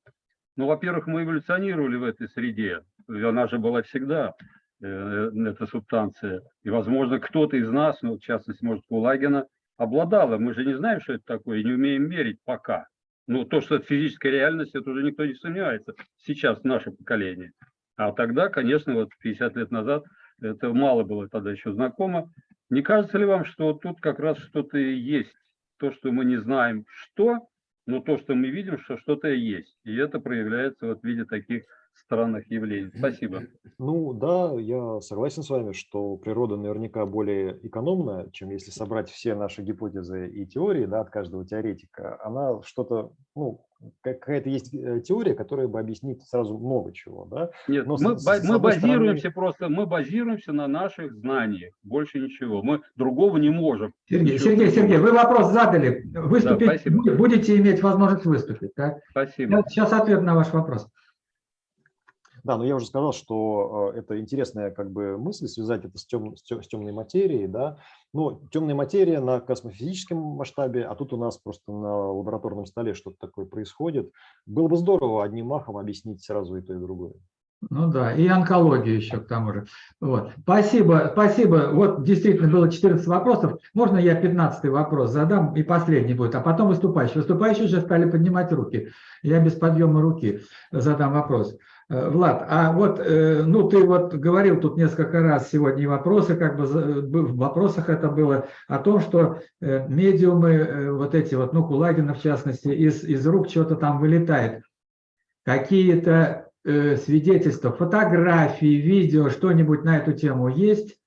[SPEAKER 11] Ну, во-первых, мы эволюционировали в этой среде, она же была всегда. Э, эта субстанция. И, возможно, кто-то из нас, ну, в частности, может, Кулагина, обладала. Мы же не знаем, что это такое, и не умеем мерить пока. Ну, то, что это физическая реальность, это уже никто не сомневается. Сейчас наше поколение. А тогда, конечно, вот 50 лет назад это мало было тогда еще знакомо. Не кажется ли вам, что тут как раз что-то есть, то, что мы не знаем, что, но то, что мы видим, что что-то есть. И это проявляется вот в виде таких странных явлений. Спасибо.
[SPEAKER 2] Ну да, я согласен с вами, что природа наверняка более экономная, чем если собрать все наши гипотезы и теории да, от каждого теоретика. Она что-то, ну, какая-то есть э, теория, которая бы объяснит сразу много чего. Да?
[SPEAKER 11] Нет,
[SPEAKER 2] Но
[SPEAKER 11] мы,
[SPEAKER 2] с-
[SPEAKER 11] ба-
[SPEAKER 2] с
[SPEAKER 11] мы базируемся
[SPEAKER 2] стороны-
[SPEAKER 11] просто, мы базируемся на наших знаниях, больше ничего. Мы другого не можем.
[SPEAKER 1] Сергей,
[SPEAKER 11] Ничего
[SPEAKER 1] Сергей. Сергей, вы вопрос задали. Выступить
[SPEAKER 11] спасибо.
[SPEAKER 1] бу- будете иметь возможность выступить. Так?
[SPEAKER 11] Спасибо.
[SPEAKER 1] Сейчас ответ на ваш вопрос.
[SPEAKER 2] Да, но я уже сказал, что э, это интересная как бы мысль связать это с, тем, с, тем- с темной материей, да. Ну, темная материя на космофизическом масштабе, а тут у нас просто на лабораторном столе что-то такое происходит. Было бы здорово одним махом объяснить сразу и то, и другое.
[SPEAKER 1] Ну да, и онкологию еще к тому же. Вот. Спасибо, спасибо. Вот действительно было 14 вопросов. Можно я 15 вопрос задам и последний будет, а потом выступающий. Выступающие уже стали поднимать руки. Я без подъема руки задам вопрос. Э, Влад, а вот, э, ну ты вот говорил тут несколько раз сегодня вопросы, как бы бы в вопросах это было, о том, что э, медиумы, э, вот эти вот, ну Кулагина в частности, из, из рук что-то там вылетает. Какие-то э, свидетельства, фотографии, видео, что-нибудь на эту тему есть?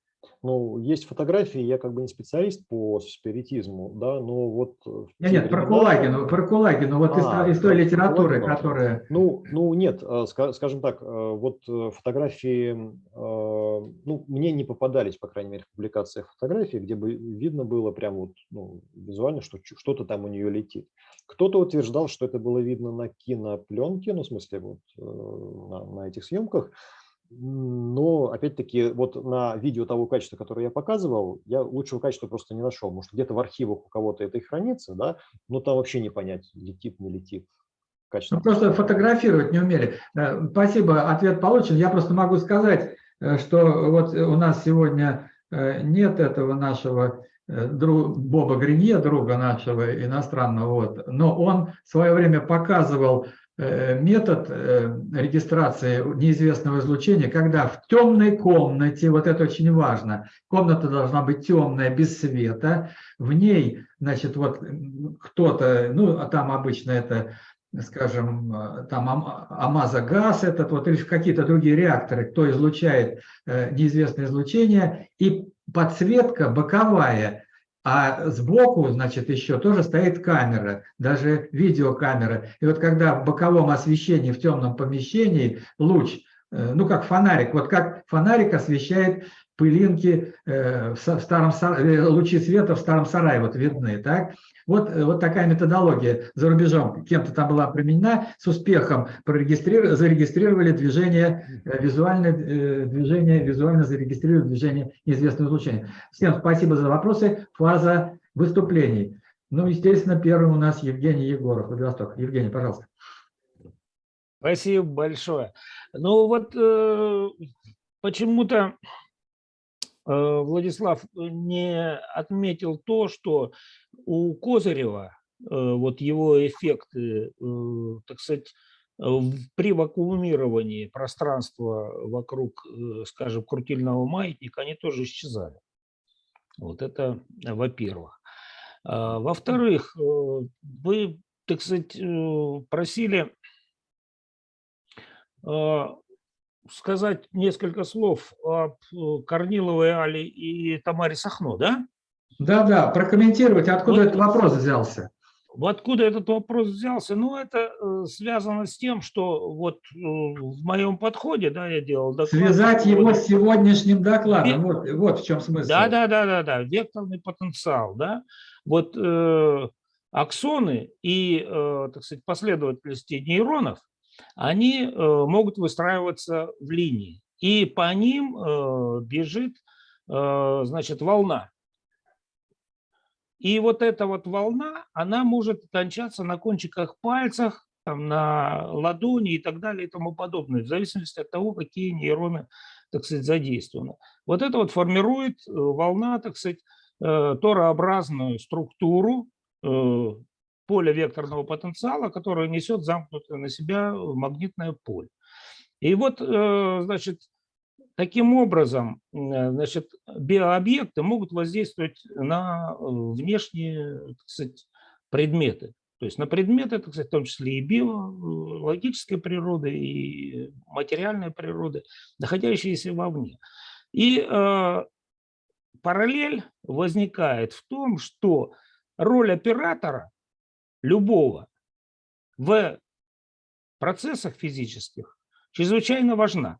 [SPEAKER 2] Ну, есть фотографии, я как бы не специалист по спиритизму, да, но вот... э,
[SPEAKER 1] Нет, нет, про Кулагину, про Кулагину, вот из,
[SPEAKER 2] А,
[SPEAKER 1] из той
[SPEAKER 2] про
[SPEAKER 1] литературы,
[SPEAKER 2] Кулагина.
[SPEAKER 1] которая...
[SPEAKER 2] Ну, ну нет, э, ска- скажем так, э, вот фотографии, ну, мне не попадались, по крайней мере, в публикациях фотографии, где бы видно было прям вот ну, визуально, что что-то там у нее летит. Кто-то утверждал, что это было видно на кинопленке, ну, в смысле, вот на, на этих съемках. Но, опять-таки, вот на видео того качества, которое я показывал, я лучшего качества просто не нашел. Может, где-то в архивах у кого-то это и хранится, да, но там вообще не понять, летит, не летит. Качество.
[SPEAKER 1] Ну, просто фотографировать не умели. Э, Спасибо, ответ получен. Я просто могу сказать, э, что вот у нас сегодня э, нет этого нашего э, дру- Боба Гринье, друга нашего иностранного, вот, но он в свое время показывал э, метод э, регистрации неизвестного излучения, когда в темной комнате, вот это очень важно, комната должна быть темная, без света, в ней, значит, вот кто-то, ну, а там обычно это скажем, там ам- амазогаз этот, вот, или какие-то другие реакторы, кто излучает неизвестное излучение, и подсветка боковая, а сбоку, значит, еще тоже стоит камера, даже видеокамера. И вот когда в боковом освещении, в темном помещении луч, ну как фонарик, вот как фонарик освещает пылинки э, в старом э, лучи света в старом сарае вот видны, так? Вот, э, вот такая методология за рубежом кем-то там была применена, с успехом зарегистрировали движение, э, визуальное э, движение, визуально зарегистрировали движение неизвестного излучения. Всем спасибо за вопросы. Фаза выступлений. Ну, естественно, первым у нас Евгений Егоров, Владивосток. Евгений, пожалуйста.
[SPEAKER 12] Спасибо большое. Ну вот э, почему-то э, Владислав не отметил то, что у Козырева э, вот его эффекты, э, так сказать, при вакуумировании пространства вокруг, э, скажем, крутильного маятника, они тоже исчезали. Вот это во-первых. А, Во-вторых, э, вы, так сказать, э, просили сказать несколько слов об э, Корниловой Али и Тамаре Сахно, да?
[SPEAKER 1] Да-да, прокомментировать, откуда
[SPEAKER 12] Вот-
[SPEAKER 1] этот вопрос взялся.
[SPEAKER 12] Откуда этот вопрос взялся? Ну, это э, связано с тем, что вот э, в моем подходе, да, я делал доклад.
[SPEAKER 1] Связать его
[SPEAKER 12] поводу-
[SPEAKER 1] с сегодняшним докладом.
[SPEAKER 12] Ве-
[SPEAKER 1] Вот, вот в чем смысл.
[SPEAKER 12] Да, да, да, да, да, векторный потенциал, да. Вот э, аксоны и, э, так сказать, последовательности нейронов, они э, могут выстраиваться в линии, и по ним э, бежит, э, значит, волна. И вот эта вот волна, она может кончаться на кончиках пальцах, там, на ладони и так далее и тому подобное, в зависимости от того, какие нейроны, так сказать, задействованы. Вот это вот формирует волна, так сказать, торообразную структуру э, поля векторного потенциала, которая несет замкнутое на себя магнитное поле. И вот, значит, таким образом, значит, биообъекты могут воздействовать на внешние, так сказать, предметы. То есть на предметы, так сказать, в том числе и биологической природы, и материальной природы, находящиеся вовне. И э, параллель возникает в том, что роль оператора любого в процессах физических чрезвычайно важна.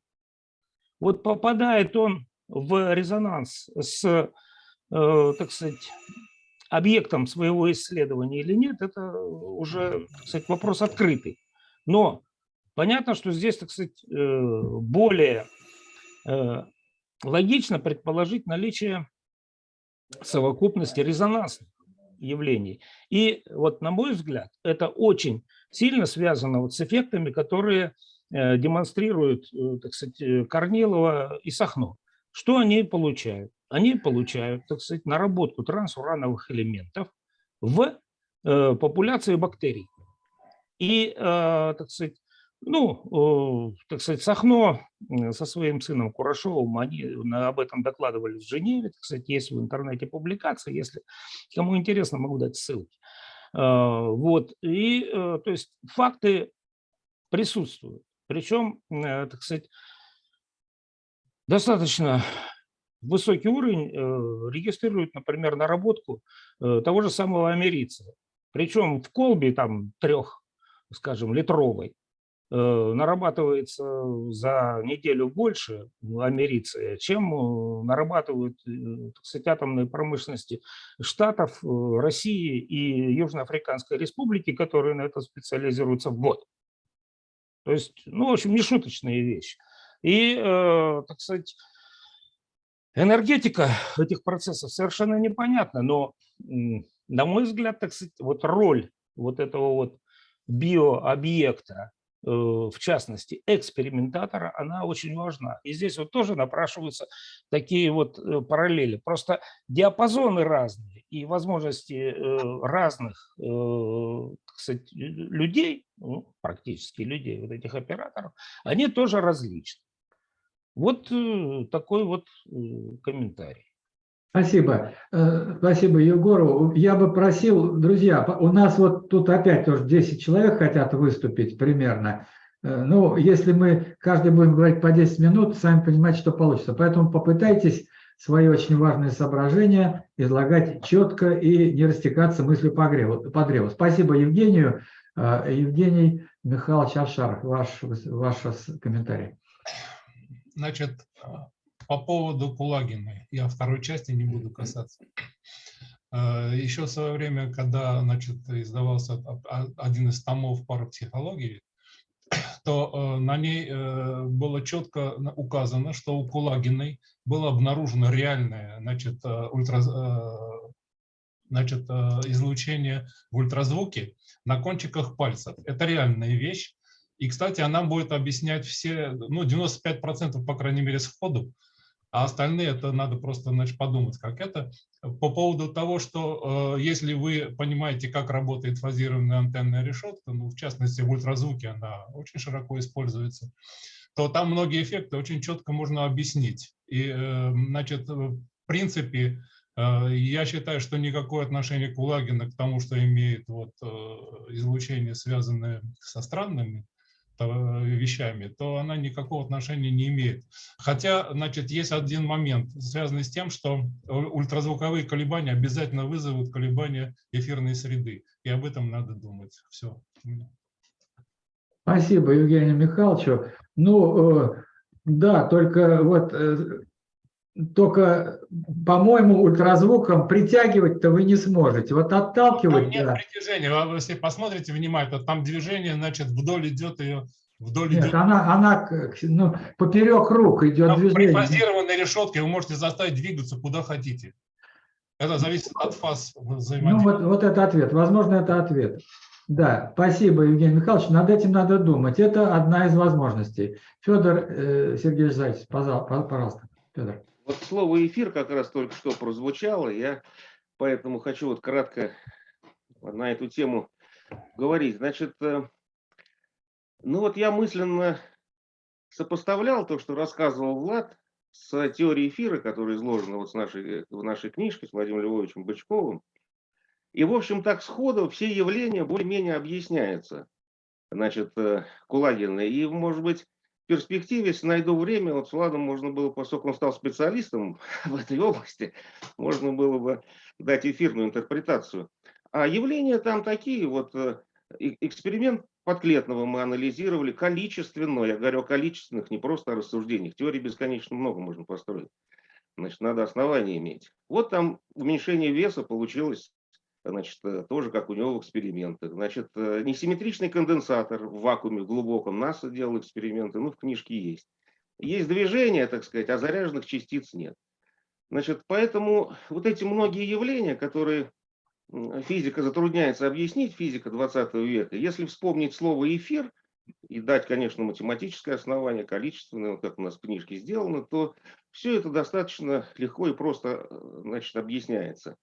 [SPEAKER 12] Вот попадает он в резонанс с, э, так сказать, объектом своего исследования или нет, это уже, так сказать, вопрос открытый. Но понятно, что здесь, так сказать, э, более э, логично предположить наличие совокупности резонансных явлений. И вот, на мой взгляд, это очень сильно связано вот с эффектами, которые э, демонстрируют, э, так сказать, э, Корнилова и Сахно. Что они получают? Они получают, так сказать, наработку трансурановых элементов в популяции бактерий. И, так сказать, ну, так сказать, Сахно со своим сыном Курашовым, они об этом докладывали в Женеве, кстати, есть в интернете публикация, если кому интересно, могу дать ссылки. А, вот, и, э, то есть, факты присутствуют, причем, э, так сказать, достаточно высокий уровень э, регистрирует, например, наработку того же самого америция. Причем в колбе там трех, скажем, литровой, Э, нарабатывается за неделю больше америции, чем э, нарабатывают э, так сказать, атомные промышленности Штатов, России и Южноафриканской Республики, которые на это специализируются в год. То есть, ну, в общем, не шуточные вещи. И, так сказать, энергетика этих процессов совершенно непонятна, но, на мой взгляд, так сказать, вот роль вот этого вот биообъекта Э, в частности, экспериментатора, она очень важна. И здесь вот тоже напрашиваются такие вот э, параллели. Просто диапазоны разные и возможности э, разных кстати, людей, ну, практически людей, вот этих операторов, они тоже различны. Вот такой вот комментарий.
[SPEAKER 1] Спасибо. Спасибо Егору. Я бы просил, друзья, у нас вот тут опять тоже 10 человек хотят выступить примерно. Ну, если мы каждый будем говорить по 10 минут, сами понимаете, что получится. Поэтому попытайтесь свои очень важные соображения излагать четко и не растекаться мыслью по древу. Спасибо Евгению. Евгений Михайлович Авшаров, ваш, ваш комментарий.
[SPEAKER 13] Значит, по поводу Кулагина, я второй части не буду касаться. Э, Еще в свое время, когда значит, издавался один из томов парапсихологии, то э, на ней э, было четко указано, что у Кулагиной было обнаружено реальное значит, ультра, значит, излучение в ультразвуке на кончиках пальцев. Это реальная вещь. И, кстати, она будет объяснять все, ну, 95% по крайней мере сходу, а остальные это надо просто значит, подумать, как это. По поводу того, что э, если вы понимаете, как работает фазированная антенная решетка, ну, в частности в ультразвуке она очень широко используется, то там многие эффекты очень четко можно объяснить. И, э, значит, в принципе, э, я считаю, что никакое отношение Кулагина к тому, что имеет вот, э, излучение, связанное со странными Э, вещами, то она никакого отношения не имеет. Хотя, значит, есть один момент, связанный с тем, что ультразвуковые колебания обязательно вызовут колебания эфирной среды. И об этом надо думать. Все.
[SPEAKER 1] Спасибо Евгению Михайловичу. Ну, э, да, только вот э, только, по-моему, ультразвуком притягивать-то вы не сможете. Вот отталкивать... Там
[SPEAKER 13] нет да. притяжения. Вы, если посмотрите внимательно, там движение, значит, вдоль идет ее... Вдоль нет,
[SPEAKER 1] идет... она, она ну, поперек рук идет там движение.
[SPEAKER 13] При фазированной решетке вы можете заставить двигаться куда хотите. Это зависит от фаз взаимодействия.
[SPEAKER 1] Ну, вот, вот это ответ. Возможно, это ответ. Да, спасибо, Евгений Михайлович. Над этим надо думать. Это одна из возможностей. Федор э, Сергеевич Зайцев, пожалуйста. Федор.
[SPEAKER 10] Вот слово «эфир» как раз только что прозвучало, я поэтому хочу вот кратко на эту тему говорить. Значит, э, ну вот я мысленно сопоставлял то, что рассказывал Влад, с теорией эфира, которая изложена вот с нашей, в нашей книжке с Владимиром Львовичем Бычковым. И, в общем, так сходу все явления более-менее объясняются, значит, э, Кулагина. И, может быть, перспективе, если найду время, вот с Владом можно было, поскольку он стал специалистом в этой области, можно было бы дать эфирную интерпретацию. А явления там такие, вот э, эксперимент Подклетного мы анализировали количественно, я говорю о количественных, не просто о рассуждениях. Теории бесконечно много можно построить. Значит, надо основания иметь. Вот там уменьшение веса получилось, значит, э, тоже как у него в экспериментах. Значит, э, несимметричный конденсатор в вакууме в глубоком. НАСА делал эксперименты, ну, в книжке есть. Есть движение, так сказать, а заряженных частиц нет. Значит, поэтому вот эти многие явления, которые физика затрудняется объяснить, физика 20 века, если вспомнить слово «эфир» и дать, конечно, математическое основание, количественное, как у нас в книжке сделано, то все это достаточно легко и просто э, значит, объясняется.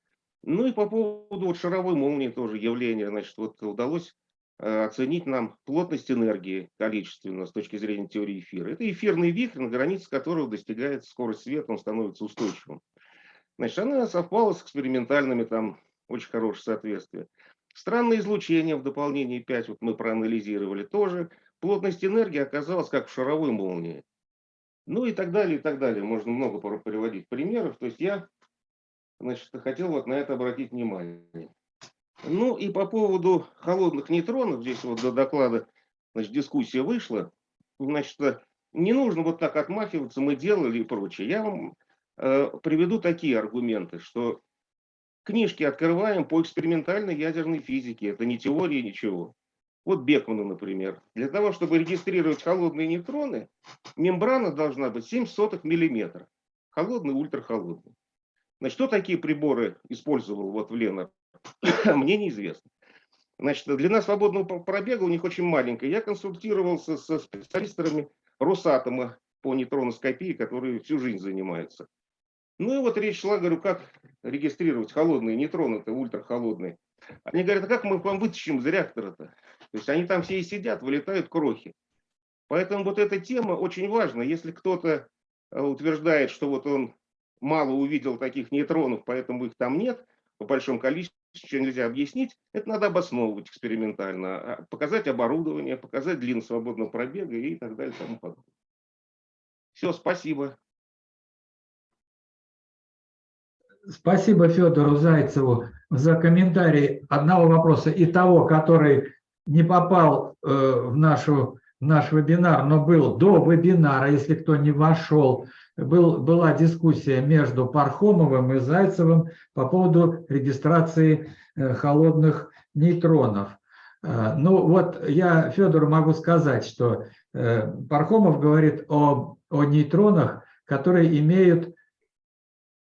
[SPEAKER 10] Ну и по поводу вот шаровой молнии тоже явления, значит, вот удалось э, оценить нам плотность энергии количественно с точки зрения теории эфира. Это эфирный вихрь, на границе которого достигается скорость света, он становится устойчивым. Значит, она совпала с экспериментальными там очень хорошее соответствие. Странное излучение в дополнении 5 вот мы проанализировали тоже. Плотность энергии оказалась как в шаровой молнии. Ну и так далее, и так далее. Можно много приводить примеров. То есть я значит, хотел вот на это обратить внимание. Ну и по поводу холодных нейтронов, здесь вот до доклада значит, дискуссия вышла. Значит, не нужно вот так отмахиваться, мы делали и прочее. Я вам э, приведу такие аргументы, что Книжки открываем по экспериментальной ядерной физике. Это не теория, ничего. Вот Бекмана, например. Для того, чтобы регистрировать холодные нейтроны, мембрана должна быть 7 сотых миллиметра. Холодный, ультрахолодный. Значит, что такие приборы использовал вот в Ленар? Мне неизвестно. Значит, длина свободного пробега у них очень маленькая. Я консультировался со специалистами Росатома по нейтроноскопии, которые всю жизнь занимаются. Ну и вот речь шла, говорю, как регистрировать холодные нейтроны-то, ультрахолодные. Они говорят, а как мы вам вытащим из реактора-то? То есть они там все и сидят, вылетают крохи. Поэтому вот эта тема очень важна. Если кто-то э, утверждает, что вот он мало увидел таких нейтронов, поэтому их там нет, по большому количеству, что нельзя объяснить, это надо обосновывать экспериментально, а, показать оборудование, показать длину свободного пробега и так далее. И тому подобное. Все, спасибо.
[SPEAKER 1] Спасибо Федору Зайцеву за комментарий одного вопроса и того, который не попал э, в, нашу, в наш вебинар, но был до вебинара, если кто не вошел, был, была дискуссия между Пархомовым и Зайцевым по поводу регистрации э, холодных нейтронов. Э, ну вот я Федору могу сказать, что Пархомов говорит о, о нейтронах, которые имеют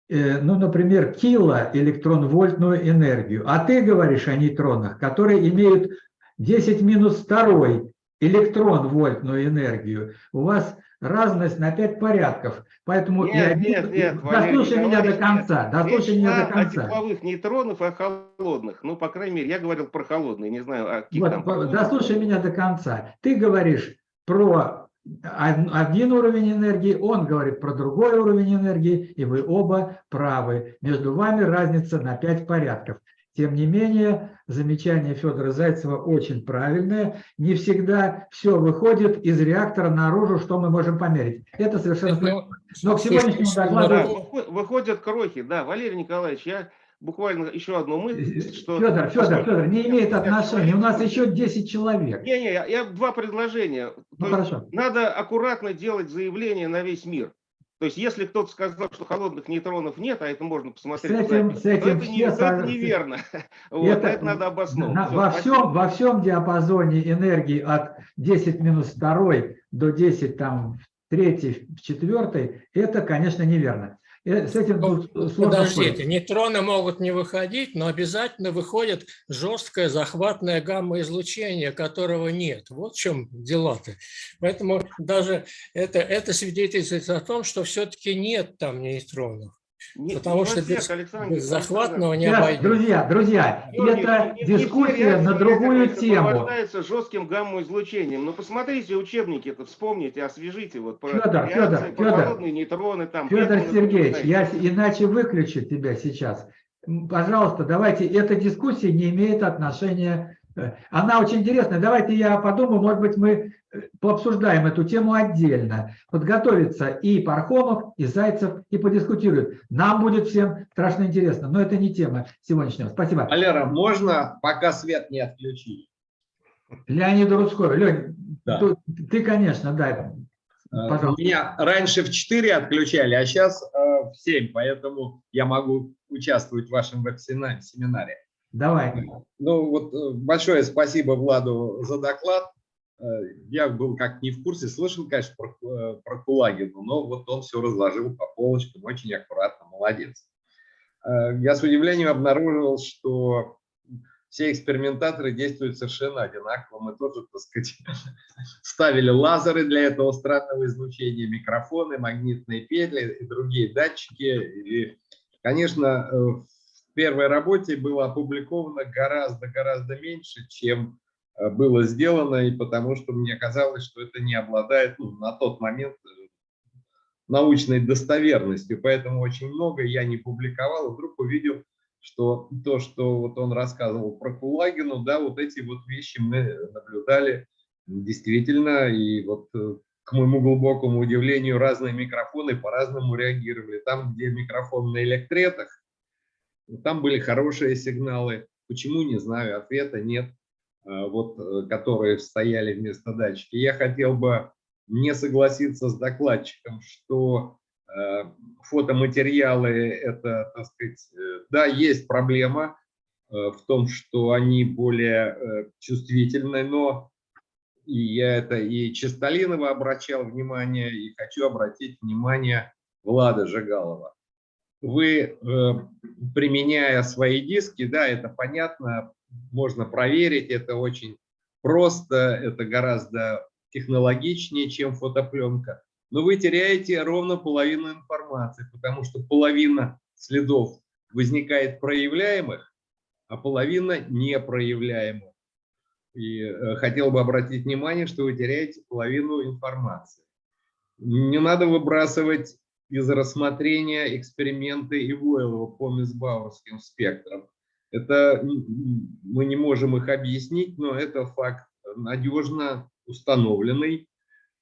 [SPEAKER 1] Э, ну, например, килоэлектронвольтную энергию, а ты говоришь о нейтронах, которые имеют 10 минус 2 электрон-вольтную энергию. У вас разность на 5 порядков. Поэтому
[SPEAKER 10] нет,
[SPEAKER 1] я...
[SPEAKER 10] нет, нет,
[SPEAKER 1] дослушай меня до конца. Дослушай меня до конца.
[SPEAKER 10] О тепловых нейтронов и о холодных. Ну, по крайней мере, я говорил про холодные, не знаю, о каких
[SPEAKER 1] вот,
[SPEAKER 10] там...
[SPEAKER 1] Дослушай меня до конца. Ты говоришь про один уровень энергии, он говорит про другой уровень энергии, и вы оба правы. Между вами разница на 5 порядков. Тем не менее, замечание Федора Зайцева очень правильное. Не всегда все выходит из реактора наружу, что мы можем померить. Это совершенно...
[SPEAKER 10] Но к сегодняшнему докладу... Выходят крохи, да, Валерий Николаевич, я буквально еще одну мысль, что...
[SPEAKER 1] Федор, Федор, Федор, не имеет отношения. У нас еще 10 человек.
[SPEAKER 10] Не-не, я, я два предложения.
[SPEAKER 1] Ну, хорошо.
[SPEAKER 10] Надо аккуратно делать заявление на весь мир. То есть, если кто-то сказал, что холодных нейтронов нет, а это можно посмотреть,
[SPEAKER 1] с этим, с этим
[SPEAKER 10] то это, не, это неверно. Вот, это, это надо обосновать.
[SPEAKER 1] На, Все, во, всем, во всем диапазоне энергии от 10 минус 2 до 10 там, в 3, в 4, это, конечно, неверно.
[SPEAKER 24] Э, с этим ну, Подождите, спорить. нейтроны могут не выходить, но обязательно выходит жесткое захватное гамма-излучение, которого нет. Вот в чем дела-то. Поэтому даже это, это свидетельствует о том, что все-таки нет там нейтронов.
[SPEAKER 10] Не,
[SPEAKER 24] Потому
[SPEAKER 10] не
[SPEAKER 24] что
[SPEAKER 10] всех,
[SPEAKER 24] без,
[SPEAKER 10] Александр,
[SPEAKER 24] без захватного не обойдется.
[SPEAKER 1] друзья, друзья,
[SPEAKER 10] Георгий,
[SPEAKER 1] это
[SPEAKER 10] не- не
[SPEAKER 1] дискуссия
[SPEAKER 10] реакции
[SPEAKER 1] на другую тему.
[SPEAKER 10] сопровождаются жестким гамма-излучением. Ну, посмотрите учебники, это вспомните, освежите. Вот, про
[SPEAKER 1] Федор,
[SPEAKER 10] реакции,
[SPEAKER 1] Федор,
[SPEAKER 10] про
[SPEAKER 1] Федор.
[SPEAKER 10] нейтроны. Там,
[SPEAKER 1] Федор Сергеевич, я иначе выключу тебя сейчас. Пожалуйста, давайте, эта дискуссия не имеет отношения, она очень интересная. Давайте я подумаю, может быть, мы э, пообсуждаем эту тему отдельно. Подготовится и Пархомов, и Зайцев, и подискутируют. Нам будет всем страшно интересно, но это не тема сегодняшнего. Спасибо.
[SPEAKER 25] Валера, можно, пока свет не отключили?
[SPEAKER 1] Леонид Рудской. Лень,
[SPEAKER 25] Да.
[SPEAKER 1] ты, ты, конечно, да.
[SPEAKER 25] Э,
[SPEAKER 1] Пожалуйста.
[SPEAKER 25] Меня раньше в 4 отключали, а сейчас в 7, поэтому я могу участвовать в вашем веб-семинаре.
[SPEAKER 1] Давай.
[SPEAKER 25] Ну вот э, большое спасибо Владу за доклад. Э, Я был как не в курсе, слышал, конечно, про, э, про Кулагину, но вот он все разложил по полочкам, очень аккуратно, молодец. Я с удивлением обнаружил, что все экспериментаторы действуют совершенно одинаково. Мы тоже, так сказать, ставили лазеры для этого странного излучения, микрофоны, магнитные петли и другие датчики. И, конечно, первой работе было опубликовано гораздо-гораздо меньше, чем э, было сделано, и потому что мне казалось, что это не обладает ну, на тот момент э, научной достоверностью, поэтому очень много я не публиковал, вдруг увидел, что то, что вот он рассказывал про Кулагину, да, вот эти вот вещи мы наблюдали действительно, и вот э, к моему глубокому удивлению разные микрофоны по-разному реагировали. Там, где микрофон на электретах, там были хорошие сигналы. Почему, не знаю, ответа нет, а, вот, э, которые стояли вместо датчика. Я хотел бы не согласиться с докладчиком, что э, фотоматериалы это, так сказать, э, да, есть проблема э, в том, что они более э, чувствительны, но и я это и Чистолинова обращал внимание, и хочу обратить внимание Влада Жигалова. Вы, э, применяя свои диски, да, это понятно, можно проверить, это очень просто, это гораздо технологичнее, чем фотопленка. Но вы теряете ровно половину информации, потому что половина следов возникает проявляемых, а половина непроявляемых. И э, хотел бы обратить внимание, что вы теряете половину информации. Не надо выбрасывать из рассмотрения эксперименты Ивойлова по Мисбауэрским спектрам. Это мы не можем их объяснить, но это факт надежно установленный,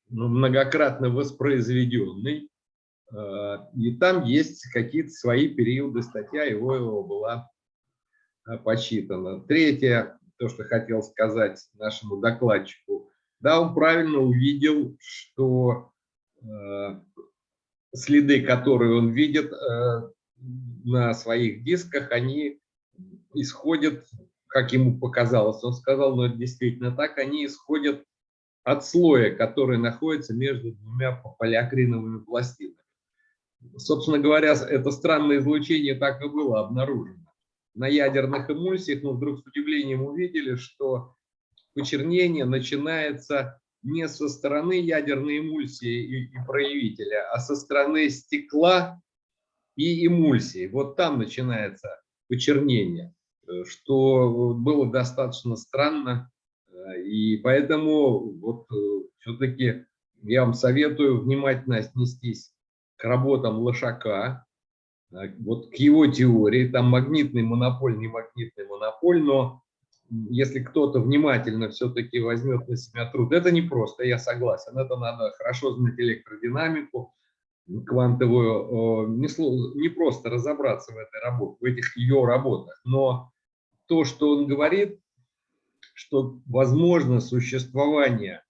[SPEAKER 25] многократно воспроизведенный. Э, И там есть какие-то свои периоды. Статья Ивойлова была э, почитана. Третье, то, что хотел сказать нашему докладчику. Да, он правильно увидел, что э, следы, которые он видит на своих дисках, они исходят, как ему показалось, он сказал, но это действительно так, они исходят от слоя, который находится между двумя полиакриновыми пластинами. Собственно говоря, это странное излучение так и было обнаружено. На ядерных эмульсиях мы вдруг с удивлением увидели, что почернение начинается не со стороны ядерной эмульсии и, проявителя, а со стороны стекла и эмульсии. Вот там начинается почернение, что было достаточно странно. И поэтому вот все-таки я вам советую внимательно отнестись к работам Лошака, вот к его теории, там магнитный монополь, не магнитный монополь, но если кто-то внимательно все-таки возьмет на себя труд, это не просто, я согласен, это надо хорошо знать электродинамику, квантовую, не, просто разобраться в этой работе, в этих ее работах, но то, что он говорит, что возможно существование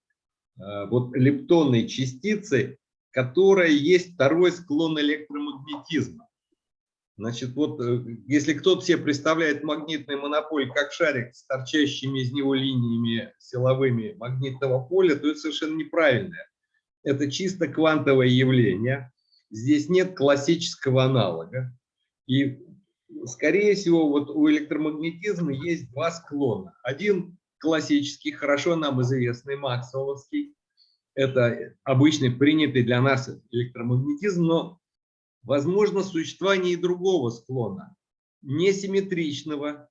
[SPEAKER 25] вот лептонной частицы, которая есть второй склон электромагнетизма. Значит, вот если кто-то себе представляет магнитный монополь как шарик с торчащими из него линиями силовыми магнитного поля, то это совершенно неправильно. Это чисто квантовое явление. Здесь нет классического аналога. И, скорее всего, вот у электромагнетизма есть два склона. Один классический, хорошо нам известный, максвелловский. Это обычный принятый для нас электромагнетизм, но возможно существование и другого склона, несимметричного,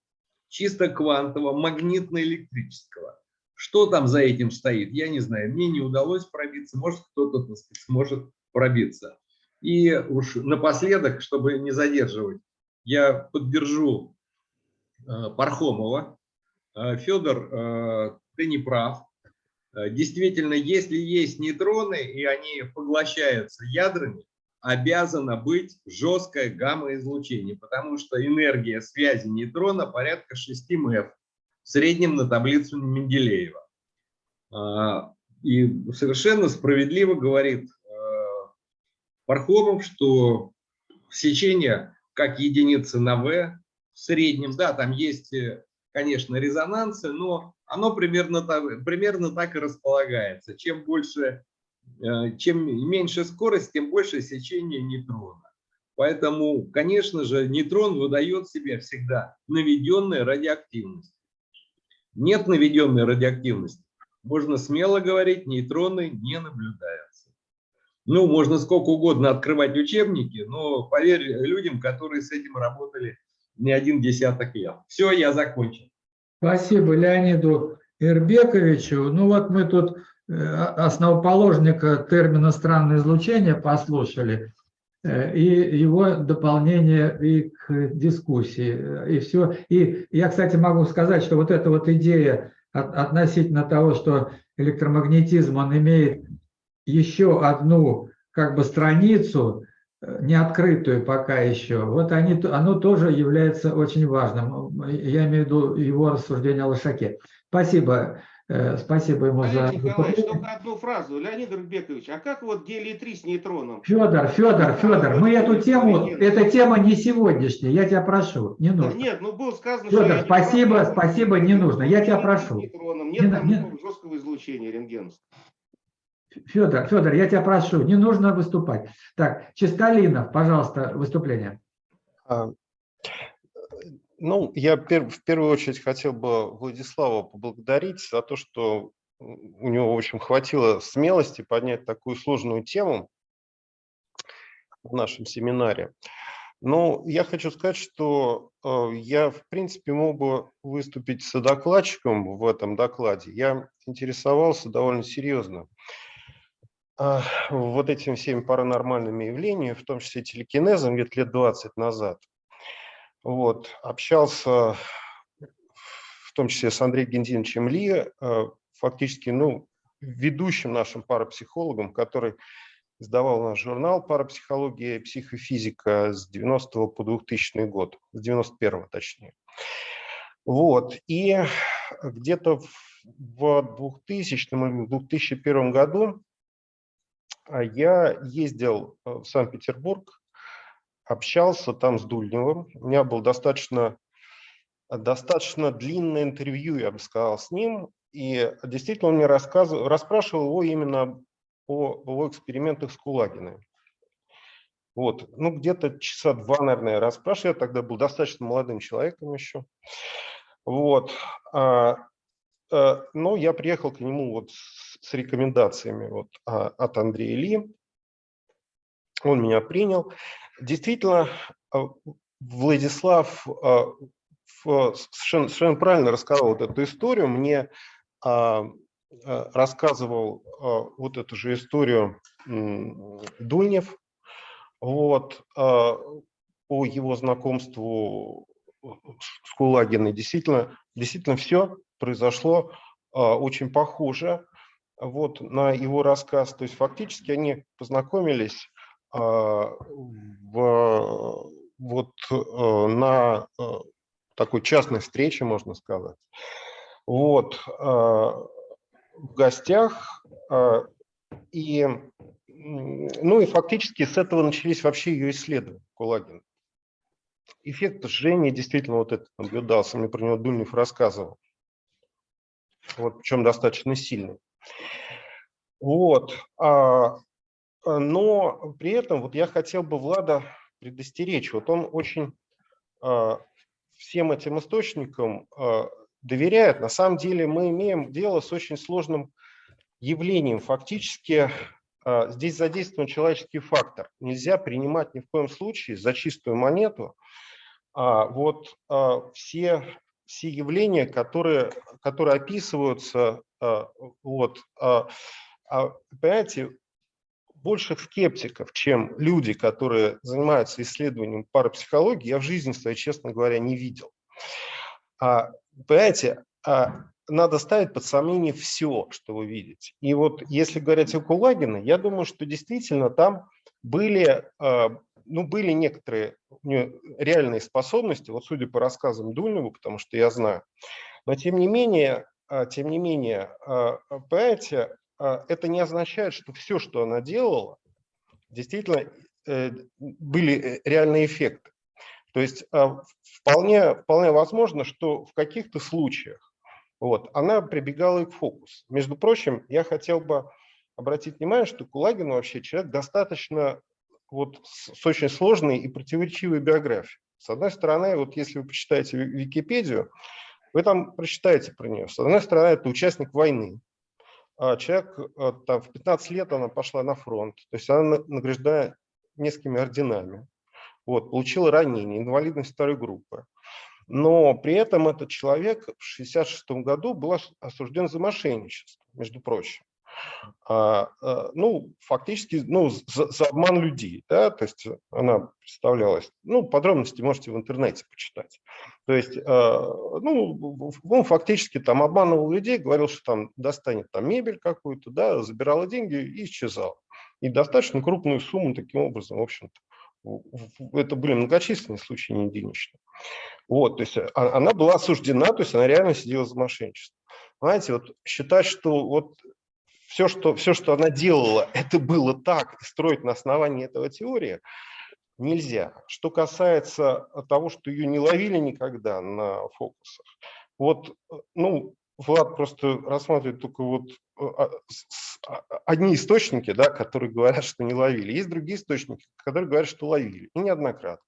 [SPEAKER 25] чисто квантового, магнитно-электрического. Что там за этим стоит, я не знаю. Мне не удалось пробиться, может кто-то сможет пробиться. И уж напоследок, чтобы не задерживать, я поддержу э, Пархомова. Э, Федор, э, ты не прав. Действительно, если есть нейтроны, и они поглощаются ядрами, обязано быть жесткое гамма-излучение, потому что энергия связи нейтрона порядка 6 МФ, в среднем на таблицу Менделеева. И совершенно справедливо говорит Пархомов, что сечение как единица на V в среднем, да, там есть, э, конечно, резонансы, но оно примерно примерно так и располагается. Чем больше, чем меньше скорость, тем больше сечение нейтрона. Поэтому, конечно же, нейтрон выдает себе всегда наведенная радиоактивность. Нет наведенной радиоактивности. Можно смело говорить, нейтроны не наблюдаются. Ну, можно сколько угодно открывать учебники, но поверь людям, которые с этим работали не один десяток лет. Все, я закончил.
[SPEAKER 1] Спасибо Леониду Ирбековичу. Ну вот мы тут э, основоположника термина «странное излучение» послушали, э, и его дополнение и к дискуссии, и все. И я, кстати, могу сказать, что вот эта вот идея относительно того, что электромагнетизм, он имеет еще одну как бы страницу, э, не открытую пока еще, вот они, оно тоже является очень важным. Я имею в виду его рассуждение о Лошаке. Спасибо. Э, спасибо ему
[SPEAKER 10] Олег
[SPEAKER 1] за...
[SPEAKER 10] Николаевич, только одну фразу. Леонид Рубекович, а как вот гелий-3 с нейтроном?
[SPEAKER 1] Федор, Федор, Федор, мы эту тему, эта тема не сегодняшняя, я тебя прошу, не нужно.
[SPEAKER 10] Нет, ну было сказано,
[SPEAKER 1] Федор,
[SPEAKER 10] что...
[SPEAKER 1] спасибо, спасибо, не нужно, я тебя прошу.
[SPEAKER 10] Нейтроном. Нет там жесткого излучения рентгеновского.
[SPEAKER 1] Федор, Федор, я тебя прошу, не нужно выступать. Так, Чистолинов, пожалуйста, выступление.
[SPEAKER 9] Ну, я в первую очередь хотел бы Владислава поблагодарить за то, что у него, в общем, хватило смелости поднять такую сложную тему в нашем семинаре. Но я хочу сказать, что э, я, в принципе, мог бы выступить докладчиком в этом докладе. Я интересовался довольно серьезно а, вот этими всеми паранормальными явлениями, в том числе телекинезом, где-то лет 20 назад. Вот, общался в том числе с Андреем Гензиновичем Ли, э, фактически, ну, ведущим нашим парапсихологом, который издавал наш журнал «Парапсихология и психофизика» с 90 по 2000 год, с 91 точнее. Вот, и где-то в 2000 или 2001 году я ездил в Санкт-Петербург, общался там с Дульневым. У меня было достаточно, достаточно длинное интервью, я бы сказал, с ним. И действительно он мне рассказывал, расспрашивал его именно о его экспериментах с Кулагиной. Вот, ну где-то часа два, наверное, я расспрашивал. Я тогда был достаточно молодым человеком еще. Вот. а, э, Но я приехал к нему вот с с рекомендациями вот, а, от Андрея Ли. Он меня принял. Действительно, а, Владислав а, совершенно, совершенно правильно рассказал вот эту историю. Мне рассказывал вот эту же историю Дульнев вот, по его знакомству с Кулагиной. Действительно, действительно все произошло очень похоже вот на его рассказ. То есть фактически они познакомились а, в, вот э, на э, такой частной встрече, можно сказать. Вот а, в гостях а, и ну и фактически с этого начались вообще ее исследования Кулагина. Эффект жжения действительно вот этот наблюдался, мне про него Дульнев рассказывал. Вот, причем достаточно сильный. Вот. а, Но при этом вот я хотел бы Влада предостеречь. Вот он очень а, всем этим источникам а, доверяет. На самом деле мы имеем дело с очень сложным явлением. Фактически здесь задействован человеческий фактор. Нельзя принимать ни в коем случае за чистую монету вот все, все явления, которые, которые описываются, вот, понимаете, больше скептиков, чем люди, которые занимаются исследованием парапсихологии, я в жизни своей, честно говоря, не видел. А, понимаете, а, надо ставить под сомнение все, что вы видите. И вот если говорить о Кулагине, я думаю, что действительно там были, а, ну, были некоторые реальные способности, вот судя по рассказам Дульнова, потому что я знаю, но тем не менее, а, тем не менее, а, понимаете, это не означает, что все, что она делала, действительно э, были э, реальные эффекты. То есть а, вполне, вполне возможно, что в каких-то случаях вот, она прибегала и к фокусу. Между прочим, я хотел бы обратить внимание, что Кулагин вообще человек достаточно вот, с очень сложной и противоречивой биографией. С одной стороны, вот если вы почитаете Википедию, вы там прочитаете про нее. С одной стороны, это участник войны, а человек э, там, в 15 лет она пошла на фронт, то есть она награждена несколькими орденами, вот, получила ранение, инвалидность второй группы. Но при этом этот человек в 1966 году был осужден за мошенничество, между прочим. А, а, ну, фактически, ну, за, за обман людей, да, то есть она представлялась, ну, подробности можете в интернете почитать. То есть, а, ну, он фактически там обманывал людей, говорил, что там достанет там мебель какую-то, да, забирала деньги и исчезал. И достаточно крупную сумму таким образом, в общем-то, это были многочисленные случаи, не единичные. Вот, то есть она была осуждена, то есть она реально сидела за мошенничество. Знаете, вот считать, что вот все, что, все, что она делала, это было так, строить на основании этого теории нельзя. Что касается того, что ее не ловили никогда на фокусах, вот, ну, Влад просто рассматривает только вот а, а, одни источники, да, которые говорят, что не ловили. Есть другие источники, которые говорят, что ловили, и неоднократно.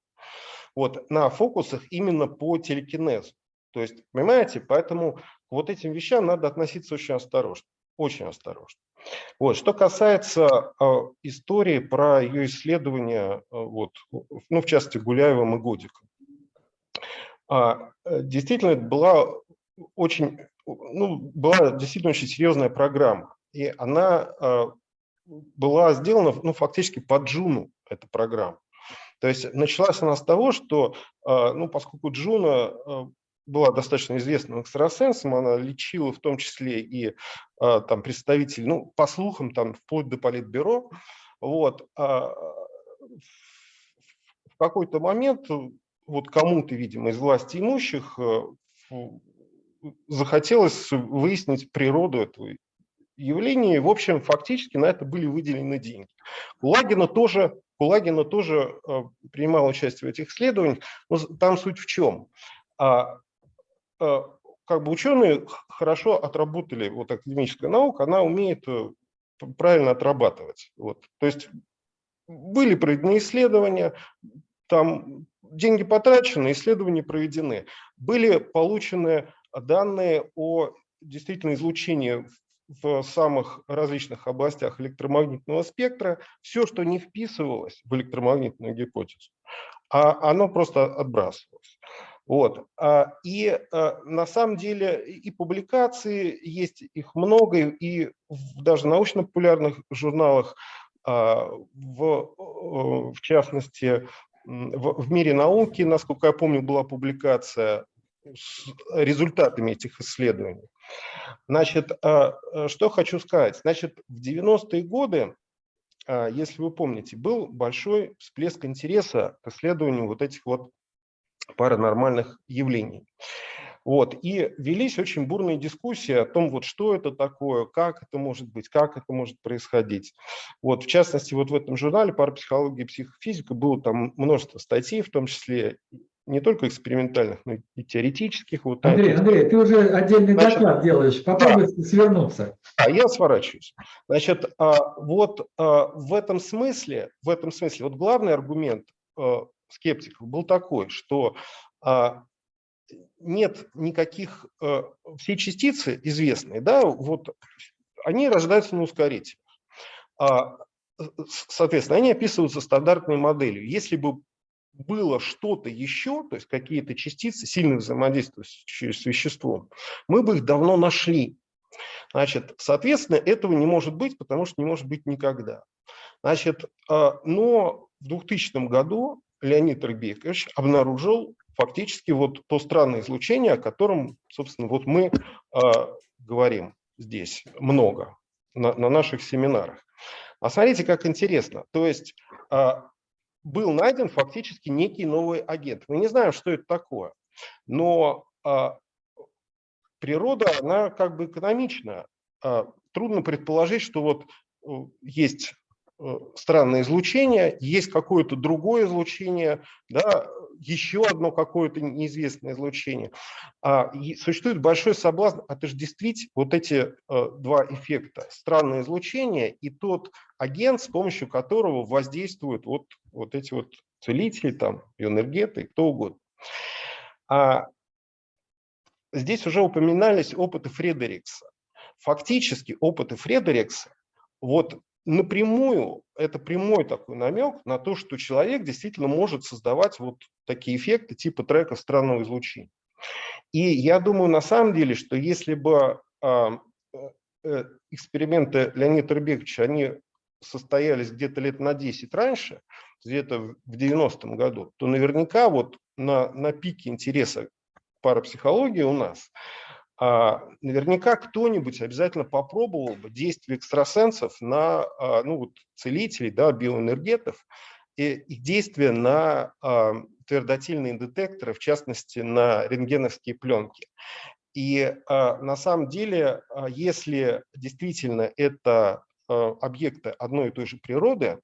[SPEAKER 9] Вот, на фокусах именно по телекинезу. То есть, понимаете, поэтому к вот этим вещам надо относиться очень осторожно очень осторожно. Вот. Что касается э, истории про ее исследования, э, вот, ну, в частности, Гуляевым и Годиком. А, э, действительно, была очень, ну, была действительно очень серьезная программа. И она э, была сделана, ну, фактически под Джуну, эта программа. То есть началась она с того, что, ну, поскольку Джуна была достаточно известным экстрасенсом, она лечила в том числе и а, там представителей, ну, по слухам, там, вплоть до политбюро. Вот. А, в какой-то момент вот кому-то, видимо, из власти имущих э, захотелось выяснить природу этого явления. В общем, фактически на это были выделены деньги. Кулагина тоже, Кулагина тоже э, принимал участие в этих исследованиях. Но там суть в чем? Э, как бы ученые хорошо отработали, вот академическая наука, она умеет э, правильно отрабатывать. Вот. То есть были проведены исследования, там деньги потрачены, исследования проведены. Были получены данные о действительно излучении в самых различных областях электромагнитного спектра. Все, что не вписывалось в электромагнитную гипотезу, а оно просто отбрасывалось. Вот. А, и а, на самом деле и публикации есть, их много, и даже в научно-популярных журналах, а, в, в частности, в, в мире науки, насколько я помню, была публикация с результатами этих исследований. Значит, что хочу сказать. Значит, в 90-е годы, если вы помните, был большой всплеск интереса к исследованию вот этих вот паранормальных явлений. Вот. И велись очень бурные дискуссии о том, вот что это такое, как это может быть, как это может происходить. Вот. В частности, вот в этом журнале «Парапсихология и психофизика» было там множество статей, в том числе не только экспериментальных, но и теоретических. Вот
[SPEAKER 1] Андрей, Андрей, ты уже отдельный Значит, доклад делаешь, попробуй да. свернуться.
[SPEAKER 9] А я сворачиваюсь. Значит, а, вот а, в этом смысле, в этом смысле, вот главный аргумент а, скептиков был такой, что а, нет никаких, э, все частицы известные, да, вот они рождаются на ускорителях. А, соответственно, они описываются стандартной моделью. Если бы было что-то еще, то есть какие-то частицы, сильно взаимодействующие с веществом, мы бы их давно нашли. Значит, соответственно, этого не может быть, потому что не может быть никогда. Значит, а, но в 2000 году Леонид Рыбекович обнаружил фактически вот то странное излучение, о котором, собственно, вот мы э, говорим здесь много на, на наших семинарах. А смотрите, как интересно. То есть э, был найден фактически некий новый агент. Мы не знаем, что это такое, но э, природа, она как бы экономична. Э, трудно предположить, что вот есть Э, странное излучение, есть какое-то другое излучение, да, еще одно какое-то неизвестное излучение. А, и существует большой соблазн отождествить вот эти а, два эффекта. Странное излучение и тот агент, с помощью которого воздействуют вот, вот эти вот целители, там, энергеты, кто угодно. А, здесь уже упоминались опыты Фредерикса. Фактически опыты Фредерикса вот напрямую, это прямой такой намек на то, что человек действительно может создавать вот такие эффекты типа трека странного излучения. И я думаю на самом деле, что если бы а, э, эксперименты Леонида Рыбековича, они состоялись где-то лет на 10 раньше, где-то в 90-м году, то наверняка вот на, на пике интереса парапсихологии у нас наверняка кто-нибудь обязательно попробовал бы действие экстрасенсов на а, ну, вот, целителей, да, биоэнергетов, и их действие на а, твердотельные детекторы, в частности, на рентгеновские пленки. И на самом деле, если действительно это объекты одной и той же природы,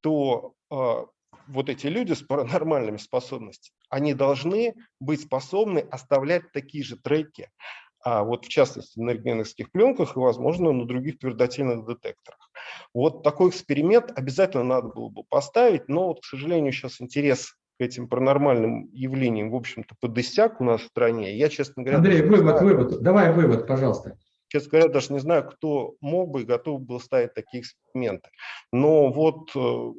[SPEAKER 9] то вот эти люди с паранормальными способностями, они должны быть способны оставлять такие же треки, а вот в частности на рентгеновских пленках и, возможно, на других твердотельных детекторах. Вот такой эксперимент обязательно надо было бы поставить, но, вот, к сожалению, сейчас интерес к этим паранормальным явлениям, в общем-то, подысяк у нас в стране. Я, честно говоря...
[SPEAKER 1] Андрей, вывод, знаю, вывод. Давай вывод, пожалуйста.
[SPEAKER 9] Честно говоря, даже не знаю, кто мог бы и готов был ставить такие эксперименты. Но вот, э,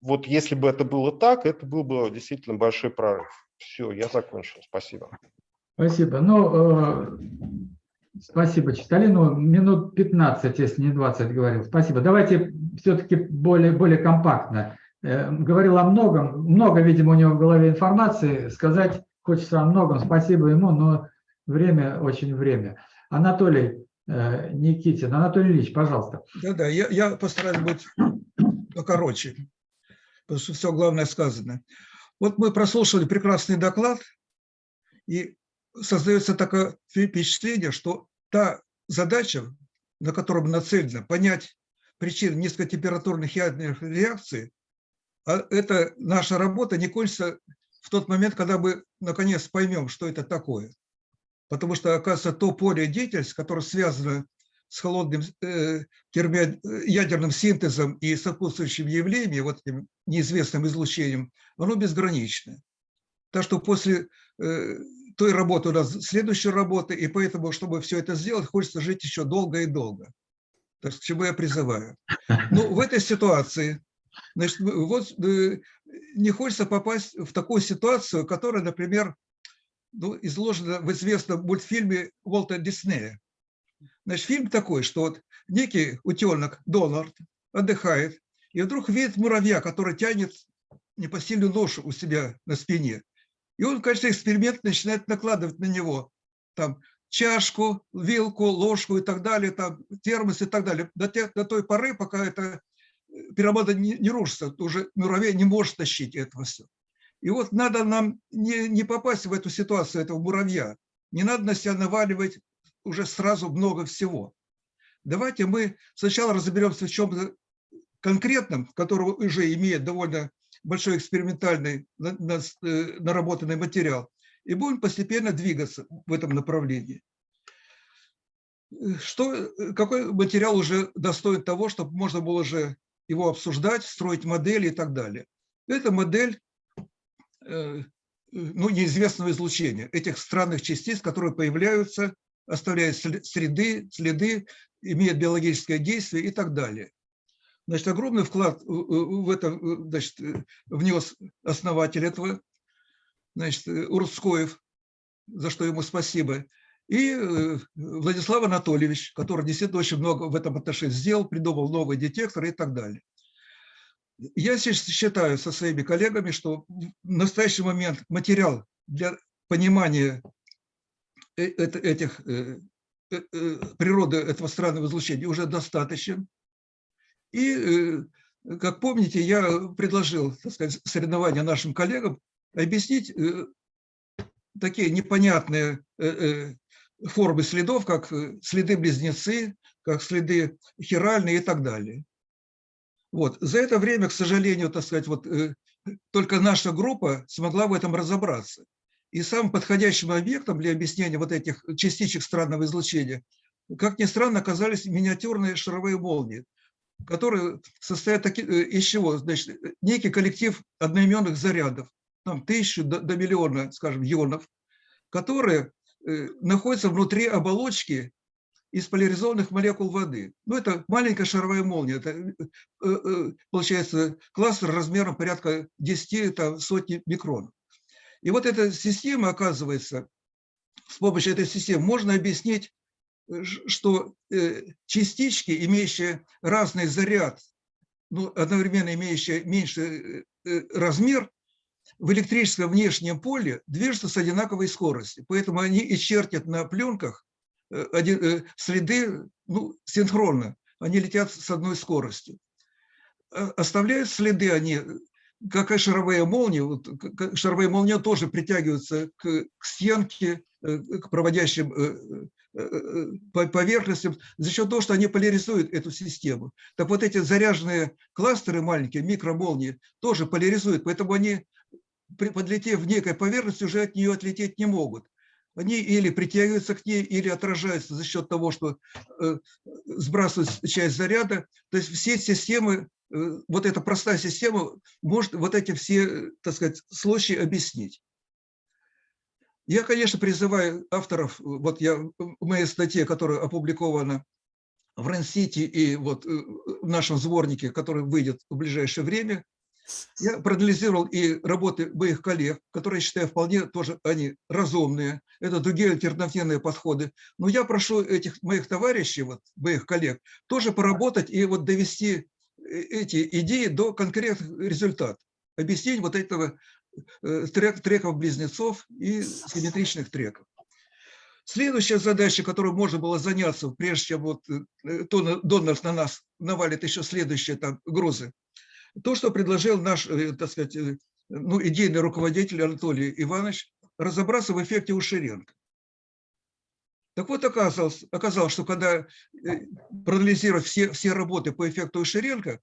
[SPEAKER 9] вот если бы это было так, это был бы действительно большой прорыв. Все, я закончил. Спасибо.
[SPEAKER 1] Спасибо. Ну, э, спасибо, Читалину. Минут 15, если не 20 говорил. Спасибо. Давайте все-таки более, более компактно. Э, говорил о многом. Много, видимо, у него в голове информации. Сказать хочется о многом. Спасибо ему, но время, очень время. Анатолий э, Никитин. Анатолий Ильич, пожалуйста.
[SPEAKER 22] Да-да, я, я постараюсь быть покороче, потому что все главное сказано. Вот мы прослушали прекрасный доклад, и создается такое впечатление, что та задача, на которую нацелена понять причины низкотемпературных ядерных реакций, а эта наша работа не кончится в тот момент, когда мы наконец поймем, что это такое. Потому что, оказывается, то поле деятельности, которое связано с холодным э, терми... ядерным синтезом и сопутствующим явлением, вот этим неизвестным излучением, оно безграничное. Так что после э, той работы у нас следующая работа, и поэтому, чтобы все это сделать, хочется жить еще долго и долго. Так к чему я призываю. Ну, в этой ситуации, значит, вот э, не хочется попасть в такую ситуацию, которая, например, ну, изложена в известном мультфильме Уолта Диснея. Значит, фильм такой, что вот некий утенок Донард отдыхает, и вдруг видит муравья, который тянет непосильную ношу у себя на спине. И он в качестве эксперимента начинает накладывать на него там чашку, вилку, ложку и так далее, там, термос и так далее, до, те, до той поры, пока эта э, пирамида не, не рушится, уже муравей не может тащить этого все. И вот надо нам не, не попасть в эту ситуацию этого муравья, не надо на себя наваливать уже сразу много всего. Давайте мы сначала разберемся в чем-то конкретном, которого уже имеет довольно большой экспериментальный э, наработанный материал, и будем постепенно двигаться в этом направлении. Что, какой материал уже достоин того, чтобы можно было же его обсуждать, строить модели и так далее. Это модель э, ну, неизвестного излучения, этих странных частиц, которые появляются, оставляют среды, следы, имеют биологическое действие и так далее. Значит, огромный вклад в это значит, внес основатель этого, значит, Урскоев, за что ему спасибо. И Владислав Анатольевич, который действительно очень много в этом отношении сделал, придумал новые детекторы и так далее. Я считаю со своими коллегами, что в настоящий момент материал для понимания этих Э, э, природы этого странного излучения уже достаточен. И, э, как помните, я предложил так сказать, соревнования нашим коллегам объяснить такие непонятные формы следов, как следы-близнецы, как следы хиральные и так далее. Вот. За это время, к сожалению, так сказать, вот, только наша группа смогла в этом разобраться. И самым подходящим объектом для объяснения вот этих частичек странного излучения, как ни странно, оказались миниатюрные шаровые молнии, которые состоят э, из чего? Значит, некий коллектив одноименных зарядов, там тысячу до, до миллиона, скажем, ионов, которые э, находятся внутри оболочки из поляризованных молекул воды. Ну, это маленькая шаровая молния, это, э, э, получается, кластер размером порядка 10 там, сотни микрон. И вот эта система, оказывается, с помощью этой системы можно объяснить, э, что э, частички, имеющие разный заряд, ну, одновременно имеющие меньший э, размер, в электрическом внешнем поле движутся с одинаковой скоростью. Поэтому они и чертят на пленках следы ну, синхронно. Они летят с одной скоростью. Оставляют следы они как и шаровые молнии, вот, шаровые молнии тоже притягиваются к, к стенке, э, к проводящим э, э, поверхностям за счет того, что они поляризуют эту систему. Так вот эти заряженные кластеры маленькие, микромолнии, тоже поляризуют, поэтому они, подлетев в некой поверхности, уже от нее отлететь не могут. Они или притягиваются к ней, или отражаются за счет того, что сбрасывают часть заряда. То есть все системы Э, вот эта простая система может вот эти все, так сказать, случаи объяснить. Я, конечно, призываю авторов, вот я в моей статье, которая опубликована в Рен-Сити и вот э, в нашем сборнике, который выйдет в ближайшее время, я проанализировал и работы моих коллег, которые, считаю, вполне тоже они разумные. Это другие альтернативные подходы. Но я прошу этих моих товарищей, вот, моих коллег, тоже поработать и вот довести Э, эти идеи до конкретных результатов. Объяснить вот этого э, трек, треков-близнецов и симметричных треков. Следующая задача, которой можно было заняться, прежде чем вот э, Донорс на нас навалит еще следующие там грузы, то, что предложил наш, так сказать, ну, идейный руководитель Анатолий Иванович, разобраться в эффекте Ушеренко. Так вот, оказалось, оказалось что когда э, проанализировать все, все работы по эффекту Ширенко,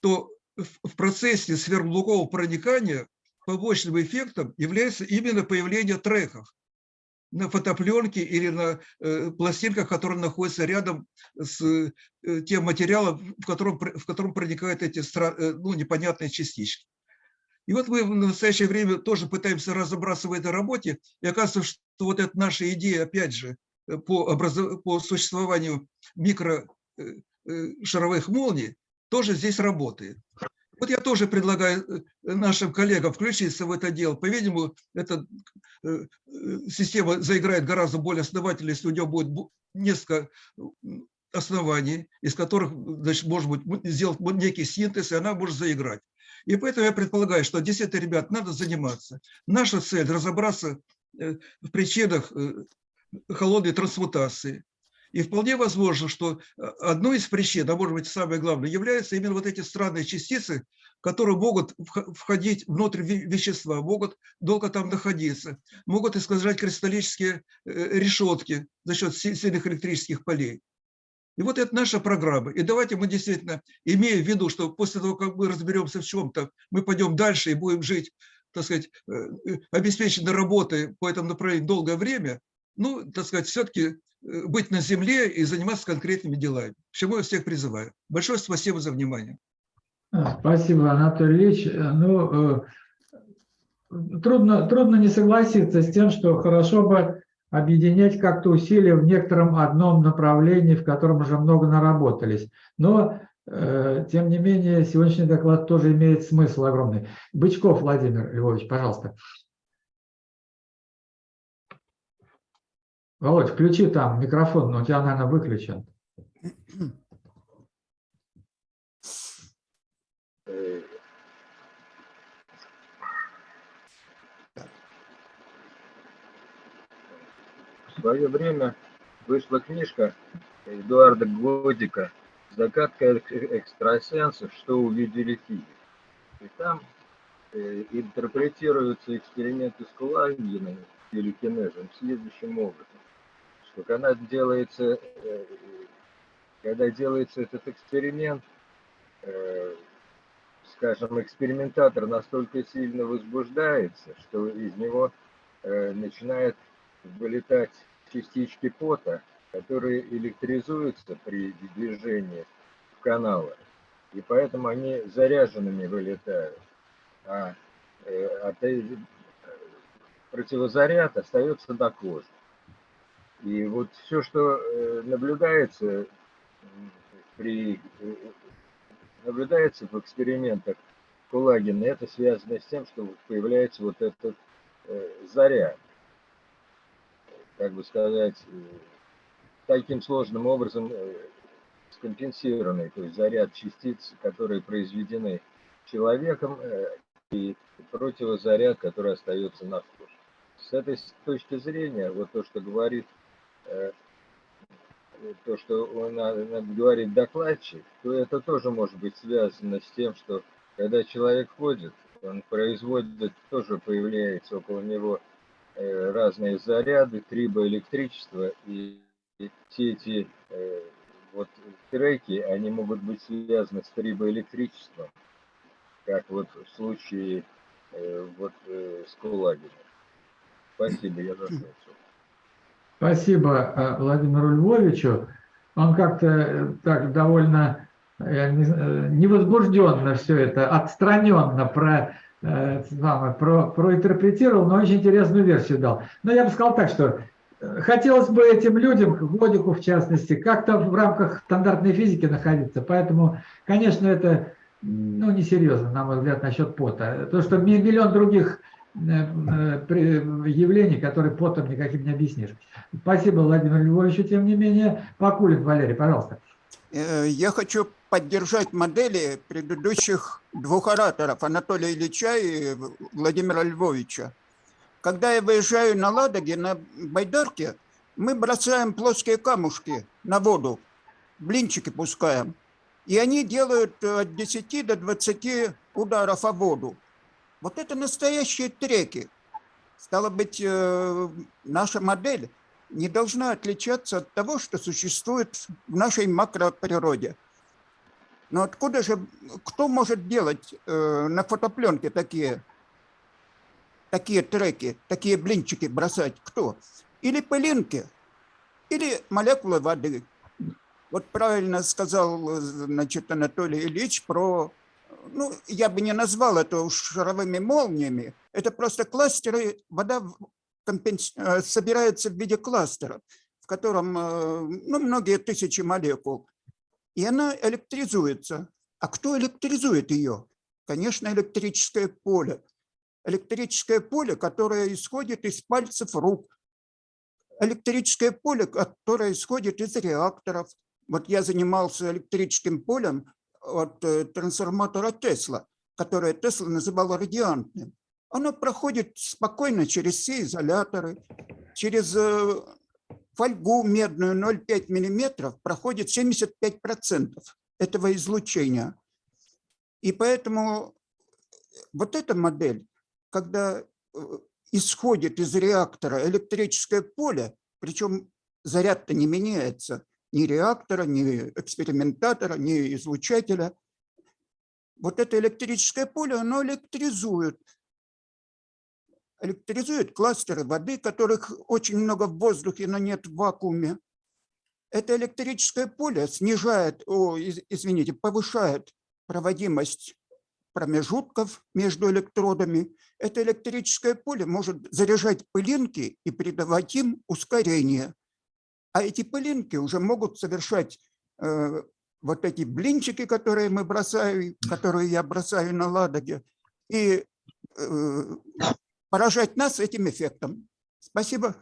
[SPEAKER 22] то в процессе сверхблокового проникания побочным эффектом является именно появление треков на фотопленке или на э, пластинках, которые находятся рядом с э, тем материалом, в котором, в котором проникают эти ну, непонятные частички. И вот мы в настоящее время тоже пытаемся разобраться в этой работе, и оказывается, что вот эта наша идея, опять же, Э, по, образов... по существованию микрошаровых э, э, молний тоже здесь работает. Вот я тоже предлагаю нашим коллегам включиться в это дело. По-видимому, эта система заиграет гораздо более основательно, если у нее будет несколько оснований, из которых, значит, может быть, сделать некий синтез, и она может заиграть. И поэтому я предполагаю, что действительно, ребят, надо заниматься. Наша цель – разобраться в причинах холодной трансмутации. И вполне возможно, что э, одной из причин, а может быть самое главное, являются именно вот эти странные частицы, которые могут входить внутрь вещества, могут долго там находиться, могут искажать кристаллические э, решетки за счет сильных электрических полей. И вот это наша программа. И давайте мы действительно, имея в виду, что после того, как мы разберемся в чем-то, мы пойдем дальше и будем жить, так сказать, э, обеспеченной работой по этому направлению долгое время, ну, так сказать, все-таки э, быть на земле и заниматься конкретными делами. К я всех призываю. Большое спасибо за внимание.
[SPEAKER 1] А, спасибо, Анатолий Ильич. Э, ну, э, трудно, трудно не согласиться с тем, что хорошо бы объединять как-то усилия в некотором одном направлении, в котором уже много наработались. Но тем не менее, сегодняшний доклад тоже имеет смысл огромный. Бычков Владимир Львович, пожалуйста. Володь, включи там микрофон, но у тебя, наверное, выключен.
[SPEAKER 25] В свое время вышла книжка Эдуарда Годика «Загадка экстрасенсов. Что увидели физики». И там э, интерпретируются эксперименты с Кулагиной или кинезом следующим образом, что когда делается, э, когда делается этот эксперимент, э, скажем, экспериментатор настолько сильно возбуждается, что из него э, начинает вылетать частички пота, которые электризуются при движении в каналах, и поэтому они заряженными вылетают. А от, противозаряд остается до кожи. И вот все, что э, наблюдается при э, наблюдается в экспериментах Кулагина, это связано с тем, что появляется вот этот э, заряд, как бы сказать, таким сложным образом скомпенсированный, то есть заряд частиц, которые произведены человеком, и противозаряд, который остается на коже. С этой точки зрения, вот то, что говорит то, что он говорит докладчик, то это тоже может быть связано с тем, что когда человек ходит, он производит, тоже появляется около него э, разные заряды, трибоэлектричество, и все эти э, вот треки, они могут быть связаны с трибоэлектричеством, как вот в случае э, вот с Кулагиным. Спасибо, я закончил.
[SPEAKER 1] Спасибо э, Владимиру Львовичу. Он как-то э, так довольно э, невозбужденно все это, отстраненно про, про, проинтерпретировал, но очень интересную версию дал. Но я бы сказал так, что хотелось бы этим людям, Годику в частности, как-то в рамках стандартной физики находиться. Поэтому, конечно, это ну, несерьезно, на мой взгляд, насчет пота. То, что миллион других явлений, которые потом никаким не объяснишь. Спасибо, Владимир Львович, тем не менее. Покулин, Валерий, пожалуйста.
[SPEAKER 14] Э, я хочу поддержать модели предыдущих двух ораторов, Анатолия Ильича и Владимира Львовича. Когда я выезжаю на Ладоге, на Байдарке, мы бросаем плоские камушки на воду, блинчики пускаем. И они делают от 10 до 20 ударов о воду. Вот это настоящие треки. Стало быть, э, наша модель не должна отличаться от того, что существует в нашей макроприроде. Но откуда же, кто может делать э, на фотопленке такие, такие треки, такие блинчики бросать? Кто? Или пылинки, или молекулы воды. Вот правильно сказал значит, Анатолий Ильич про ну, я бы не назвал это шаровыми молниями, это просто кластеры, вода компенс... Э, собирается в виде кластера, в котором э, ну, многие тысячи молекул, и она электризуется. А кто электризует ее? Конечно, электрическое поле. Электрическое поле, которое исходит из пальцев рук. Электрическое поле, которое исходит из реакторов. Вот я занимался электрическим полем от э, трансформатора Тесла, которое Тесла называл радиантным, оно проходит спокойно через все изоляторы, через э, фольгу медную 0,5 миллиметров проходит 75% этого излучения. И поэтому вот эта модель, когда э, исходит из реактора электрическое поле, причем заряд-то не меняется, ни реактора, ни экспериментатора, ни излучателя. Вот это электрическое поле, оно электризует. Электризует кластеры воды, которых очень много в воздухе, но нет в вакууме. Это электрическое поле снижает, о, извините, повышает проводимость промежутков между электродами. Это электрическое поле может заряжать пылинки и придавать им ускорение. А эти пылинки уже могут совершать э, вот эти блинчики, которые мы бросаем, которые я бросаю на Ладоге, и э, поражать нас этим эффектом. Спасибо.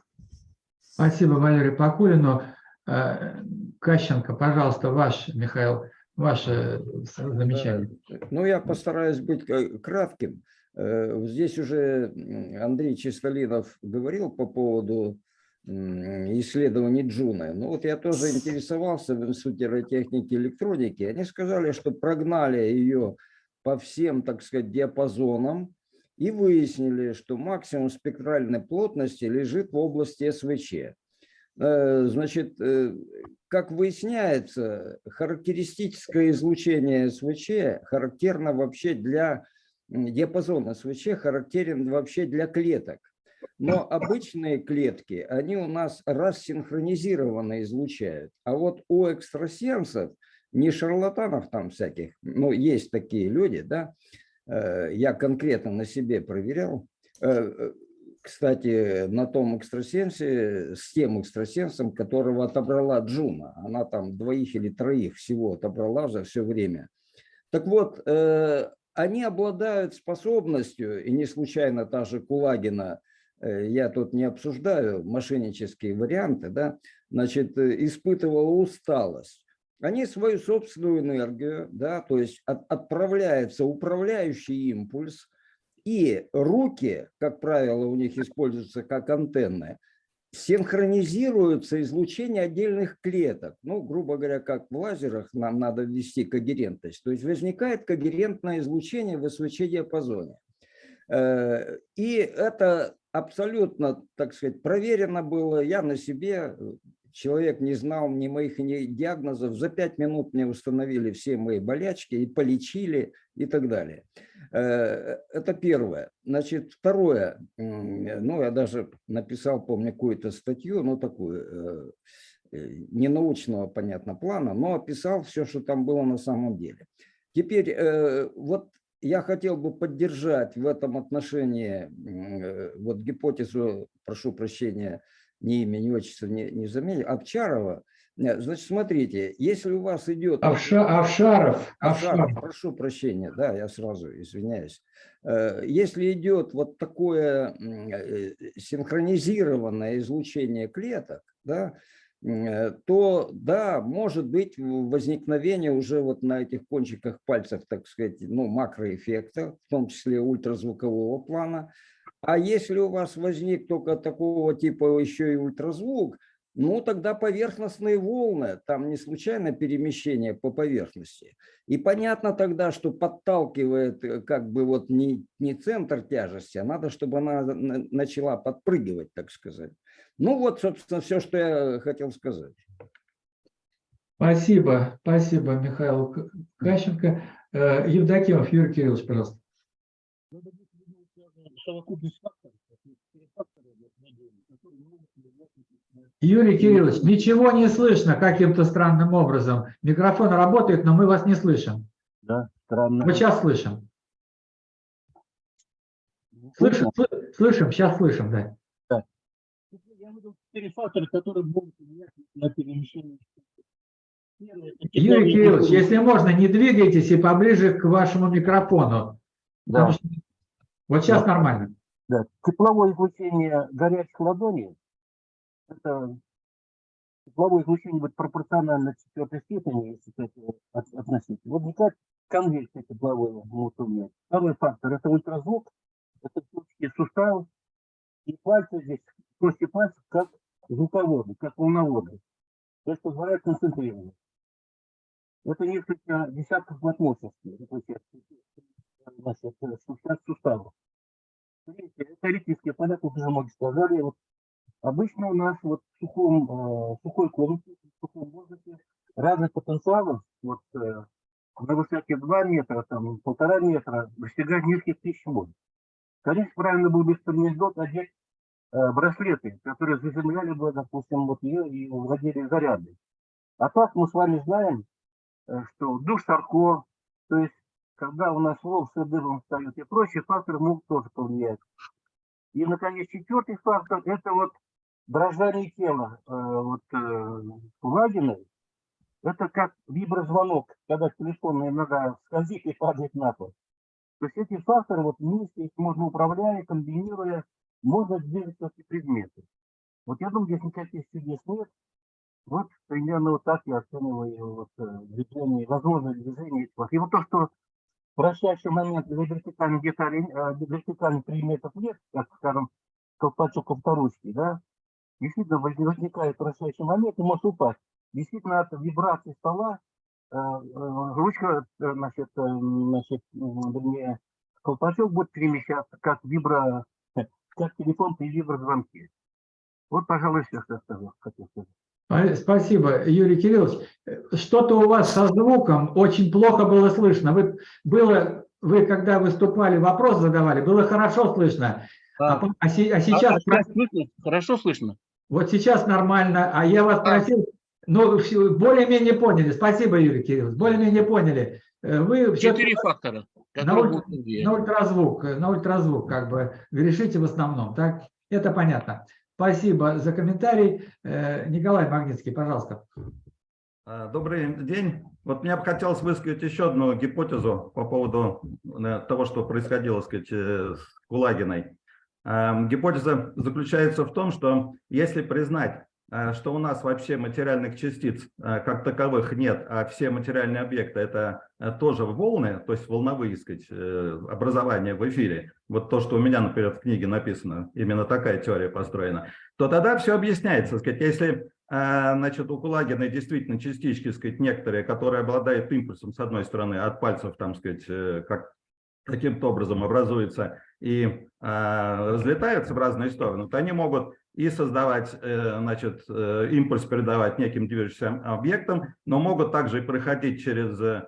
[SPEAKER 1] Спасибо, Валерий Покулину. Э, Кащенко, пожалуйста, ваш, Михаил, ваше замечание.
[SPEAKER 16] Ну, я постараюсь быть кратким. Здесь уже Андрей Чистолинов говорил по поводу исследований Джуна. Ну вот я тоже интересовался в Институте радиотехники и электроники. Они сказали, что прогнали ее по всем, так сказать, диапазонам и выяснили, что максимум спектральной плотности лежит в области СВЧ. Э, значит, э, как выясняется, характеристическое излучение СВЧ характерно вообще для диапазона СВЧ, характерен вообще для клеток. Но обычные клетки, они у нас рассинхронизированно излучают. А вот у экстрасенсов, не шарлатанов там всяких, но есть такие люди, да, э, я конкретно на себе проверял. Э, э, кстати, на том экстрасенсе, с тем экстрасенсом, которого отобрала Джуна. Она там двоих или троих всего отобрала за все время. Так вот, они обладают способностью, и не случайно та же Кулагина – Э, я тут не обсуждаю мошеннические варианты, да, значит, э, испытывала усталость. Они свою собственную энергию, да, то есть от, отправляется управляющий импульс, и руки, как правило, у них используются как антенны, синхронизируется излучение отдельных клеток. Ну, грубо говоря, как в лазерах нам надо ввести когерентность. То есть возникает когерентное излучение в СВЧ-диапазоне. Э, и это абсолютно, так сказать, проверено было. Я на себе, человек не знал ни моих ни диагнозов. За пять минут мне установили все мои болячки и полечили и так далее. Э, это первое. Значит, второе. Ну, я даже написал, помню, какую-то статью, ну, такую, э, не научного, понятно, плана, но описал все, что там было на самом деле. Теперь, вот я хотел бы поддержать в этом отношении э, вот гипотезу, прошу прощения, ни имя, ни отчество не, не заменю, Овчарова. Э, значит, смотрите, если у вас идет...
[SPEAKER 1] Овша, Овшаров,
[SPEAKER 16] Овшаров. Прошу прощения, да, я сразу извиняюсь. Э, если идет вот такое синхронизированное излучение клеток, да, то да, может быть возникновение уже вот на этих кончиках пальцев, так сказать, ну, макроэффекта, в том числе ультразвукового плана. А если у вас возник только такого типа еще и ультразвук, ну тогда поверхностные волны, там не случайно перемещение по поверхности. И понятно тогда, что подталкивает э, как бы вот не, не центр тяжести, а надо, чтобы она начала подпрыгивать, так сказать. Ну вот, собственно, все, что я хотел сказать.
[SPEAKER 1] Спасибо, спасибо, Михаил Кащенко. Э, Евдокимов Юрий Кириллович, пожалуйста. Юрий Кириллович, ничего не слышно каким-то странным образом. Микрофон работает, но мы вас не слышим.
[SPEAKER 26] Да, странно.
[SPEAKER 1] Мы сейчас слышим. Слышим, слышим, сейчас слышим, да
[SPEAKER 26] четыре фактора, которые могут влиять на перемещение.
[SPEAKER 1] Юрий Кириллович, если можно, не двигайтесь и поближе к вашему микрофону.
[SPEAKER 26] Да.
[SPEAKER 1] Что... Вот сейчас
[SPEAKER 26] да.
[SPEAKER 1] нормально.
[SPEAKER 26] Да. Тепловое излучение горячих ладоней, это тепловое излучение будет пропорционально четвертой степени, если это относить. Вот никак конвекция тепловое может влиять. Второй фактор – это ультразвук, это точки суставов, и пальцы здесь кости пальцев как звуководы, как волноводы. То есть позволяет концентрировать. Это несколько десятков мощности. Значит, суставов. Это теоретические поля, как уже многие сказали. Вот обычно у нас вот в сухом, э, сухой комнате, в сухом воздухе разных потенциалов вот, э, на высоте 2 метра, там, полтора метра достигает нескольких тысяч вольт. Конечно, правильно было бы спермидот одеть Э, браслеты, которые заземляли бы, допустим, вот ее и вводили заряды. А так мы с вами знаем, э, что душ Сарко, то есть когда у нас волосы дыбом встают и прочие факторы могут тоже повлиять. И, наконец, четвертый фактор – это вот дрожание тела. Э, вот Лагиной Это как виброзвонок, когда телефон иногда скользит и падает на пол. То есть эти факторы вот вместе, можно управляя, комбинируя, можно двигать эти предметы. Вот я думаю, здесь никаких чудес нет. Вот примерно вот так я оцениваю вот, э, движение, возможное движение. И вот то, что вращающий момент для вертикальных деталей, э, предметов нет, как, скажем, колпачок авторучки, да, действительно возникает вращающий момент и может упасть. Действительно, от вибрации стола э, ручка, значит, значит, вернее, колпачок будет перемещаться как вибро, как телефон при виброзвонке. Вот, пожалуй, все, что я хотел сказать.
[SPEAKER 1] Спасибо, Юрий Кириллович. Что-то у вас со звуком очень плохо было слышно. Вы, было, вы когда выступали, вопрос задавали, было хорошо слышно. А, а, а, а сейчас... А, а
[SPEAKER 19] слышно? Хорошо слышно?
[SPEAKER 1] Вот сейчас нормально. А я вас просил, ну, более-менее поняли. Спасибо, Юрий Кириллович, более-менее поняли. Э, вы
[SPEAKER 19] Четыре фактора.
[SPEAKER 1] На, уль... на ультразвук, на ультразвук как бы решите в основном, так? Это понятно. Спасибо за комментарий. Э, Николай Магнитский, пожалуйста.
[SPEAKER 27] А, добрый день. Вот мне бы хотелось высказать еще одну гипотезу по поводу э, того, что происходило сказать, э, с Кулагиной. Гипотеза заключается в том, что если признать Э, что у нас вообще материальных частиц э, как таковых нет, а все материальные объекты это э, тоже волны, то есть волновые сказать, образования в эфире, вот то, что у меня, например, в книге написано, именно такая теория построена, то тогда все объясняется. Сказать, если значит, у Кулагина действительно частички, сказать, некоторые, которые обладают импульсом, с одной стороны, от пальцев, там, сказать, как каким-то образом образуются и э, разлетаются в разные стороны, то они могут и создавать, э, значит, э, импульс передавать неким движущимся объектам, но могут также и проходить через, э,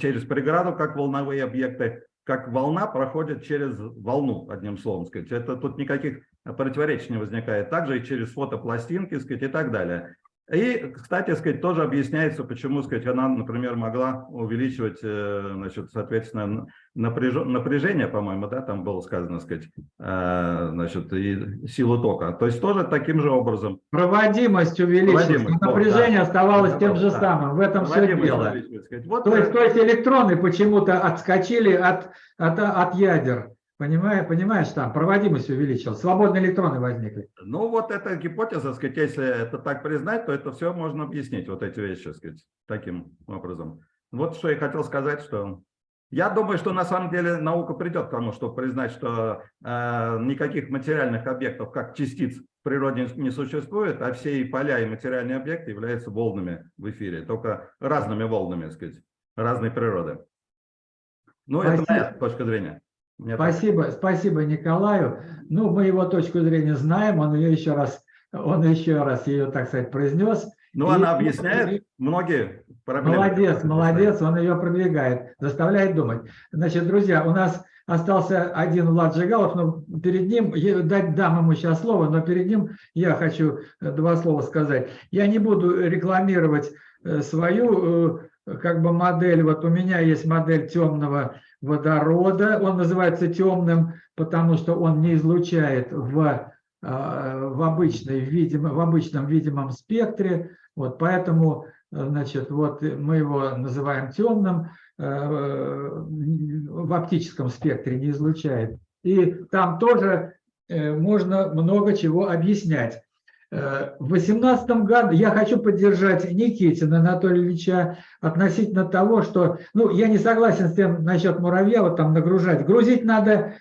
[SPEAKER 27] через преграду, как волновые объекты, как волна проходит через волну, одним словом сказать. Это тут никаких противоречий не возникает. Также и через фотопластинки, сказать, и так далее. И, кстати, сказать, тоже объясняется, почему, сказать, она, например, могла увеличивать, э, значит, соответственно, напряжение, по-моему, да, там было сказано, сказать, э, значит, и силу тока. То есть тоже таким же образом.
[SPEAKER 1] Проводимость увеличилась, Проводимость, напряжение вот, оставалось да, тем же да, самым. В этом все дело. Вот, то, есть, то есть электроны почему-то отскочили от, от, от ядер. Понимаешь, понимаешь, там проводимость увеличилась, свободные электроны возникли.
[SPEAKER 27] Ну вот эта гипотеза, сказать, если это так признать, то это все можно объяснить, вот эти вещи, сказать, таким образом. Вот что я хотел сказать, что я думаю, что на самом деле наука придет к тому, чтобы признать, что э, никаких материальных объектов, как частиц, в природе не существует, а все и поля, и материальные объекты являются волнами в эфире, только разными волнами, так сказать, разной природы. Ну, Спасибо. это моя точка зрения.
[SPEAKER 1] Спасибо, спасибо Николаю. Ну, мы его точку зрения знаем, он ее еще раз, он еще раз ее, так сказать, произнес.
[SPEAKER 27] Ну, она объясняет многие
[SPEAKER 1] проблемы. Молодец, молодец, он ее продвигает, заставляет думать. Значит, друзья, у нас остался один Влад Жигалов, но перед ним, дать дам ему сейчас слово, но перед ним я хочу э, два слова сказать. Я не буду рекламировать э, свою э, как бы модель, вот у меня есть модель темного водорода. Он называется темным, потому что он не излучает в, а, в, обычной, видимо, в обычном видимом спектре. Вот, поэтому значит, вот мы его называем темным, э, в оптическом спектре не излучает. И там тоже э, можно много чего объяснять. В 2018 году я хочу поддержать Никитина Анатолия Ильича относительно того, что, ну, я не согласен с тем насчет муравья вот там нагружать. Грузить надо,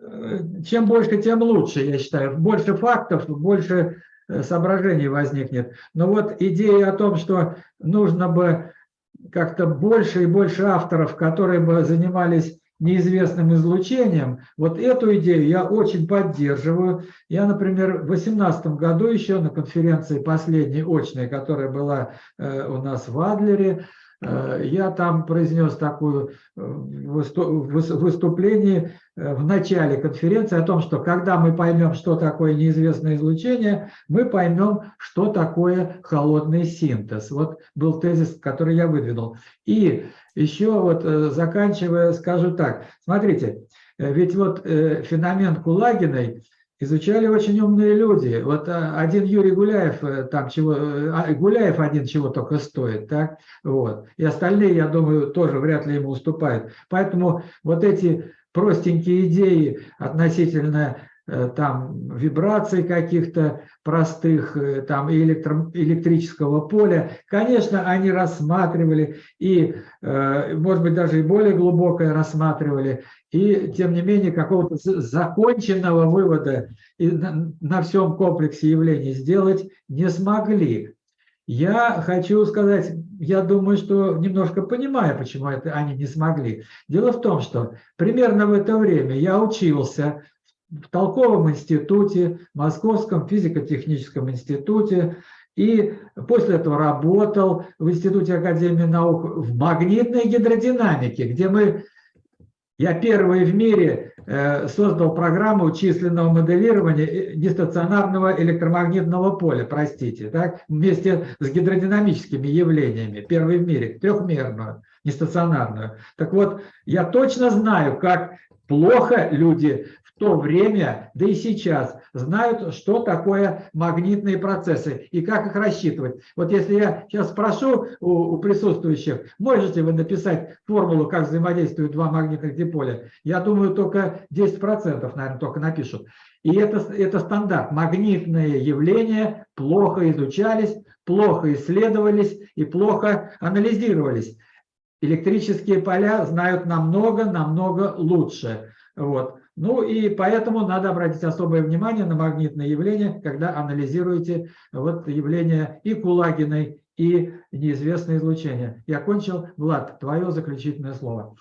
[SPEAKER 1] э, чем больше, тем лучше, я считаю. Больше фактов, больше э, соображений возникнет. Но вот идея о том, что нужно бы как-то больше и больше авторов, которые бы занимались неизвестным излучением, вот эту идею я очень поддерживаю. Я, например, в 2018 году еще на конференции последней очной, которая была э, у нас в Адлере, я там произнес такое э, выступление в начале конференции о том, что когда мы поймем, что такое неизвестное излучение, мы поймем, что такое холодный синтез. Вот был тезис, который я выдвинул. И еще вот э, заканчивая, скажу так. Смотрите, э, ведь вот э, феномен Кулагиной, изучали очень умные люди. Вот а, один Юрий Гуляев, э, там чего, э, а, Гуляев один чего только стоит, так? Вот. И остальные, я думаю, тоже вряд ли ему уступают. Поэтому вот эти простенькие идеи относительно Э, там вибраций каких-то простых, э, там электро, электрического поля. Конечно, они рассматривали и, э, может быть, даже и более глубокое рассматривали, и, тем не менее, какого-то законченного вывода на всем комплексе явлений сделать не смогли. Я хочу сказать, я думаю, что немножко понимаю, почему это они не смогли. Дело в том, что примерно в это время я учился в Толковом институте, Московском физико-техническом институте, и после этого работал в Институте Академии наук в магнитной гидродинамике, где мы, я первый в мире э, создал программу численного моделирования э, нестационарного электромагнитного поля, простите, так, вместе с гидродинамическими явлениями, первый в мире, трехмерную, нестационарную. Так вот, я точно знаю, как плохо люди то время, да и сейчас, знают, что такое магнитные процессы и как их рассчитывать. Вот если я сейчас спрошу у, у присутствующих, можете вы написать формулу, как взаимодействуют два магнитных диполя, я думаю, только 10%, наверное, только напишут. И это, это стандарт. Магнитные явления плохо изучались, плохо исследовались и плохо анализировались. Электрические поля знают намного-намного лучше. Вот. Ну и поэтому надо обратить особое внимание на магнитные явления, когда анализируете вот явления и Кулагиной, и неизвестное излучение. Я кончил. Влад, твое заключительное слово.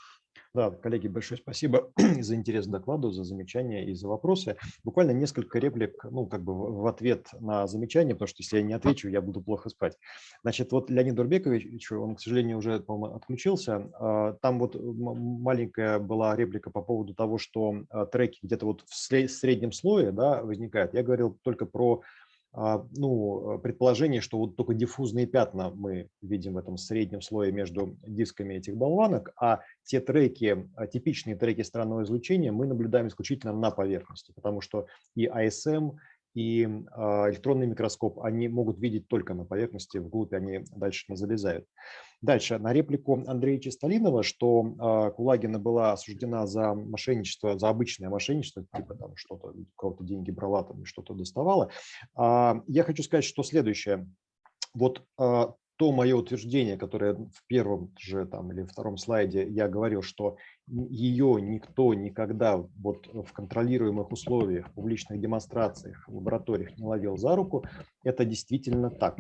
[SPEAKER 2] Да, коллеги, большое спасибо за интерес к докладу, за замечания и за вопросы. Буквально несколько реплик, ну, как бы в ответ на замечания, потому что если я не отвечу, я буду плохо спать. Значит, вот Леонид Дурбекович, он, к сожалению, уже, отключился. А, там вот маленькая была реплика по поводу того, что а, треки где-то вот в среднем слое да, возникают. Я говорил только про ну, э, предположение, что вот только диффузные пятна мы видим в этом среднем слое между дисками этих болванок, а те треки, а, типичные треки странного излучения мы наблюдаем исключительно на поверхности, потому что и ASM, и а, электронный микроскоп, они могут видеть только на поверхности, вглубь они дальше не залезают. Дальше, на реплику Андрея Чистолинова, что а, Кулагина была осуждена за мошенничество, за обычное мошенничество, типа там что-то, кого-то деньги брала, там что-то доставала. А, я хочу сказать, что следующее. Вот то мое утверждение, которое в первом же там или втором слайде я говорил, что ее никто никогда вот в контролируемых условиях, публичных демонстрациях, в лабораториях не ловил за руку, это действительно так.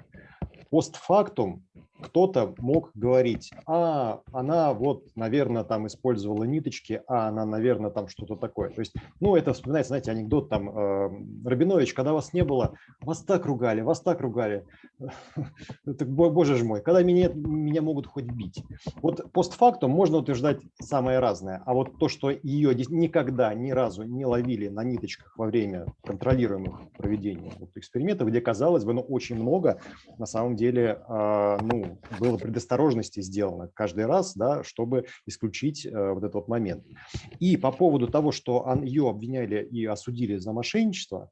[SPEAKER 2] Постфактум кто-то мог говорить, а, она вот, наверное, там использовала ниточки, а она, наверное, там что-то такое. То есть, ну, это вспоминается, знаете, анекдот там, э, Рабинович, когда вас не было, вас так ругали, вас так ругали. Боже ж мой, когда меня, меня могут хоть бить. Вот постфактум можно утверждать самое разное, а вот то, что ее никогда ни разу не ловили на ниточках во время контролируемых проведения вот экспериментов, где, казалось бы, ну, очень много, на самом деле, э, ну, было предосторожности сделано каждый раз, да, чтобы исключить э, вот этот вот момент. И по поводу того, что ее обвиняли и осудили за мошенничество,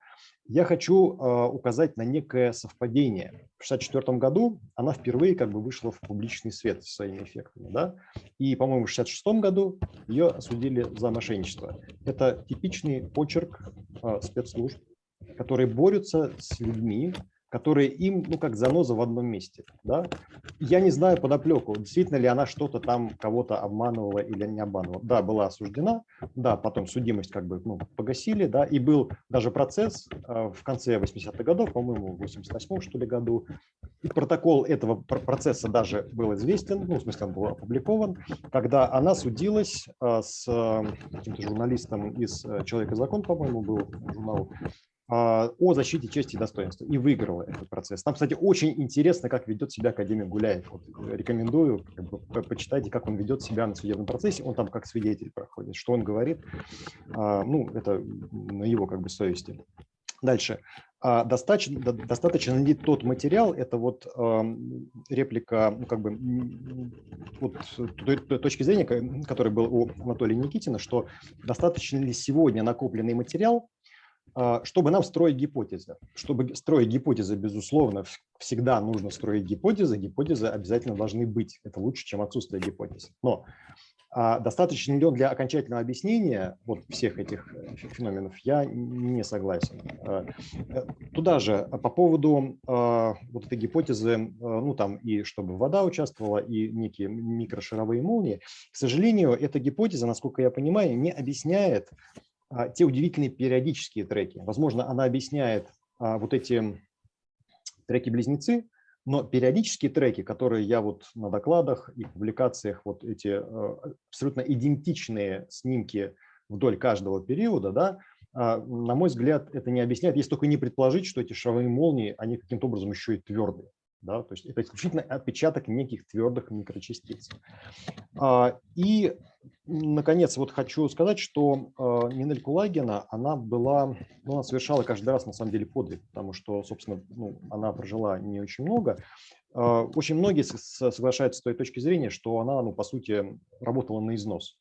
[SPEAKER 2] я хочу э, указать на некое совпадение. В 1964 году она впервые как бы вышла в публичный свет своими эффектами. Да? И, по-моему, в 1966 году ее осудили за мошенничество. Это типичный почерк э, спецслужб, которые борются с людьми, которые им, ну, как заноза в одном месте. Да? Я не знаю подоплеку, действительно ли она что-то там кого-то обманывала или не обманывала. Да, была осуждена, да, потом судимость как бы ну, погасили, да, и был даже процесс э, в конце 80-х годов, по-моему, в 88-м, что ли, году. И протокол этого процесса даже был известен, ну, в смысле, он был опубликован, когда она судилась э, с э, каким-то журналистом из «Человек и закон», по-моему, был журнал, о защите чести и достоинства и выиграла этот процесс. Там, кстати, очень интересно, как ведет себя академик Гуляев. Вот, э, рекомендую, как бы, почитайте, как он ведет себя на судебном процессе. Он там как свидетель проходит, что он говорит. А, ну, это на его как бы совести. Дальше. А, достаточно, достаточно найти тот материал, это вот реплика, ну, как бы, вот той, точки зрения, который был у Анатолия Никитина, что достаточно ли сегодня накопленный материал а, чтобы нам строить гипотезы. Чтобы строить гипотезы, безусловно, всегда нужно строить гипотезы. Гипотезы обязательно должны быть. Это лучше, чем отсутствие гипотез. Но а достаточно ли он для окончательного объяснения вот всех этих э, феноменов, я не согласен. А, э, туда же по поводу а, вот этой гипотезы, ну там и чтобы вода участвовала, и некие микрошаровые молнии, к сожалению, эта гипотеза, насколько я понимаю, не объясняет те удивительные периодические треки. Возможно, она объясняет вот эти треки-близнецы, но периодические треки, которые я вот на докладах и публикациях, вот эти э, абсолютно идентичные снимки вдоль каждого периода, да, а, на мой взгляд, это не объясняет, если только не предположить, что эти шаровые молнии, они каким-то образом еще и твердые. Да? То есть это исключительно отпечаток неких твердых микрочастиц. А, и, наконец, вот хочу сказать, что а, Нинель Кулагина, она была, ну, она совершала каждый раз, на самом деле, подвиг, потому что, собственно, ну, она прожила не очень много. А, очень многие соглашаются с той точки зрения, что она, ну, по сути, работала на износ.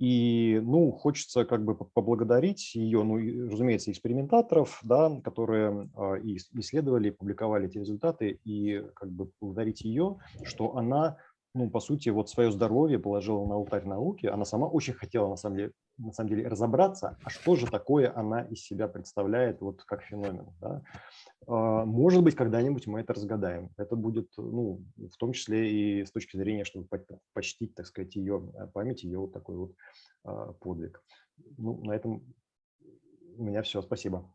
[SPEAKER 2] И, ну, хочется как бы поблагодарить ее, ну, и, разумеется, экспериментаторов, да, которые э, и исследовали, публиковали эти результаты, и как бы благодарить ее, что она, ну, по сути, вот свое здоровье положила на алтарь науки. Она сама очень хотела, на самом деле, на самом деле разобраться, а что же такое она из себя представляет вот как феномен. Да? А, может быть, когда-нибудь мы это разгадаем. Это будет, ну, в том числе и с точки зрения, чтобы почтить, так сказать, ее э, память, ее вот такой вот а, подвиг. Ну, на этом у меня все. Спасибо.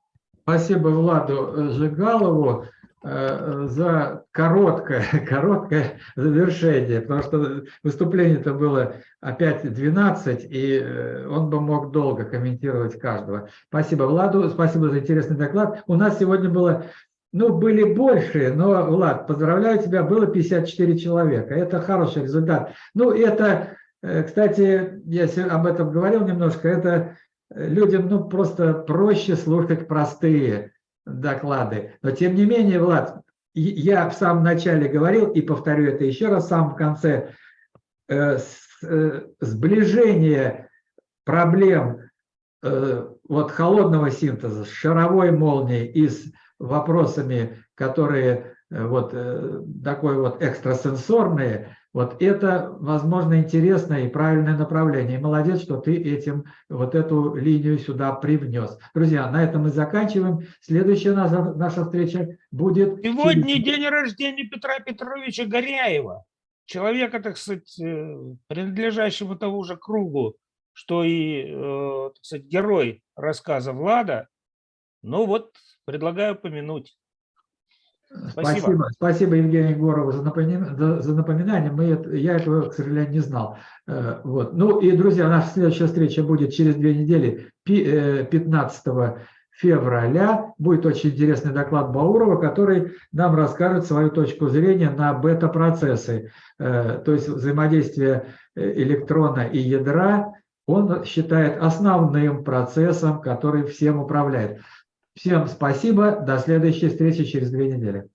[SPEAKER 1] Спасибо Владу Жигалову э, за короткое, короткое завершение, потому что выступление-то было опять 12, и э, он бы мог долго комментировать каждого. Спасибо Владу, спасибо за интересный доклад. У нас сегодня было, ну, были больше, но, Влад, поздравляю тебя, было 54 человека. Это хороший результат. Ну, это, э, кстати, я об этом говорил немножко, это людям ну, просто проще слушать простые доклады. Но тем не менее, Влад, я в самом начале говорил, и повторю это еще раз в самом конце, э, э, сближение проблем э, вот холодного синтеза с шаровой молнией и с вопросами, которые вот такой вот экстрасенсорные, вот это, возможно, интересное и правильное направление. И молодец, что ты этим вот эту линию сюда привнес. Друзья, на этом мы заканчиваем. Следующая наша, наша встреча будет...
[SPEAKER 12] Сегодня через... день рождения Петра Петровича Горяева. Человека, так сказать, э, принадлежащего тому же кругу, что и, э, так сказать, герой рассказа Влада. Ну вот, предлагаю помянуть.
[SPEAKER 1] Спасибо. Спасибо, Евгению Егорову за напоминание. За напоминание. Мы, я этого, к сожалению, не знал. Э, вот. Ну и, друзья, наша следующая встреча будет через две недели, 15 э, февраля. Будет очень интересный доклад Баурова, который нам расскажет свою точку зрения на бета-процессы, э, то есть взаимодействие электрона и ядра. Он считает основным процессом, который всем управляет. Всем спасибо. До следующей встречи через две недели.